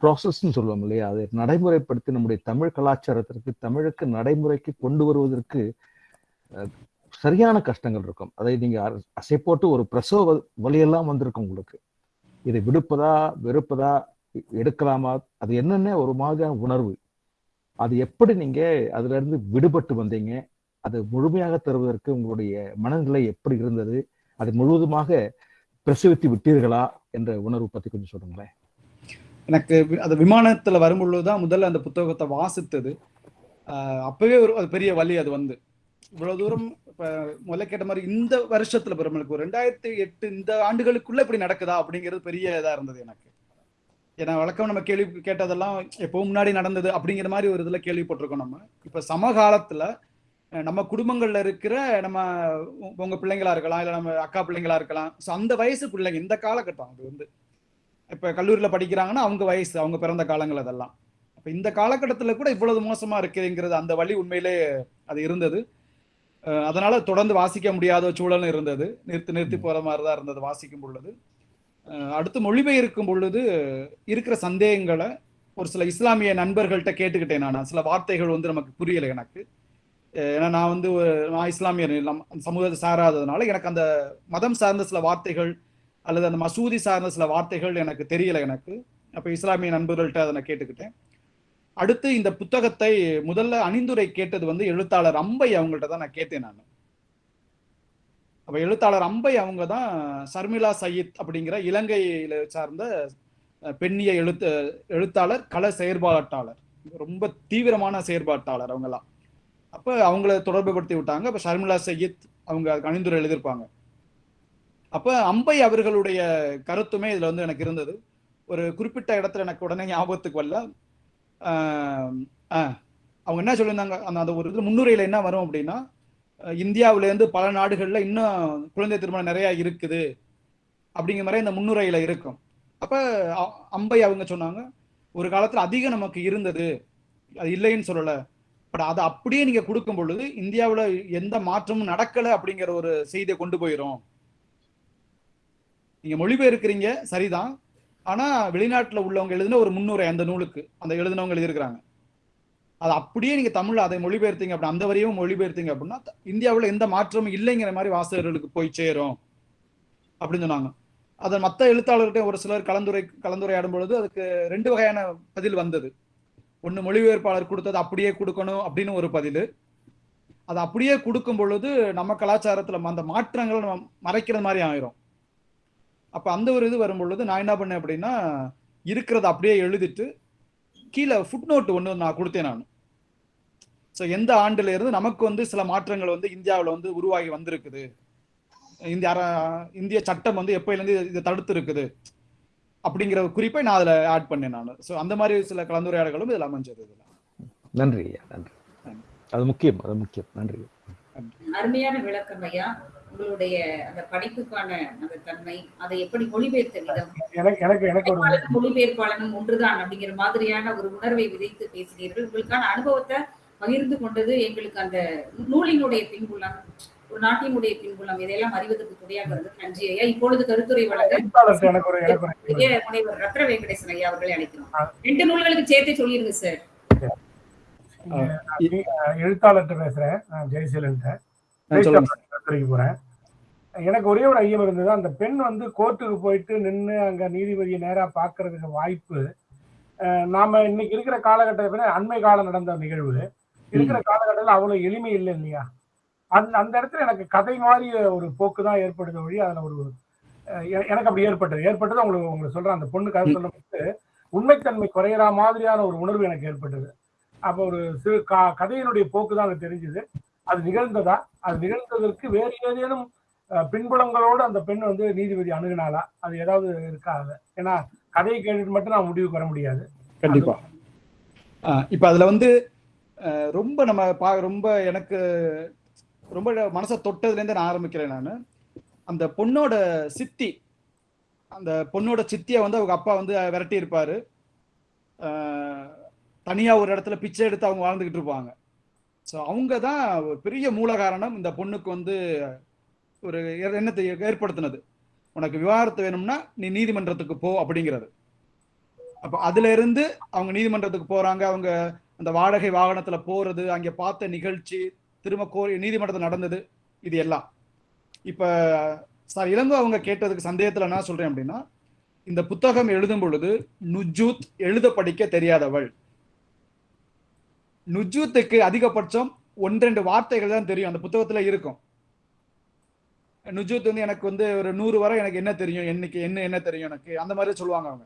H: ப்ராசஸ்ன்னு சொல்லுவோம் இல்லையா? அதை நடைமுறைப்படுத்தி நம்முடைய தமிழ் கலாச்சாரத்திற்கு தமிழுக்கு நடைமுறைக்கு கொண்டு வருவதற்கு சரியான கஷ்டங்கள் இருக்கும். அதை நீங்க அசை போட்டு ஒரு பிரசவ வழியெல்லாம் வந்திருக்கும் உங்களுக்கு. இதை விடுப்பதா வெறுப்பதா எடுக்கலாமா? அது என்னென்ன ஒரு மாதிரியான உணர்வு? அது எப்படி நீங்க அதுல இருந்து விடுபட்டு வந்தீங்க? அது முழுமையாக தருவதற்கு உங்களுடைய மனநிலை எப்படி இருந்தது? அது முழுவதுமாக பிரசவித்து விட்டீர்களா என்ற உணர்வு பத்தி கொஞ்சம் சொல்லுங்களேன்.
F: எனக்கு அந்த விமானத்துல வரும்பொழுது தான் முதல்ல அந்த புத்தகத்தை வாசித்தது. அப்பவே ஒரு அது பெரிய வழி அது வந்து. இவ்வளவு தூரம் இப்ப முதல்ல கேட்ட மாதிரி இந்த வருஷத்துல பெருமளுக்கு ஒரு ரெண்டாயிரத்தி எட்டு இந்த ஆண்டுகளுக்குள்ள இப்படி நடக்குதா அப்படிங்கிறது பெரிய இதா இருந்தது எனக்கு. ஏன்னா வழக்கம் நம்ம கேள்வி கேட்டதெல்லாம் எப்போ முன்னாடி நடந்தது அப்படிங்கிற மாதிரி ஒரு இதுல கேள்விப்பட்டிருக்கோம் நம்ம. இப்ப சமகாலத்துல நம்ம குடும்பங்கள்ல இருக்கிற நம்ம உங்க பிள்ளைங்களா இருக்கலாம் இல்ல நம்ம அக்கா பிள்ளைங்களா இருக்கலாம். ஸோ அந்த வயசு பிள்ளைங்க இந்த காலகட்டம் அது வந்து. இப்ப கல்லூரியில படிக்கிறாங்கன்னா அவங்க வயசு அவங்க பிறந்த காலங்கள் அதெல்லாம். அப்ப இந்த காலகட்டத்துல கூட இவ்வளவு மோசமா இருக்குங்கிறது அந்த வழி உண்மையிலே அது இருந்தது. அதனால தொடர்ந்து வாசிக்க முடியாத சூழலும் இருந்தது. நிறுத்தி நிறுத்தி போற மாதிரி தான் இருந்தது வாசிக்கும் பொழுது. அடுத்து மொழிபெயர்க்கும் பொழுது இருக்கிற சந்தேகங்களை ஒரு சில இஸ்லாமிய நண்பர்கள்ட்ட கேட்டுக்கிட்டேன் நான். சில வார்த்தைகள் வந்து நமக்கு புரியல எனக்கு. ஏன்னா நான் வந்து ஒரு- நான் இஸ்லாமியர் சமூகத்தை சாராததுனால எனக்கு அந்த மதம் சார்ந்த சில வார்த்தைகள் அல்லது அந்த மசூதி சார்ந்த சில வார்த்தைகள் எனக்கு தெரியல எனக்கு. அப்போ இஸ்லாமிய நண்பர்கள்ட்ட அதை நான் கேட்டுக்கிட்டேன். அடுத்து இந்த புத்தகத்தை முதல்ல அணிந்துரை கேட்டது வந்து எழுத்தாளர் அம்பை அவங்கள்ட்ட தான் நான் கேட்டேன் நான். அப்போ எழுத்தாளர் அம்பை அவங்க தான் சர்மிளா சயீத் அப்படிங்கிற இலங்கையில சார்ந்த பெண்ணிய எழுத்து எழுத்தாளர் கள செயற்பாட்டாளர். ரொம்ப தீவிரமான செயற்பாட்டாளர் அவங்கெல்லாம் அப்போ அவங்கள தொடர்பு படுத்தி விட்டாங்க. அப்போ ஷர்மிளா சையீத் அவங்க அதுக்கு அணிந்துரை எழுதியிருப்பாங்க. அப்போ அம்பை அவர்களுடைய கருத்துமே இதில் வந்து எனக்கு இருந்தது. ஒரு குறிப்பிட்ட இடத்துல எனக்கு உடனே ஞாபகத்துக்கு வரல. அவங்க என்ன சொல்லியிருந்தாங்க? அந்த அந்த ஒரு இதில் முன்னுரையில் என்ன வரும் அப்படின்னா இந்தியாவிலேருந்து பல நாடுகளில் இன்னும் குழந்தை திருமணம் நிறையா இருக்குது அப்படிங்கிற மாதிரி இந்த முன்னுரையில் இருக்கும். அப்போ அம்பை அவங்க சொன்னாங்க ஒரு காலத்தில் அதிகம் நமக்கு இருந்தது. அது இல்லைன்னு சொல்லலை. பட் அதை அப்படியே நீங்க கொடுக்கும் பொழுது இந்தியாவில் எந்த மாற்றமும் நடக்கல அப்படிங்கிற ஒரு செய்தியை கொண்டு போயிடும் நீங்க மொழிபெயர்க்கிறீங்க சரிதான். ஆனா வெளிநாட்டில் உள்ளவங்க எழுதின ஒரு முன்னுரை அந்த நூலுக்கு அந்த எழுதினவங்க எழுதியிருக்கிறாங்க. அது அப்படியே நீங்க தமிழ்ல அதை மொழிபெயர்த்தீங்க அப்படின்னா அந்த வரையும் மொழிபெயர்த்தீங்க அப்படின்னா இந்தியாவில் எந்த மாற்றமும் இல்லைங்கிற மாதிரி வாசகர்களுக்கு போய் சேரும் அப்படின்னு சொன்னாங்க. அதை மற்ற எழுத்தாளர்கிட்ட ஒரு சிலர் கலந்துரை கலந்துரையாடும் பொழுது அதுக்கு ரெண்டு வகையான பதில் வந்தது. ஒன்று மொழிபெயர்ப்பாளர் கொடுத்தது அப்படியே கொடுக்கணும் அப்படின்னு ஒரு பதில். அது அப்படியே கொடுக்கும் பொழுது நம்ம கலாச்சாரத்தில் அந்த மாற்றங்களை நம்ம மறைக்கிற மாதிரி ஆயிரும். அப்போ அந்த ஒரு இது வரும் பொழுது நான் என்ன பண்ணேன் அப்படின்னா இருக்கிறத அப்படியே எழுதிட்டு கீழே ஃபுட் நோட் ஒன்று நான் கொடுத்தேன் நான். ஸோ எந்த ஆண்டுல இருந்து நமக்கு வந்து சில மாற்றங்கள் வந்து இந்தியாவில் வந்து உருவாகி வந்திருக்குது. இந்திய இந்திய சட்டம் வந்து எப்பயிலேருந்து இதை தடுத்து இருக்குது அப்படிங்கிற குறிப்பை நான் அதில் ஆட் பண்ணேன் நான். ஸோ அந்த மாதிரி சில கலந்துரையாடல்களும் இதில் அமைஞ்சது இதில்.
H: நன்றி ஐயா நன்றி. அது முக்கியம் அது முக்கியம். நன்றி.
A: அருமையான விளக்கம் ஐயா. உங்களுடைய அந்த படிப்புக்கான அந்த தன்மை அதை எப்படி மொழிபெயர்த்த விதம்?
C: எனக்கு எனக்கு எனக்கு ஒரு
A: படைப்பாளனும் மொழிபெயர்ப்பாளனும் ஒன்றுதான் அப்படிங்கிற மாதிரியான ஒரு உணர்வை விதைத்து பேசுகிறீர்கள். உங்களுக்கான அனுபவத்தை பகிர்ந்து கொண்டது எங்களுக்கு அந்த நூலினுடைய பின்புலம். ஒரு நாட்டினுடைய பின்புலம் இதையெல்லாம் அறிவதற்கு துணையாக இருந்தது நன்றி ஐயா. இப்பொழுது கருத்துரை வழங்க முனைவர் ரத்ன வெங்கடேசன் ஐயா அவர்களை அழைக்கிறோம். ரெண்டு நூல்களுக்கு சேர்த்து சொல்லிருங்க சார்
C: எழுத்தாளர்கிட்ட பேசுறேன். கருத்துரைக்கு போறேன். எனக்கு ஒரே ஒரு ஐயம் இருந்தது. அந்த பெண் வந்து கோர்ட்டுக்கு போயிட்டு நின்று அங்க நீதிபதியை நேரா பார்க்கறதுக்கு வாய்ப்பு நாம இன்னைக்கு இருக்கிற காலகட்டத்தில் அண்மை காலம் நடந்த நிகழ்வு. இருக்கிற காலகட்டத்தில் அவ்வளவு எளிமை இல்லை இல்லையா? அந்த அந்த இடத்துல எனக்கு கதை மாதிரி ஒரு போக்கு தான் ஏற்படுது வழி அதுல ஒரு எனக்கு அப்படி ஏற்பட்டது. ஏற்பட்டது உங்களுக்கு உங்களுக்கு சொல்றேன். அந்த பொண்ணு கதை சொல்லும்போது உண்மைத்தன்மை குறையிற மாதிரியான ஒரு உணர்வு எனக்கு ஏற்பட்டது. அப்போ ஒரு சிறு க- கதையினுடைய போக்கு தான் எனக்கு தெரிஞ்சது. அது நிகழ்ந்ததா? அது நிகழ்ந்ததற்கு வேறு ஏதேனும் பின்புலங்களோடு அந்த பெண் வந்து நீதிபதி அணுகினாலா அது ஏதாவது இருக்கா? அது ஏன்னா கதையை கேட்டுட்டு மட்டும் நான் முடிவுக்கு வர முடியாது.
F: கண்டிப்பா. இப்ப அதுல வந்து ரொம்ப நம்ம பா ரொம்ப எனக்கு ரொம்ப மனசை தொட்டதுலேருந்து நான் ஆரம்பிக்கிறேன் நான். அந்த பொண்ணோட சித்தி அந்த பொண்ணோட சித்தியை வந்து அவங்க அப்பா வந்து விரட்டி இருப்பார். தனியாக ஒரு இடத்துல பிச்சை எடுத்து அவங்க வாழ்ந்துக்கிட்டு இருப்பாங்க. ஸோ அவங்க தான் பெரிய மூல காரணம் இந்த பொண்ணுக்கு வந்து ஒரு எண்ணத்தை ஏற்படுத்தினது. உனக்கு விவாகரத்து வேணும்னா நீ நீதிமன்றத்துக்கு போ அப்படிங்கிறது. அப்போ அதுல இருந்து அவங்க நீதிமன்றத்துக்கு போறாங்க. அவங்க அந்த வாடகை வாகனத்துல போறது அங்கே பார்த்த நிகழ்ச்சி திரும்ப நீதிமன்றத்தில் நடந்தது இது எல்லாம். இப்போ சார் இளங்கோ அவங்க கேட்டதுக்கு சந்தேகத்தில் என்ன சொல்கிறேன் அப்படின்னா இந்த புத்தகம் எழுதும் பொழுது நுஜூத் எழுத படிக்க தெரியாதவள். நுஜூத்துக்கு அதிகபட்சம் ஒன்றெண்டு வார்த்தைகள் தான் தெரியும் அந்த புத்தகத்தில் இருக்கும். நுஜூத் வந்து எனக்கு வந்து ஒரு நூறு வரை எனக்கு என்ன தெரியும் என்னைக்கு என்ன என்ன தெரியும் எனக்கு அந்த மாதிரி சொல்லுவாங்க அவங்க.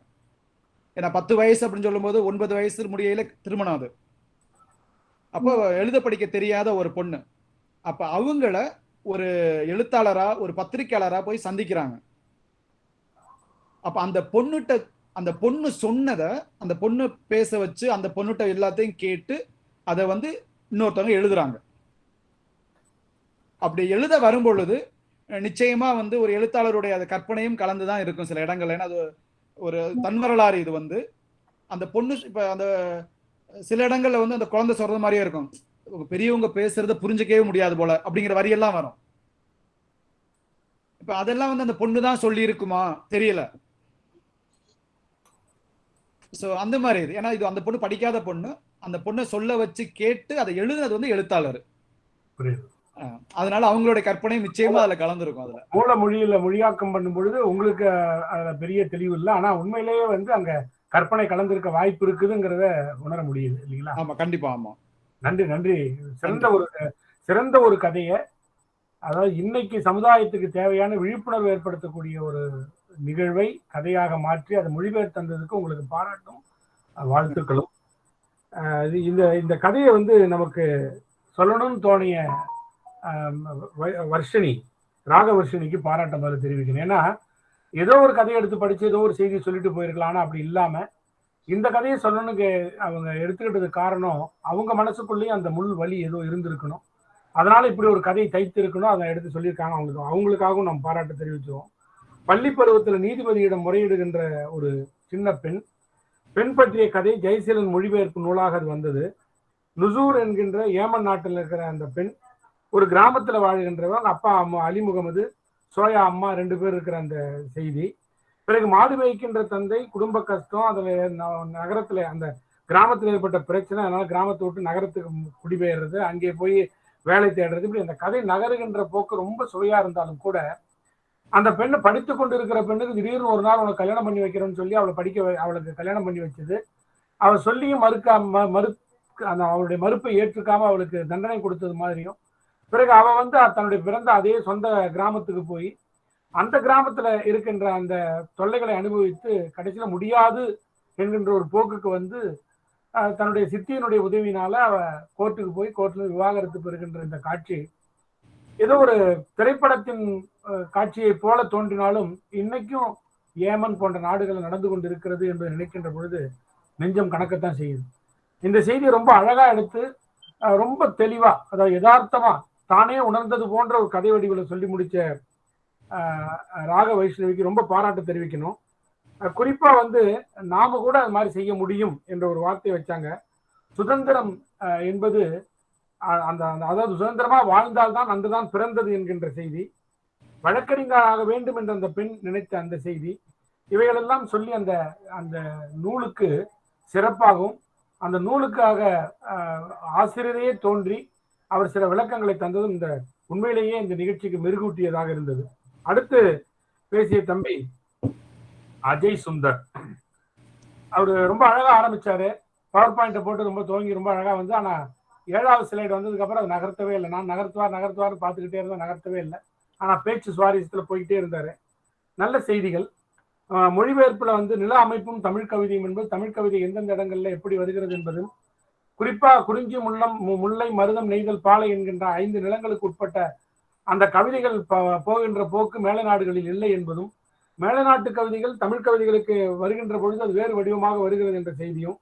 F: ஏன்னா பத்து வயசு அப்படின்னு சொல்லும்போது ஒன்பது வயசு முடியல திருமணம் அது. அப்போ எழுத படிக்க தெரியாத ஒரு பொண்ணு. அப்ப அவங்கள ஒரு எழுத்தாளரா ஒரு பத்திரிகையாளரா போய் சந்திக்கிறாங்க. அப்ப அந்த பொண்ணுகிட்ட அந்த பொண்ணு சொன்னதை அந்த பொண்ணு பேச வச்சு அந்த பொண்ணுகிட்ட எல்லாத்தையும் கேட்டு அதை வந்து இன்னொருத்தவங்க எழுதுறாங்க. அப்படி எழுத வரும் பொழுது நிச்சயமா வந்து ஒரு எழுத்தாளருடைய அது கற்பனையும் கலந்துதான் இருக்கும் சில இடங்கள்ல. ஏன்னா அது ஒரு தன்வரலாறு இது வந்து. அந்த பொண்ணு இப்ப அந்த சில இடங்கள்ல வந்து அந்த குழந்தை சொல்றது மாதிரியே இருக்கும். பெரியவங்க பேசுறத புரிஞ்சுக்கவே முடியாது போல அப்படிங்கிற வரியெல்லாம் வரும். இப்ப அதெல்லாம் வந்து அந்த பொண்ணு தான் சொல்லி இருக்குமா தெரியல. சோ அந்த மாதிரி இது. ஏன்னா இது அந்த பொண்ணு படிக்காத பொண்ணு. அந்த பொண்ணை சொல்ல வச்சு கேட்டு அதை எழுதுனது வந்து எழுத்தாளர். அதனால அவங்களுடைய கற்பனை நிச்சயமா அதுல கலந்துருக்கும் அதுல.
C: மூல மொழியில மொழியாக்கம் பண்ணும் பொழுது உங்களுக்கு அதுல பெரிய தெளிவு இல்லை. ஆனா உண்மையிலேயே வந்து அங்க கற்பனை கலந்திருக்க வாய்ப்பு இருக்குதுங்கிறத உணர முடியுது இல்லைங்களா?
F: ஆமா கண்டிப்பா ஆமா.
C: நன்றி நன்றி. சிறந்த ஒரு சிறந்த ஒரு கதையை அதாவது இன்னைக்கு சமுதாயத்துக்கு தேவையான விழிப்புணர்வு ஏற்படுத்தக்கூடிய ஒரு நிகழ்வை கதையாக மாற்றி அதை மொழிபெயர்த்து தந்ததுக்கு உங்களுக்கு பாராட்டும் வாழ்த்துக்களும். இந்த இந்த கதையை வந்து நமக்கு சொல்லணும்னு தோணிய வர்ஷினி ராகவர்ஷினிக்கு பாராட்ட முதல்ல தெரிவிக்கணும் ஏன்னா ஏதோ ஒரு கதையை எடுத்து படிச்சு ஏதோ ஒரு செய்தி சொல்லிட்டு போயிருக்கலாம். அப்படி இல்லாம இந்த கதையை சொல்லணும்னு அவங்க எடுத்துக்கிட்டது காரணம் அவங்க மனசுக்குள்ளேயும் அந்த முள் வலி ஏதோ இருந்திருக்கணும். அதனால இப்படி ஒரு கதையை தைத்து இருக்கணும் அதை எடுத்து சொல்லியிருக்காங்க அவங்களுக்கு. அவங்களுக்காகவும் நம்ம பாராட்டு தெரிவிச்சுவோம் பள்ளி பருவத்தில் நீதிபதியிடம் முறையிடுகின்ற ஒரு சின்ன பெண் பெண் பற்றிய கதை ஜெயசீலன் மொழிபெயர்ப்பு நூலாக அது வந்தது. நுசூர் என்கின்ற ஏமன் நாட்டில் இருக்கிற அந்த பெண் ஒரு கிராமத்தில் வாழ்கின்றவங்க அப்பா அம்மா அலி முகமது சோயா அம்மா ரெண்டு பேர் இருக்கிற அந்த செய்தி. பிறகு மாடு மேய்க்கின்ற தந்தை குடும்ப கஷ்டம் அதில் ந- அந்த கிராமத்தில் ஏற்பட்ட பிரச்சனை அதனால கிராமத்தை விட்டு நகரத்துக்கு குடிபெயர்றது அங்கே போய் வேலை தேடுறது இப்படி அந்த கதை நகருகின்ற போக்கு ரொம்ப சுவையாக இருந்தாலும் கூட அந்த பெண்ணை படித்து கொண்டு இருக்கிற பெண்ணுக்கு திடீர்னு ஒரு நாள் அவளை கல்யாணம் பண்ணி வைக்கிறேன்னு சொல்லி அவளை படிக்க அவளுக்கு கல்யாணம் பண்ணி வச்சது. அவள் சொல்லியும் மறுக்காம மறு அந்த அவளுடைய மறுப்பை ஏற்றுக்காம அவளுக்கு தண்டனை கொடுத்தது மாதிரியும் பிறகு அவ வந்து தன்னுடைய பிறந்த அதே சொந்த கிராமத்துக்கு போய் அந்த கிராமத்துல இருக்கின்ற அந்த தொல்லைகளை அனுபவித்து கடைசியில முடியாது என்கின்ற ஒரு போக்குக்கு வந்து அஹ், தன்னுடைய சித்தியினுடைய உதவியினால அவ கோர்ட்டுக்கு போய் கோர்ட்ல விவாகரத்து பெறுகின்ற இந்த காட்சி. ஏதோ ஒரு திரைப்படத்தின் காட்சியை காட்சியைப் போல தோன்றினாலும் இன்னைக்கும் ஏமன் போன்ற நாடுகள் நடந்து கொண்டு இருக்கிறது என்று நினைக்கின்ற பொழுது நெஞ்சம் கணக்கத்தான் செய்யுது. இந்த செய்தியை ரொம்ப அழகா எடுத்து ரொம்ப தெளிவா அதாவது யதார்த்தமா தானே உணர்ந்தது போன்ற ஒரு கதை வடிவில் சொல்லி முடிச்ச ராக வைஷ்ணவிக்கு ரொம்ப பாராட்டு தெரிவிக்கணும். குறிப்பாக குறிப்பா வந்து நாம கூட அது மாதிரி செய்ய முடியும் என்ற ஒரு வார்த்தையை வச்சாங்க. சுதந்திரம் என்பது அந்த அந்த- அதாவது சுதந்திரமா வாழ்ந்தால்தான் அன்றுதான் பிறந்தது என்கின்ற செய்தி. வழக்கறிஞராக வேண்டும் என்ற அந்த பெண் நினைத்த அந்த செய்தி. இவைகளெல்லாம் சொல்லி அந்த அந்த நூலுக்கு சிறப்பாகவும் அந்த நூலுக்காக ஆசிரியரையே தோன்றி அவர் சில விளக்கங்களை தந்ததும் இந்த உண்மையிலேயே இந்த நிகழ்ச்சிக்கு மெருகூட்டியதாக இருந்தது. அடுத்து பேசிய தம்பி அஜய் சுந்தர். அவரு ரொம்ப அழகா ஆரம்பிச்சாரு. பவர் பாயிண்ட்டை போட்டு ரொம்ப துவங்கி ரொம்ப அழகா வந்து ஆனா ஏழாவது ஸ்லைடு வந்ததுக்கு அப்புறம் அது நகர்த்தவே இல்லை. நான் நகர்த்துவார் நகர்த்துவார்னு பார்த்துக்கிட்டே இருந்தேன் நகர்த்தவே இல்லை. ஆனா பேச்சு சுவாரஸ்யத்துல போய்கிட்டே இருந்தாரு. நல்ல செய்திகள். ஆஹ் மொழிபெயர்ப்புல வந்து நில அமைப்பும் தமிழ் கவிதையும் என்பது தமிழ் கவிதை எந்தெந்த இடங்கள்ல எப்படி வருகிறது என்பதும் குறிப்பா குறிஞ்சி முள்ளம் முல்லை மருதம் நெய்தல் பாலை என்கின்ற ஐந்து நிலங்களுக்கு உட்பட்ட அந்த கவிதைகள் போகின்ற போக்கு மேல நாடுகளில் இல்லை என்பதும் மேலநாட்டு கவிதைகள் தமிழ் கவிதைகளுக்கு வருகின்ற பொழுது அது வேறு வடிவமாக வருகிறது என்ற செய்தியும்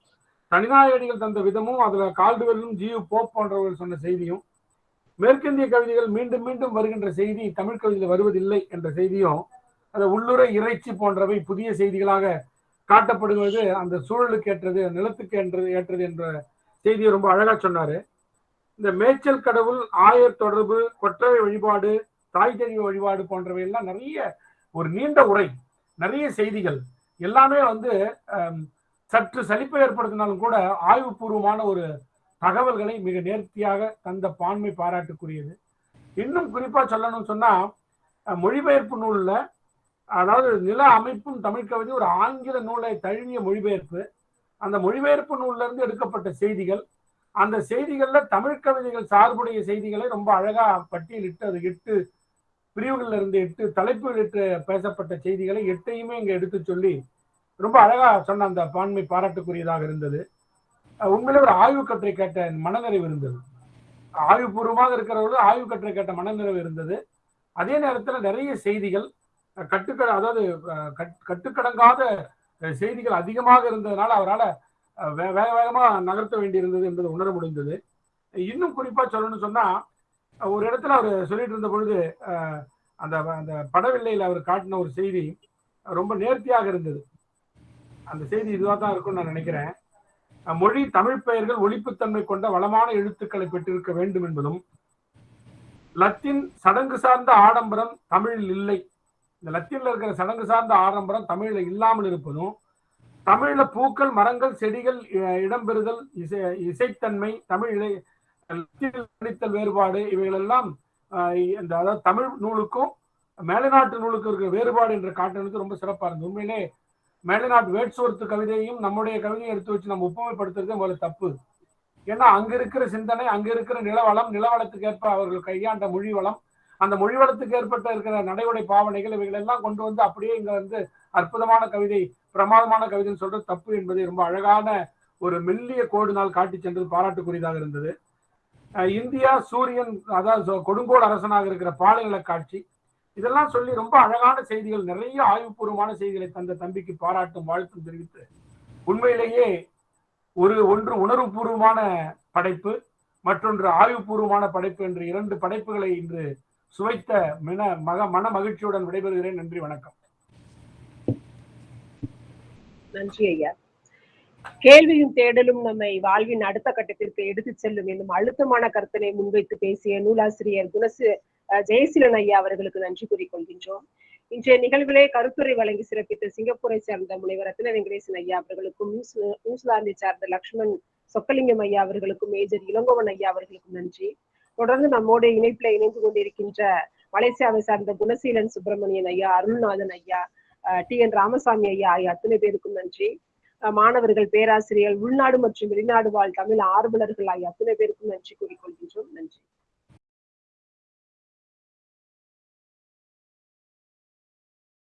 C: தனிநாயகடிகள் தந்த விதமும் அதுல கால்டுவெல்லும் ஜியு போப் போன்றவர்கள் சொன்ன செய்தியும் மேற்கிந்திய கவிதைகள் மீண்டும் மீண்டும் வருகின்ற செய்தி தமிழ் கவிதையில் வருவதில்லை என்ற செய்தியும் அந்த உள்ளுரை இறைச்சி போன்றவை புதிய செய்திகளாக காட்டப்படுவது அந்த சூழலுக்கு ஏற்றது நிலத்துக்கு ஏற்றது ஏற்றது என்ற செய்தியை ரொம்ப அழகா சொன்னாரு. இந்த மேய்ச்சல் கடவுள் ஆயர் தொடர்பு கொற்றவை வழிபாடு தாய் தெய்வ வழிபாடு போன்றவை எல்லாம் நிறைய ஒரு நீண்ட உரை நிறைய செய்திகள். எல்லாமே வந்து சற்று சலிப்பை ஏற்படுத்தினாலும் கூட ஆய்வுபூர்வமான ஒரு தகவல்களை மிக நேர்த்தியாக தந்த பான்மை பாராட்டுக்குரியது. இன்னும் குறிப்பா சொல்லணும்னு சொன்னா மொழிபெயர்ப்பு நூல்ல அதாவது நில அமைப்பும் தமிழ் கவிதை ஒரு ஆங்கில நூலை தழுவிய மொழிபெயர்ப்பு. அந்த மொழிபெயர்ப்பு நூல்லேருந்து எடுக்கப்பட்ட செய்திகள் அந்த செய்திகள்ல தமிழ் கவிதைகள் சார்புடைய செய்திகளை ரொம்ப அழகா பட்டியலிட்டு அது எட்டு பிரிவுகள்ல இருந்து எட்டு தலைப்புகளிட்டு பேசப்பட்ட செய்திகளை எட்டையுமே இங்க எடுத்து சொல்லி ரொம்ப அழகா சொன்ன அந்த பான்மை பாராட்டுக்குரியதாக இருந்தது. உண்மையிலே ஒரு ஆய்வு கட்டுரை கேட்ட மனநிறைவு இருந்தது. ஆய்வுபூர்வமாக இருக்கிறவர்கள் ஆய்வு கட்டுரை கேட்ட மனநிறைவு இருந்தது. அதே நேரத்துல நிறைய செய்திகள் கட்டுக்கட அதாவது கட்- கட்டுக்கடங்காத செய்திகள் அதிகமாக இருந்ததுனால அவரால் வேக வேகமாக நகர்த்த வேண்டியிருந்தது என்பது உணர முடிந்தது. இன்னும் குறிப்பாக சொல்லணும்னு சொன்னால் ஒரு இடத்துல அவர் சொல்லிட்டு இருந்த பொழுது அந்த அந்த படவில்லையில் அவர் காட்டின ஒரு செய்தி ரொம்ப நேர்த்தியாக இருந்தது. அந்த செய்தி இதுவாக தான் இருக்கும்னு நான் நினைக்கிறேன். மொழி தமிழ் பெயர்கள் ஒழிப்புத்தன்மை கொண்ட வளமான எழுத்துக்களை பெற்றிருக்க வேண்டும் என்பதும் லத்தீன் சடங்கு சார்ந்த ஆடம்பரம் தமிழில் இல்லை இந்த லத்தீன்ல இருக்கிற சடங்கு சார்ந்த ஆடம்பரம் தமிழ்ல இல்லாமல் இருப்பதும் தமிழ்ல பூக்கள் மரங்கள் செடிகள் இடம்பெறுதல் இசை இசைத்தன்மை தமிழ் இலை வேறுபாடு இவைகளெல்லாம் இந்த அதாவது தமிழ் நூலுக்கும் மேலைநாட்டு நூலுக்கும் இருக்கிற வேறுபாடு என்ற காட்டுறது ரொம்ப சிறப்பாக இருந்தது. உண்மையிலே மேலைநாட்டு வேட்ஸ்வர்த்து கவிதையும் நம்முடைய கவிதையும் எடுத்து வச்சு நம்ம ஒப்புமைப்படுத்துறது முதல்ல தப்பு. ஏன்னா அங்க இருக்கிற சிந்தனை அங்க இருக்கிற நிலவளம் நிலவளத்துக்கு ஏற்ப அவர்கள் கையாண்ட மொழி வளம் அந்த மொழி வளத்துக்கு ஏற்பட்ட இருக்கிற நடைமுறை பாவனைகள் இவைகள் எல்லாம் கொண்டு வந்து அப்படியே இங்க வந்து அற்புதமான கவிதை பிரமாதமான கவிதைன்னு சொல்றது தப்பு என்பது ரொம்ப அழகான ஒரு மெல்லிய கோடுனால் காட்டி சென்றது பாராட்டுக்குரியதாக இருந்தது. இந்தியா சூரியன் அதாவது சொ- கொடுங்கோல் அரசனாக இருக்கிற பாலைநில காட்சி இதெல்லாம் சொல்லி ரொம்ப அழகான செய்திகள் நிறைய ஆய்வுபூர்வமான செய்திகளை தந்த தம்பிக்கு பாராட்டும் வாழ்த்தும் தெரிவித்து உண்மையிலேயே ஒரு ஒன்று உணர்வுபூர்வமான படைப்பு மற்றொன்று ஆய்வுபூர்வமான படைப்பு என்று இரண்டு படைப்புகளை இன்று சுவைத்த மன மக மன மகிழ்ச்சியுடன் விடைபெறுகிறேன். நன்றி வணக்கம்.
B: நன்றி ஐயா. கேள்வியும் தேடலும் நம்மை வாழ்வின் அடுத்த கட்டத்திற்கு எடுத்துச் செல்லும் என்னும் அழுத்தமான கருத்தினை முன்வைத்து பேசிய நூலாசிரியர் குணசு அஹ், ஜெயசீலன் ஐயா அவர்களுக்கு நன்றி கூறிக்கொள்கின்றோம் இன்றைய நிகழ்விலே கருத்துரை வழங்கி சிறப்பித்த சிங்கப்பூரை சேர்ந்த முனைவர் ரத்ன வெங்கடேசன் ஐயா அவர்களுக்கும் நியூசிலாந்தை சார்ந்த லக்ஷ்மண் சொக்கலிங்கம் ஐயா அவர்களுக்கும் மேஜர் இளங்கோவன் ஐயா அவர்களுக்கும் நன்றி. தொடர்ந்து நம்மோட இணைப்புல இணைந்து கொண்டிருக்கின்ற மலேசியாவை சார்ந்த குணசீலன் சுப்பிரமணியன் ஐயா அருள்நாதன் ஐயா டி என் ராமசாமி ஐயா ஆகிய அத்தனை பேருக்கும் நன்றி. மாணவர்கள் பேராசிரியர் உள்நாடு மற்றும் வெளிநாடு வாழ் தமிழ் ஆர்வலர்கள் ஆகிய அத்தனை பேருக்கும் நன்றி கூறிக்கொள்கின்றோம். நன்றி.